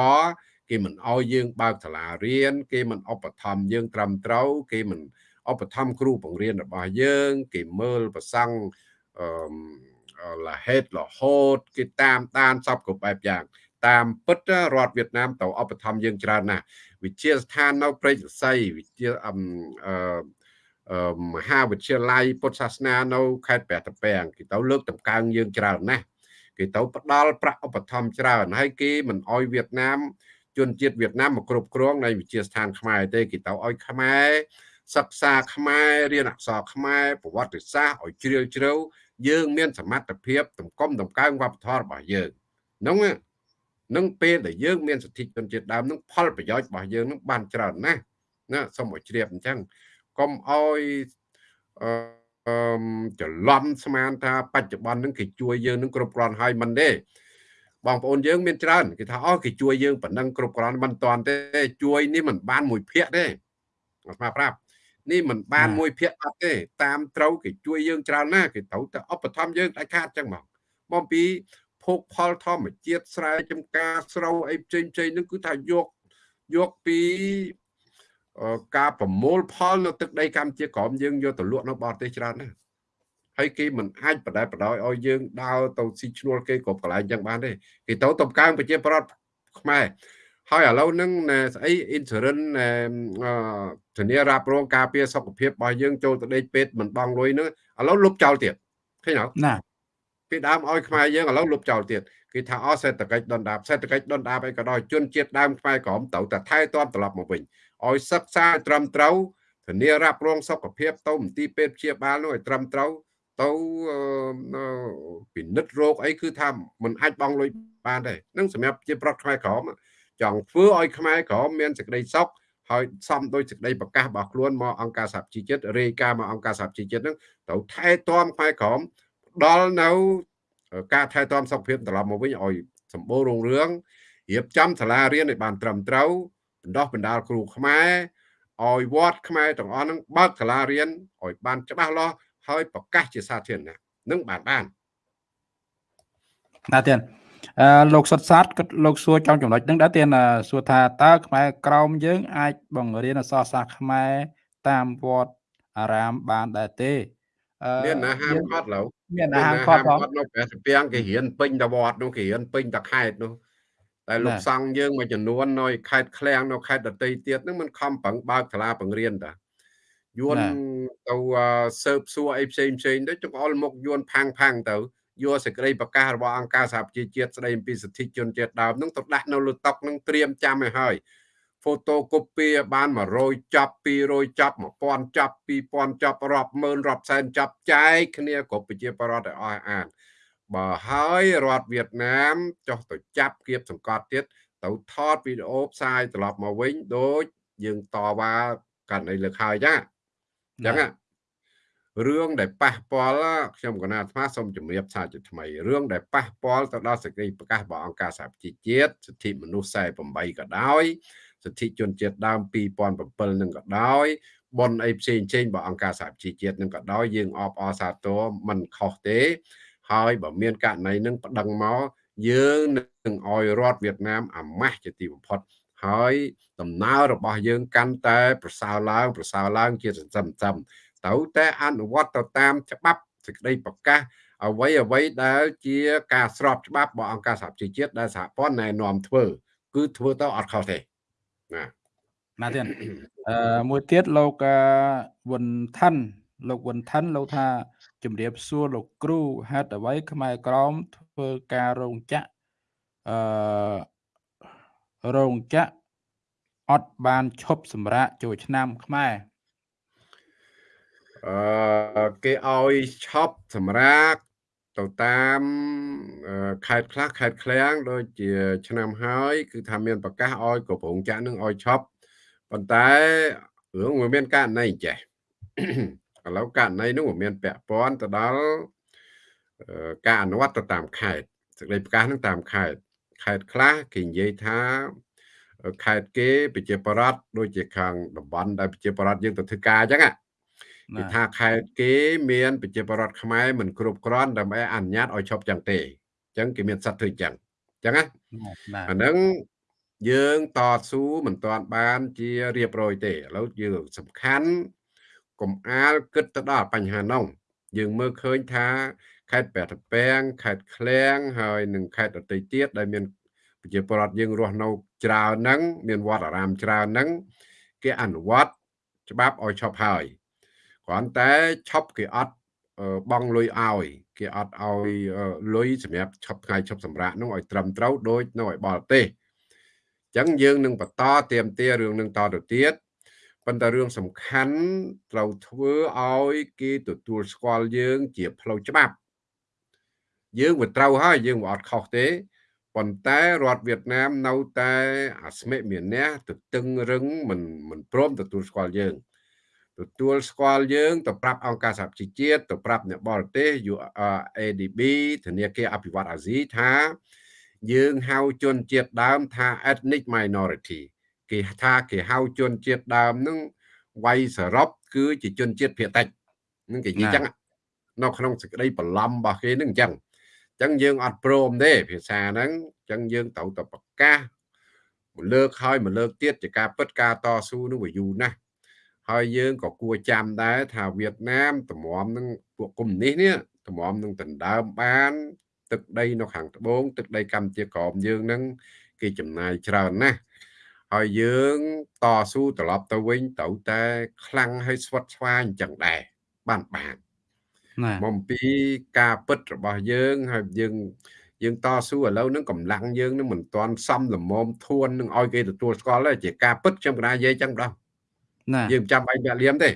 គេមិនអោយយើងបើកសាលារៀនគេមិនឧបត្ថម្ភយើងត្រឹមត្រូវគេមិន ឧបត្ថម្ភគ្រូបង្រៀនរបស់យើង គេមើលប្រសង់អឺលហេតលហូតគេតាមដានសពគ្រប់បែបយ៉ាង តាមពិតរដ្ឋវៀតណាមទៅឧបត្ថម្ភយើងច្រើនណាស់វិទ្យាស្ថាននៅព្រៃសរសៃវិទ្យាអឺមហាវិទ្យាល័យពុទ្ធសាសនានៅខេត្តព្រះតាពាំងគេទៅលើកតម្កើងយើងច្រើនណាស់គេទៅផ្ដល់ប្រាក់ឧបត្ថម្ភច្រើនហើយគេមិនអោយវៀតណាមជនជាតិវៀតណាមមកគ្រប់គ្រងនៃវិទ្យាស្ថានខ្មែរទេគេទៅឲ្យខ្មែរ សិក្សាខ្មែររៀនអក្សរខ្មែរប្រវត្តិសាស្ត្រឲ្យជ្រាលជ្រៅយើងមានសមត្ថភាពតម្កុំតម្កើងវប្បធម៌របស់យើងហ្នឹងនឹងពេលដែលយើងមានសិទ្ធិជនជាតិដើមនឹងផលប្រយោជន៍របស់យើងនឹងបានច្រើនណាស់ណាសូមឲ្យជ្រាបអញ្ចឹងកុំឲ្យអឺច្រឡំស្មានថាបច្ចុប្បន្ននឹងគេជួយយើងនឹងគ្រប់គ្រាន់ហើយមិនទេបងប្អូនយើងមានច្រើនគេថាអូគេជួយយើងប៉ុណ្ណឹងគ្រប់គ្រាន់មិនតាន់ទេជួយនេះមិនបានមួយភាគទេអត់ប្រាប់ នេះមិនបានមួយភាគអត់ទេតាមត្រូវគេជួយយើងច្រើនណាស់គេត្រូវតែឧបត្ថម្ភយើងដាច់ខាតចឹងមកមកពីភោគផលធម្មជាតិស្រែចំការស្រូវអីផ្សេងផ្សេងហ្នឹងគឺថាយកយកពីការប្រមូលផលនៅទឹកដីកម្ពុជាក្រមយើងយកទៅលក់នៅបរទេសច្រើនណាស់ហើយគេមិនអាចបដែបដោយឲ្យយើងដើរទៅស៊ីឈ្នួលគេគ្រប់កន្លែងចឹងបានទេគេទៅតំកើងប្រជាប្រដ្ឋខ្មែរ ហើយឥឡូវហ្នឹងស្អី insurance ធានារ៉ាប់រងការពារសុខភាពរបស់យើងចូលទៅដេកពេទ្យមិនបង់លុយហ្នឹងឥឡូវលុបចោលទៀតឃើញអត់ណាពីដើមឲ្យខ្មែរយើងឥឡូវលុបចោលទៀតគេថាអសេដ្ឋកិច្ចដុនដាបសេដ្ឋកិច្ចដុនដាបអីក៏ដោយជនជាតិដើមខ្មែរក្រមត្រូវតែថែទាំត្រឡប់មកវិញឲ្យសិក្សាត្រឹមត្រូវធានារ៉ាប់រងសុខភាពទៅមន្ទីរពេទ្យព្យាបាលនោះឲ្យត្រឹមត្រូវទៅពិនិត្យរោគអីគឺថាมันអាចបងលុយបានទេនឹងសម្រាប់ជាប្រដ្ឋខ្មែរក្រម ចង់ធ្វើឲ្យខ្មែរក្រមមានសេចក្តីសុខហើយសំដោយសេចក្តីប្រកាសរបស់ខ្លួនមកអង្គការសហជីវជាតិរាយការណ៍មកអង្គការសហជីវជាតិនឹងត្រូវថែទាំខ្មែរក្រមដល់នៅការថែទាំសុខភាពត្រឡប់មកវិញឲ្យសម្បូររុងរឿងរៀបចំសាលារៀនឲ្យបានត្រឹមត្រូវបណ្ដោះបណ្ដាលគ្រូខ្មែរឲ្យវត្តខ្មែរទាំងអស់នឹងបើកសាលារៀនឲ្យបានច្បាស់លាស់ហើយប្រកាសជាសាធារណៈនឹងបានបានណាទៀតអឺ លោកសុតសាទគាត់លោកសួរចំចំណុចហ្នឹងដែរទៀតសួរថាតើខ្មែរក្រមយើង អាចបង្រៀនអក្សរសាស្ត្រខ្មែរតាមវត្តអារាមបានដែរទេមានអាហារគាត់ឡូវមានអាហារគាត់គាត់នៅព្រះសពាំងគេរៀនពេញតវត្តនោះគេរៀនពេញតខេតនោះតែលោកសង្ឃយើងមួយចំនួននៅខេត្តឃ្លាំងនៅខេត្តដតីទៀតហ្នឹងมันខំប្រឹងបើកសាលាបង្រៀនតាយួនទៅសើបសួរអីផ្សេងផ្សេងទៅចង្អុលមុខយួនផាំងផាំងទៅ យកសេចក្តីប្រកាសរបស់អង្គការសហប្រជាជាតិស្តីអំពីសិទ្ធិជនជាតិដើមនឹងទៅដាក់នៅលើតុកនឹងត្រៀមចាំឲ្យហើយ photocopy បាន100ចាប់200ចាប់1000ចាប់2000ចាប់រាប់ម៉ឺនរាប់សែនចាប់ចែកគ្នាគ្រប់ប្រជាពលរដ្ឋឲ្យអស់អានបើហើយរដ្ឋវៀតណាមចុះទៅចាប់គៀបសង្កត់ទៀតទៅថតវីដេអូផ្សាយត្រឡប់មកវិញដូចយើងតវ៉ាករណីលើកហើយចាអញ្ចឹង រឿងដែលប៉ះពាល់ខ្ញុំកណាអាត្មាសូមជម្រាបថាជាថ្មីរឿងដែលប៉ះពាល់ទៅដល់សេចក្តីប្រកាសរបស់អង្គការសហប្រជាជាតិសិទ្ធិមនុស្ស48ក៏ដោយសិទ្ធិជនជាតិដើម2007នឹងក៏ដោយបនអីផ្សេងផ្សេងរបស់អង្គការសហប្រជាជាតិនឹងក៏ដោយយើងអបអរសាទរមិនខុសទេ ហើយបើមានករណីនឹងប្តឹងមកយើងនឹងឲ្យរដ្ឋវៀតណាមអាម៉ាស់ជាទីបំផុតហើយដំណើររបស់យើងកាន់តែប្រសើរឡើង ប្រសើរឡើងជាសន្សំសំ ត្រូវតែអនុវត្តទៅតាមច្បាប់សេចក្តីប្រកាសអ្វីអ្វីដែលជាការស្របច្បាប់របស់អង្គការសហជីវជាតិដែលសហព័ន្ធណែនាំធ្វើ គឺធ្វើទៅអត់ខុសទេណាណាទៀតអឺមួយទៀតលោកវុនថាន់លោកវុនថាន់លោកថាជំរាបសួរលោកគ្រូហេតុអ្វី ខ្មែរក្រមធ្វើការរោងចក្រអឺរោងចក្រអត់បានឈប់សម្រាកចូលឆ្នាំខ្មែរ អឺគេឲ្យឈប់សម្រាកទៅតាមខេត្តខ្លះខេត្តឃ្លាំងដូចជា ឆ្នាំហើយ គឺថាមានប្រកាសឲ្យគ្រប់រោងចក្រនឹងឲ្យឈប់ប៉ុន្តែរឿងវាមានករណីចេះឥឡូវករណីនោះវាមានពាក់ព័ន្ធទៅដល់ការអនុវត្តទៅតាមខេត្តសេចក្តីប្រកាសនឹងតាមខេត្តខេត្តខ្លះគេនិយាយថាខេត្តគេប្រជាប្រដ្ឋដូចជាខាងតំបន់ដែលប្រជាប្រដ្ឋយើងទៅធ្វើការអញ្ចឹង គេថាខេត្តគេមានប្រជាប្រដ្ឋខ្មែរមិនគ្រប់គ្រាន់ដើម្បីអនុញ្ញាតឲ្យឈប់ចឹងទេអញ្ចឹងគេមានសិទ្ធិធ្វើចឹងអញ្ចឹងណាអាហ្នឹងយើងតស៊ូមិនទាន់បានជារៀបរយទេឥឡូវយើងសំខាន់កុំអាលគិតទៅដល់បញ្ហានោះយើងមើលឃើញថាខេត្តព្រះតពាំងខេត្តឃ្លៀងហើយនិងខេត្តដទៃទៀតដែលមានប្រជាពលរដ្ឋយើងរស់នៅច្រើនហ្នឹងមានវត្តអារាមច្រើនហ្នឹងគេអនុវត្តច្បាប់ឲ្យឈប់ហើយ គ្រាន់តែឈប់គេអត់បងលុយឲ្យ គេអត់ឲ្យលុយសម្រាប់ឈប់ថ្ងៃឈប់សម្រាកនោះឲ្យត្រឹមត្រូវដូចនៅឲ្យបរទេសអញ្ចឹងយើងនឹងបន្តទៀមទារឿងនឹងតទៅទៀតប៉ុន្តែរឿងសំខាន់ត្រូវធ្វើឲ្យគេទទួលស្គាល់យើង ជាផ្លូវច្បាប់ យើងវាត្រូវហើយយើងវាអត់ខុសទេប៉ុន្តែរដ្ឋវៀតណាមនៅតែអាស្មិមានះទៅតឹងរឹងមិនមិនព្រមទទួលស្គាល់យើង ទទួលស្គាល់យើងទៅប្រាប់អង្គការសហជីវជាតិទៅប្រាប់អ្នកបរទេស ADB ធនាគារអភិវឌ្ឍអាស៊ីថា យើងហៅជនជាតិដើមថា ethnic minority គេថាគេហៅជនជាតិដើមនឹងវាយសរុបគឺជាជនជាតិភាគតិចនឹងគេនិយាយចឹងនៅក្នុងសេចក្តីបន្លំរបស់គេនឹងអញ្ចឹងអញ្ចឹងយើងអត់ព្រមទេភាសាហ្នឹងអញ្ចឹងយើងត្រូវតែប្រកាសមួយលើកហើយមួយលើកទៀតជាការពិតការតស៊ូនឹងវាយូរណាស់ ហើយយើងក៏គួរចាំដែរថាវៀតណាមតម្រាំនឹងពួកកុម្មុយនីសនេះតម្រាំនឹងដណ្ដើមបាន ទឹកដីនៅខាងត្បូងទឹកដីកម្ពុជាក្រមយើងនឹងគេចំណាយច្រើនណាស់ហើយយើងតស៊ូត្រឡប់ទៅវិញត្រូវតែខ្លាំងហើយស្វិតស្វាញអញ្ចឹងដែរបានបានមកពីការពិតរបស់យើងហើយយើងយើងតស៊ូឥឡូវនឹងកម្លាំងយើងនឹងមិនទាន់សមល្មមធួននឹងឲ្យគេទទួលស្គាល់ទេជាការពិតខ្ញុំកណានិយាយចឹងដល់ណា យើងចាំបាច់អ្នកលៀមទេ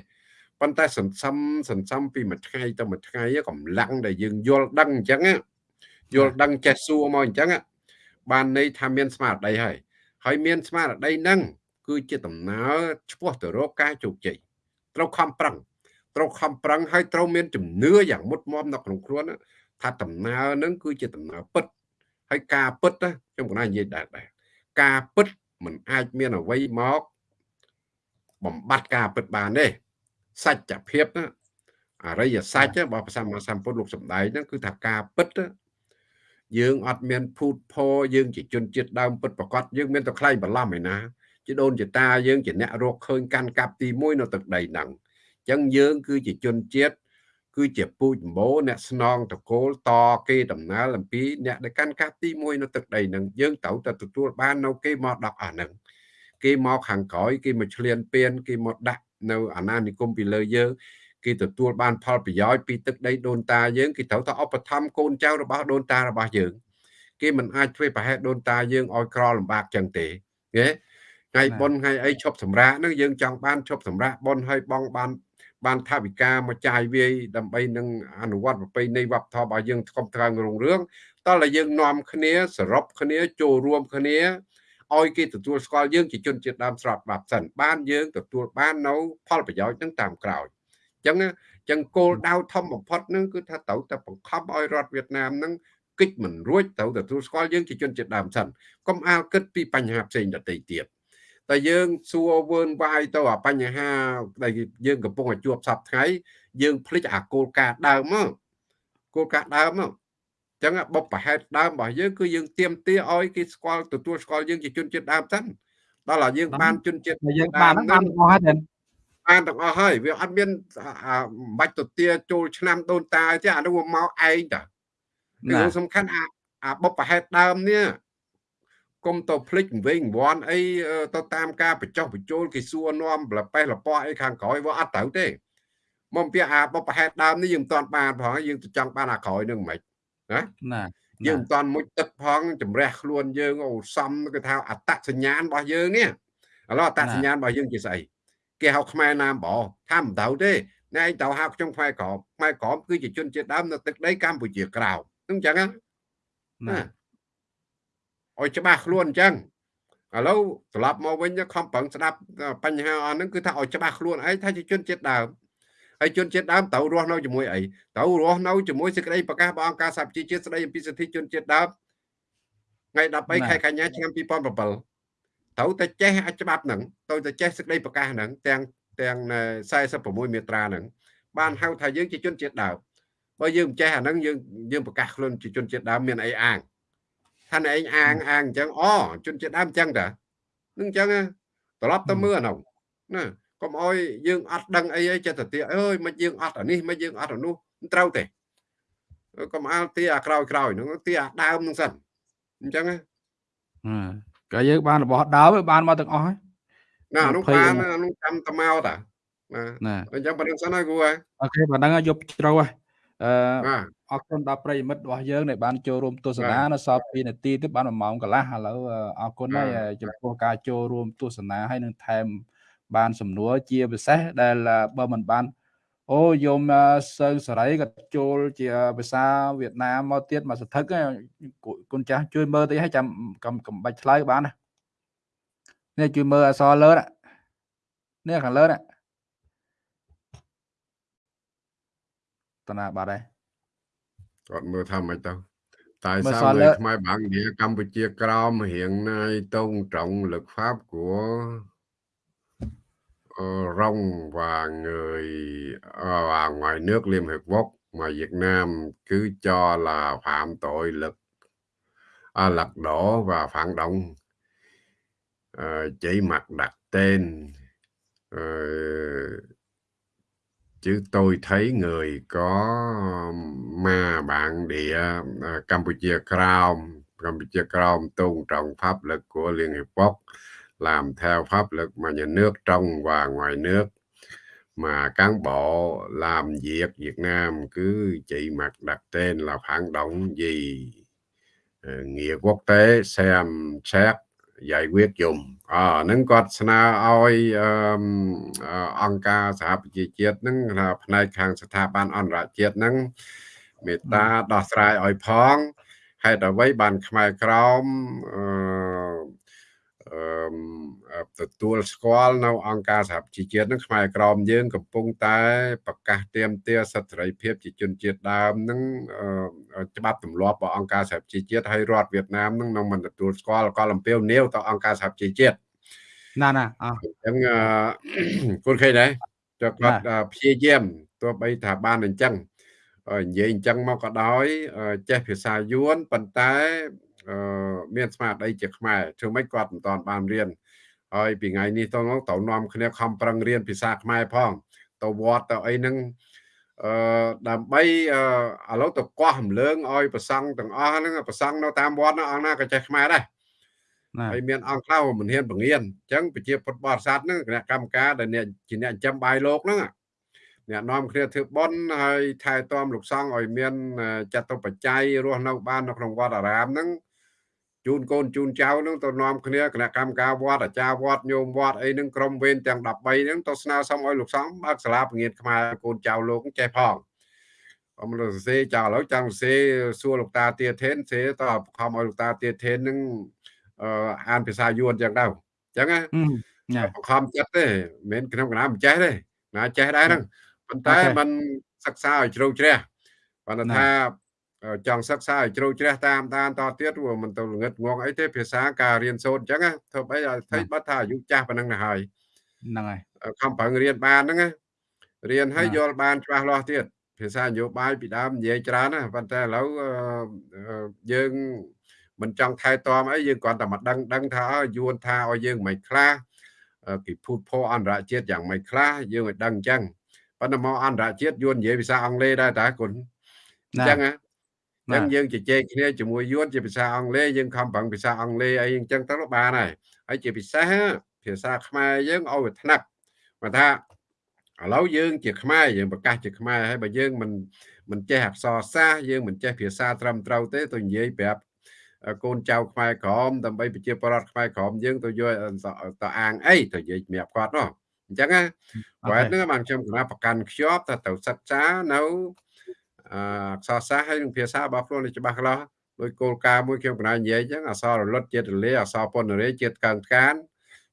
ប៉ុន្តែសន្សំសន្សំពីមួយថ្ងៃទៅមួយថ្ងៃកម្លាំងដែលយើងយល់ដឹងអញ្ចឹងយល់ដឹងចេះសួរមកអញ្ចឹងបានន័យថាមានស្មារតីហើយហើយមានស្មារតីហ្នឹងគឺជាដំណើរឆ្ពោះទៅរកការជោគជ័យត្រូវខំប្រឹងត្រូវខំប្រឹងហើយត្រូវមានជំនឿយ៉ាងមុតមមនៅក្នុងខ្លួនថាដំណើរហ្នឹងគឺជាដំណើរពិតហើយការពិតខ្ញុំកណានិយាយដែរដែរការពិតมันអាចមានអ្វីមក បំបត្តិការពិតបានទេសច្ចភាពណាអរិយសច្ចរបស់ព្រះសម្មាសម្ពុទ្ធលោកសំដែងហ្នឹងគឺថាការពិតយើងអត់មានភូតភរយើងជាជនជាតិដើមពិតប្រកបយើងមានតែខ្លែងបន្លំឯណាជាដូនជាតាយើងជាអ្នករកឃើញកាន់កាប់ទី1នៅទឹកដីហ្នឹងអញ្ចឹងយើងគឺជាជនជាតិគឺជាពូជម្បូរអ្នកស្នងតកូលតគេដំណើរអំពីអ្នកដែលកាន់កាប់ទី1នៅទឹកដីហ្នឹងយើងត្រូវតែទទួលបាននៅគេមកដកអាហ្នឹង គេមកខាងក្រោយគេមកឆ្លៀនពៀនគេមកដាក់នៅអាណានិគមពីលើយើងគេទទួលបានផលប្រយោជន៍ពីទឹកដីដូនតាយើងគេត្រូវតែឧបត្ថម្ភកូនចៅរបស់ដូនតារបស់យើង គេមិនអាចធ្វើប្រហែលដូនតាយើងឲ្យក្រលំបាកចឹងទេគេថ្ងៃបុណ្យថ្ងៃអីឈប់សម្រាកនឹងយើងចង់បានឈប់សម្រាកបុណ្យឲ្យបងបានបានថាវិការមកចាយវាយដើម្បីនឹងអនុវត្តប្រពៃណីវប្បធម៌របស់យើងថ្កុំថ្កើងរុងរឿងតោះតែយើងនាំគ្នាសរុបគ្នាចូលរួមគ្នា ឲ្យគេទទួលស្គាល់យើងជាជនជាតិដើមស្របបាប់សិនបានយើងទទួលបាននៅផលប្រយោជន៍នឹងតាមក្រោយអញ្ចឹងអញ្ចឹងគោលដៅធំបំផុតនឹងគឺថាត្រូវតែបង្ខំឲ្យរដ្ឋវៀតណាមនឹងគិតមិនរួចត្រូវទទួលស្គាល់យើងជាជនជាតិដើមសិនកុំអាលគិតពីបញ្ហាផ្សេងដទៃទៀតតែយើងសួរវើនវាយទៅអាបញ្ហាដែលយើងកំពុងតែជួបសពថ្ងៃយើងភ្លេចអាគោលការណ៍ដើមមកគោលការណ៍ដើមមក ចឹងបុព្វហេតុដើមរបស់យើងគឺយើងទៀមទាឲ្យគេស្គាល់ទទួលស្គាល់យើងជាជនជាតិដើមសិនដល់តែយើងបានជនជាតិយើងបានបានអស់ហើយបានទាំងអស់ហើយវាអត់មានបាច់ទៅទាចូលឆ្នាំដូនតាទេអានោះមកឯងតាគឺសំខាន់អាអាបុព្វហេតុដើមនេះគុំទៅភ្លេចវិញវ័នអីទៅតាមការបញ្ចុះបញ្ចូលគេសួរនាំលប៉េះលប៉ោះអីខាងក្រោយវាអត់ត្រូវទេមកពីអាបុព្វហេតុដើមនេះយើងមិនទាន់បានផងយើងទៅចង់បានអាក្រោយនឹងមិន ណាណាយើងមិនតាន់មុជទឹកផងជំរះខ្លួនយើងអូសំគឺថាអត្តសញ្ញាណរបស់យើងនេះឥឡូវអត្តសញ្ញាណរបស់យើងជាស្អីគេហៅខ្មែរណាមបថាមិនទៅទេណែឯងទៅហៅខ្ញុំខ្មែរក្រមខ្មែរក្រមគឺជាជនជាតិដើមនៅទឹកដីកម្ពុជាក្រៅហ្នឹងចឹងណាឲ្យច្បាស់ខ្លួនអញ្ចឹងឥឡូវត្រឡប់មកវិញខំប្រឹងស្ដាប់បញ្ហាអស់ហ្នឹងគឺថាឲ្យច្បាស់ខ្លួនឯងថាជាជនជាតិដើម ហើយជនជាតិដើមត្រូវរស់នៅជាមួយអីត្រូវរស់នៅជាមួយសេចក្តីប្រកាសរបស់អង្គការសហប្រជាជាតិស្តីអំពីសិទ្ធិជនជាតិដើមថ្ងៃ13ខែកញ្ញាឆ្នាំ2007ត្រូវតែចេះអាចច្បាប់ហ្នឹងត្រូវតែចេះសេចក្តីប្រកាសហ្នឹងទាំងទាំង46មាត្រាហ្នឹងបានហៅថាយើងជាជនជាតិដើមបើយើងមិនចេះអាហ្នឹងយើងយើងប្រកាសខ្លួនជាជនជាតិដើមមានអីអាងថាឯងអាងអាងអញ្ចឹងអូជនជាតិដើមអញ្ចឹងតានឹងអញ្ចឹងត្រឡប់ទៅមើលអានោះណា កុំអោយយើងអត់ដឹងអីអីចិត្តទៅអើយមិនយើងអត់អានេះមិនយើងអត់អានោះមិនត្រូវទេកុំអាលទីអាក្រោយក្រោយហ្នឹងទីអាដើមហ្នឹងសិនអញ្ចឹងណាក៏យើងបានរបស់ដើមបានមកទាំងអស់ហើយណាអានោះបានអានោះចាំតមកតាណាអញ្ចឹងប៉ុណ្្នឹងសិនហើយគូហើយអូខេប៉ុណ្្នឹងយកជ្រៅហើយអឺអរគុណដល់ប្រិយមិត្តរបស់យើងដែលបានចូលរួមទស្សនានៅសល់2នាទីទៀតបាន1ម៉ោងកន្លះឥឡូវអរគុណហើយចំពោះការចូលរួមទស្សនាហើយនឹងថែម បានសំណួរជាពិសេសដែលបើមិនបានអូយមសើសរីក៏ចូលជាភាសាវៀតណាមមកទៀតមកសន្ធឹកគុណចាស់ជួយមើលតិចឲ្យចាំកំបាច់ឆ្លើយបានណានេះជួយមើលអសលើនេះខាងលើនេះតណាបាត់ហើយគាត់មើលថាម៉េចទៅតែ sao người Khmer bản địa Campuchia Krom hiện nay tôn trọng luật pháp của Ờ, rong và người ờ, và ngoài nước Liên Hiệp Quốc mà Việt Nam cứ cho là phạm tội lực à, lật đổ và phản động. À, chỉ mặt đặt tên à, chứ tôi thấy người có ma bạn địa à, Campuchia Crown Campuchia Crown tôn trọng pháp luật của Liên Hiệp Quốc. Làm theo pháp luật mà nhà nước trong và ngoài nước mà cán bộ làm việc Việt Nam cứ chỉ mặt đặt tên là phản động gì ờ, nghĩa quốc tế xem xét យាយវៀតយមអហ្នឹងគាត់ស្នើឲ្យអង្គការសហប្រជាជាតិហ្នឹងផ្នែកខាងស្ថាប័នអន្តរជាតិហ្នឹងមេត្តាដោះស្រាយឲ្យផងហេតុអ្វីបានខ្មែរក្រមអឺ ទទួលស្គាល់នៅអង្គការសហប្រជាជាតិនឹងខ្មែរក្រមយើងកំពុងតែប្រកាសទៀមទាសិទ្ធិសេរីភាពជាជនជាតិដើមនឹងច្បាប់ទម្លាប់របស់អង្គការសហប្រជាជាតិហើយរដ្ឋវៀតណាមនឹងនឹងមិនទទួលស្គាល់កលំពាវនាវទៅអង្គការសហប្រជាជាតិណាណាអញ្ចឹងគុណឃើញដែរចុះគាត់ព្យាយាមទោះបីថាបានអញ្ចឹងនិយាយអញ្ចឹងមកក៏ដោយចេះភាសាយួនប៉ុន្តែ មានស្មារតីជាខ្មែរធ្វើម៉េចគាត់មិនតាន់បានរៀនហើយពីថ្ងៃនេះទៅទៅនាំគ្នាខំប្រឹងរៀនភាសាខ្មែរផង ទៅវត្តទៅអីហ្នឹងអឺដើម្បីឥឡូវទៅកោះរំលើងឲ្យប្រសង់ទាំងអស់ហ្នឹងប្រសង់នៅតាមវត្តហ្នឹងអង្គណាក៏ចេះខ្មែរដែរហើយមានអង្គខ្លះមិនហ៊ានបង្រៀនអញ្ចឹងប្រជាពុទ្ធបរិស័ទហ្នឹងគណៈកម្មការដែលអ្នកជាអ្នកចិញ្ចឹមបាយលោកហ្នឹងអ្នកនាំគ្នាធ្វើបន់ហើយថែទាំលោកសង្ឃឲ្យមានចតុបច្ច័យរស់នៅបាននៅក្នុងវត្តអារាមហ្នឹង ជូនកូនជូនចៅនឹងទៅនាំគ្នាគណៈកម្មការវត្តអាចារ្យវត្តញោមវត្តអីនឹងក្រុមវេនទាំង13ហ្នឹងទៅស្នើសុំឲ្យលោកសំបើកសាលាពងៀនខ្មែរកូនចៅលោកចេះផងអមលោកសេចៅឥឡូវចង់សេសួរលោកតាទាធេនសេតបខំឲ្យលោកតាទាធេននឹងអឺអានភាសាយួនចឹងដែរចឹងណាបខំចិត្តទេមិនមែនក្នុងកណាមិនចេះទេណាចេះដែរហ្នឹងប៉ុន្តែมันសិក្សាឲ្យជ្រៅជ្រះប៉ុន្តែថា ចង់សិក្សាឲ្យជ្រៅជ្រះតាមដានតទៀតព្រោះមិនទៅល្ងឹតងងអីទេភាសាការរៀនសូត្រអញ្ចឹងធ្វើអីឲ្យថៃបាត់ថាអាយុចាស់ប៉ុណ្ណឹងទៅហើយហ្នឹងហើយខំប្រឹងរៀនបានហ្នឹងរៀនឲ្យយល់បានច្បាស់លាស់ទៀតភាសានយោបាយពីដើមនិយាយច្រើនណាប៉ុន្តែឥឡូវយើងមិនចង់ថែទាំអីយើងគ្រាន់តែមកដឹងដឹងថាយួនថាឲ្យយើងមិនខ្លះគេភូតភអន្តរជាតិយ៉ាងមិនខ្លះយើងឲ្យដឹងអញ្ចឹងប៉ុន្តែមកអន្តរជាតិយួននិយាយភាសាអង់គ្លេសដែរតាគុណអញ្ចឹងណា អញ្ចឹងយើងជជែកគ្នាជាមួយយួនជាភាសាអង់គ្លេសយើងខំប្រឹងភាសាអង់គ្លេសអីអញ្ចឹងទៅបានហើយហើយជាពិសេសភាសាខ្មែរយើងឲ្យវាថ្នាក់មកថាឥឡូវយើងជាខ្មែរយើងប្រកាសជាខ្មែរហើយបើយើងមិនមិនចេះអក្សរសាស្ត្រយើងមិនចេះភាសាត្រឹមត្រូវទេទៅនិយាយប្រាប់កូនចៅខ្មែរក្រមដើម្បីប្រជាប្រដ្ឋខ្មែរក្រមយើងទៅយកទៅអាងអីទៅនិយាយសម្រាប់គាត់នោះអញ្ចឹងណាគាត់ហ្នឹងបានខ្ញុំគណៈប្រកាន់ខ្ជាប់ថាទៅសិក្សានៅ អក្សរសាស្ត្រហើយនឹងភាសារបស់ខ្លួននេះច្បាស់ខ្លះដោយគោលការណ៍មួយខ្ញុំកណានិយាយអញ្ចឹងអក្សររលត់ជាតិរលាយអក្សរពន្ធរាយជាតិកើងថ្កាន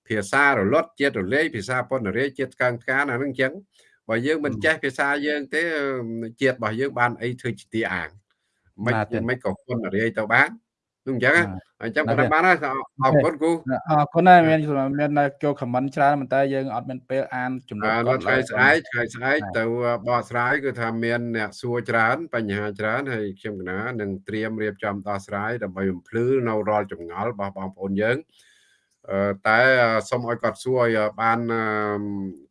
ភាសារលត់ជាតិរលាយភាសាពន្ធរាយជាតិកើងថ្កានអានឹងអញ្ចឹងបើយើងមិនចេះភាសាយើងទេជាតិរបស់យើងបានអីធ្វើជាទីអាងមិនមិនក៏ពន្ធរាយទៅបាននឹង អញ្ចឹងអញ្ចឹងប៉ុណ្ណឹងបានហើយអរគុណគូអរគុណហើយមានមានចូលខមមិនច្រើនប៉ុន្តែយើងអត់មានពេលអានចំណុចគាត់ថ្ងៃស្អែកថ្ងៃស្អែកទៅបកស្រាយគឺថាមានអ្នកសួរច្រើន បញ្ហាច្រើនហើយខ្ញុំកណានឹងត្រៀមរៀបចំដោះស្រាយដើម្បីបំភ្លឺនៅរាល់ចម្ងល់របស់បងប្អូនយើងតែសូមឲ្យគាត់សួរឲ្យបាន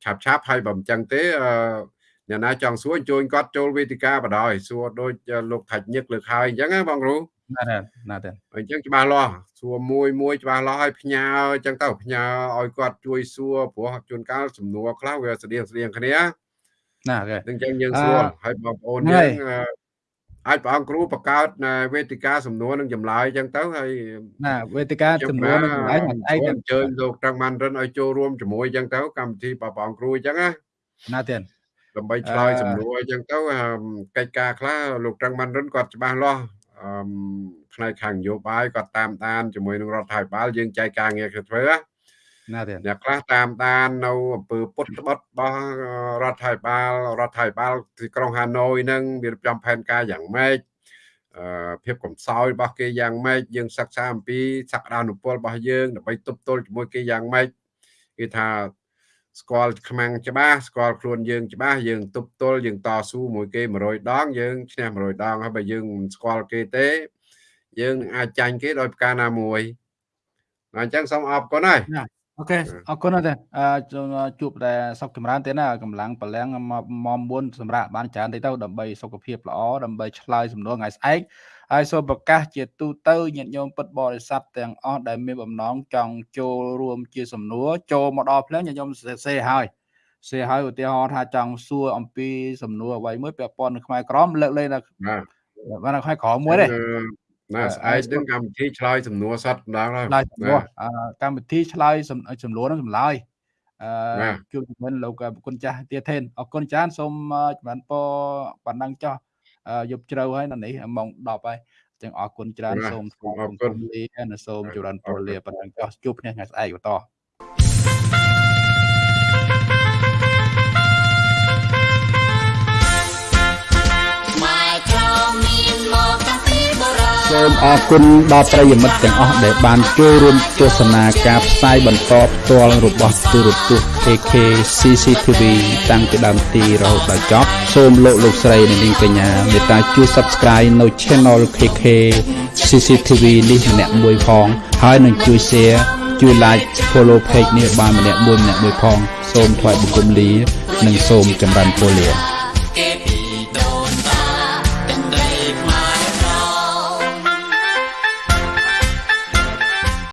ឆាប់ឆាប់ហើយបើមិនចឹងទេអ្នកណាចង់សួរអញ្ជើញគាត់ចូលវេទិកាបដ ாய் សួរដូចលោកថាច់ញឹកលើកហើយអញ្ចឹងណាបងគ្រូ ណាទេណាទេអញ្ចឹងច្បាស់លាស់សួរមួយមួយច្បាស់លាស់ឲ្យផ្ញើអញ្ចឹងទៅផ្ញើឲ្យគាត់ជួយសួរព្រោះជួនកាលសំណួរខ្លះវាស្តៀងស្តៀងគ្នាណាទេអញ្ចឹងយើងសួរឲ្យបងប្អូនយើងអាចព្រះអង្គគ្រូបង្កើតវេទិកាសំណួរនឹងចម្លើយអញ្ចឹងទៅហើយណាវេទិកាសំណួរនឹងចម្លើយឯងអញ្ជើញលោកត្រង់ម៉ាន់រិនឲ្យចូលរួមជាមួយអញ្ចឹងទៅកម្មវិធីព្រះអង្គគ្រូអញ្ចឹងណាណាទេដើម្បីឆ្លើយសំណួរអញ្ចឹងទៅកិច្ចការខ្លះលោកត្រង់ម៉ាន់រិនគាត់ច្បាស់លាស់អឺ ផ្នែកខាងនយោបាយគាត់តាមដានជាមួយនឹងរដ្ឋាភិបាលយើងចែកការងារធ្វើណាទេអ្នកខ្លះតាមដាននៅអំពើពុតត្បិតរបស់រដ្ឋាភិបាលរដ្ឋាភិបាលទីក្រុងហាណូយនឹងវារៀបចំផែនការយ៉ាងម៉េចអឺភាពកំសោយរបស់គេយ៉ាងម៉េចយើងសិក្សាអំពីសក្តានុពលរបស់យើងដើម្បីទប់ទល់ជាមួយគេយ៉ាងម៉េចគេថា ស្គាល់ខ្មាំងច្បាស់ស្គាល់ខ្លួនយើងច្បាស់យើងទប់ទល់យើងតស៊ូមួយគេ100ដងយើងឈ្នះ100ដងហើយបើយើងមិនស្គាល់គេទេ យើងអាចចាញ់គេដោយប្រការណាមួយអញ្ចឹងសូមអរគុណហើយ អូខេអរគុណណាស់ទេអឺជួបតែសុខចម្រើនទេណាកម្លាំងប្រលាំងមកមុនសម្រាប់បានច្រើនតិចទៅដើម្បីសុខភាពល្អដើម្បីឆ្លើយសំណួរថ្ងៃស្អែកហើយសូមប្រកាសជាទូទៅញាតិញោមពុទ្ធបរិស័ទទាំងអស់ដែលមានបំណងចង់ចូលរួមជាសំណួរចូលមកដល់ភ្លើងញាតិញោមសេហើយសេហើយឧទាហរណ៍ថាចង់សួរអំពីសំណួរអ្វីមួយពាក់ព័ន្ធនឹងខ្មែរក្រមលើកលែងថាបាទខ្មែរក្រមមួយទេ ណាស្អែកនឹងកម្មវិធីឆ្លើយសំណួរសត្វម្ដងហើយឆ្លើយសំណួរកម្មវិធីឆ្លើយសំណួរនឹងចម្លើយអឺជួបជំនុនលោកគុណចាស់ទាធេនអរគុណចានសូមចម្រើនពរបណ្ដឹងចោះយប់ជ្រៅហើយនៅនេះម៉ោង10ហើយចឹងអរគុណច្រើនសូមអរគុណលានិងសូមចម្រើនពរលាបណ្ដឹងចោះជួបគ្នាថ្ងៃស្អែកបន្ត សូមអរគុណដល់ប្រិយមិត្តទាំងអស់ដែលបានចូលរួមទស្សនាការផ្សាយបន្តផ្ទាល់របស់ទូរទស្សន៍ AK CCTV តាំងពីដើមទីរហូតដល់ចប់សូមលោកលោកស្រីនិងនាងកញ្ញាមេត្តាជួយ Subscribe នៅ Channel KK CCTV នេះម្នាក់មួយផង ហើយនឹងជួយ Share ជួយ Like Follow Page នេះបានម្នាក់មួយម្នាក់មួយផង សូមថ្លែងបង្គំលា និងសូមចម្រើនពរលា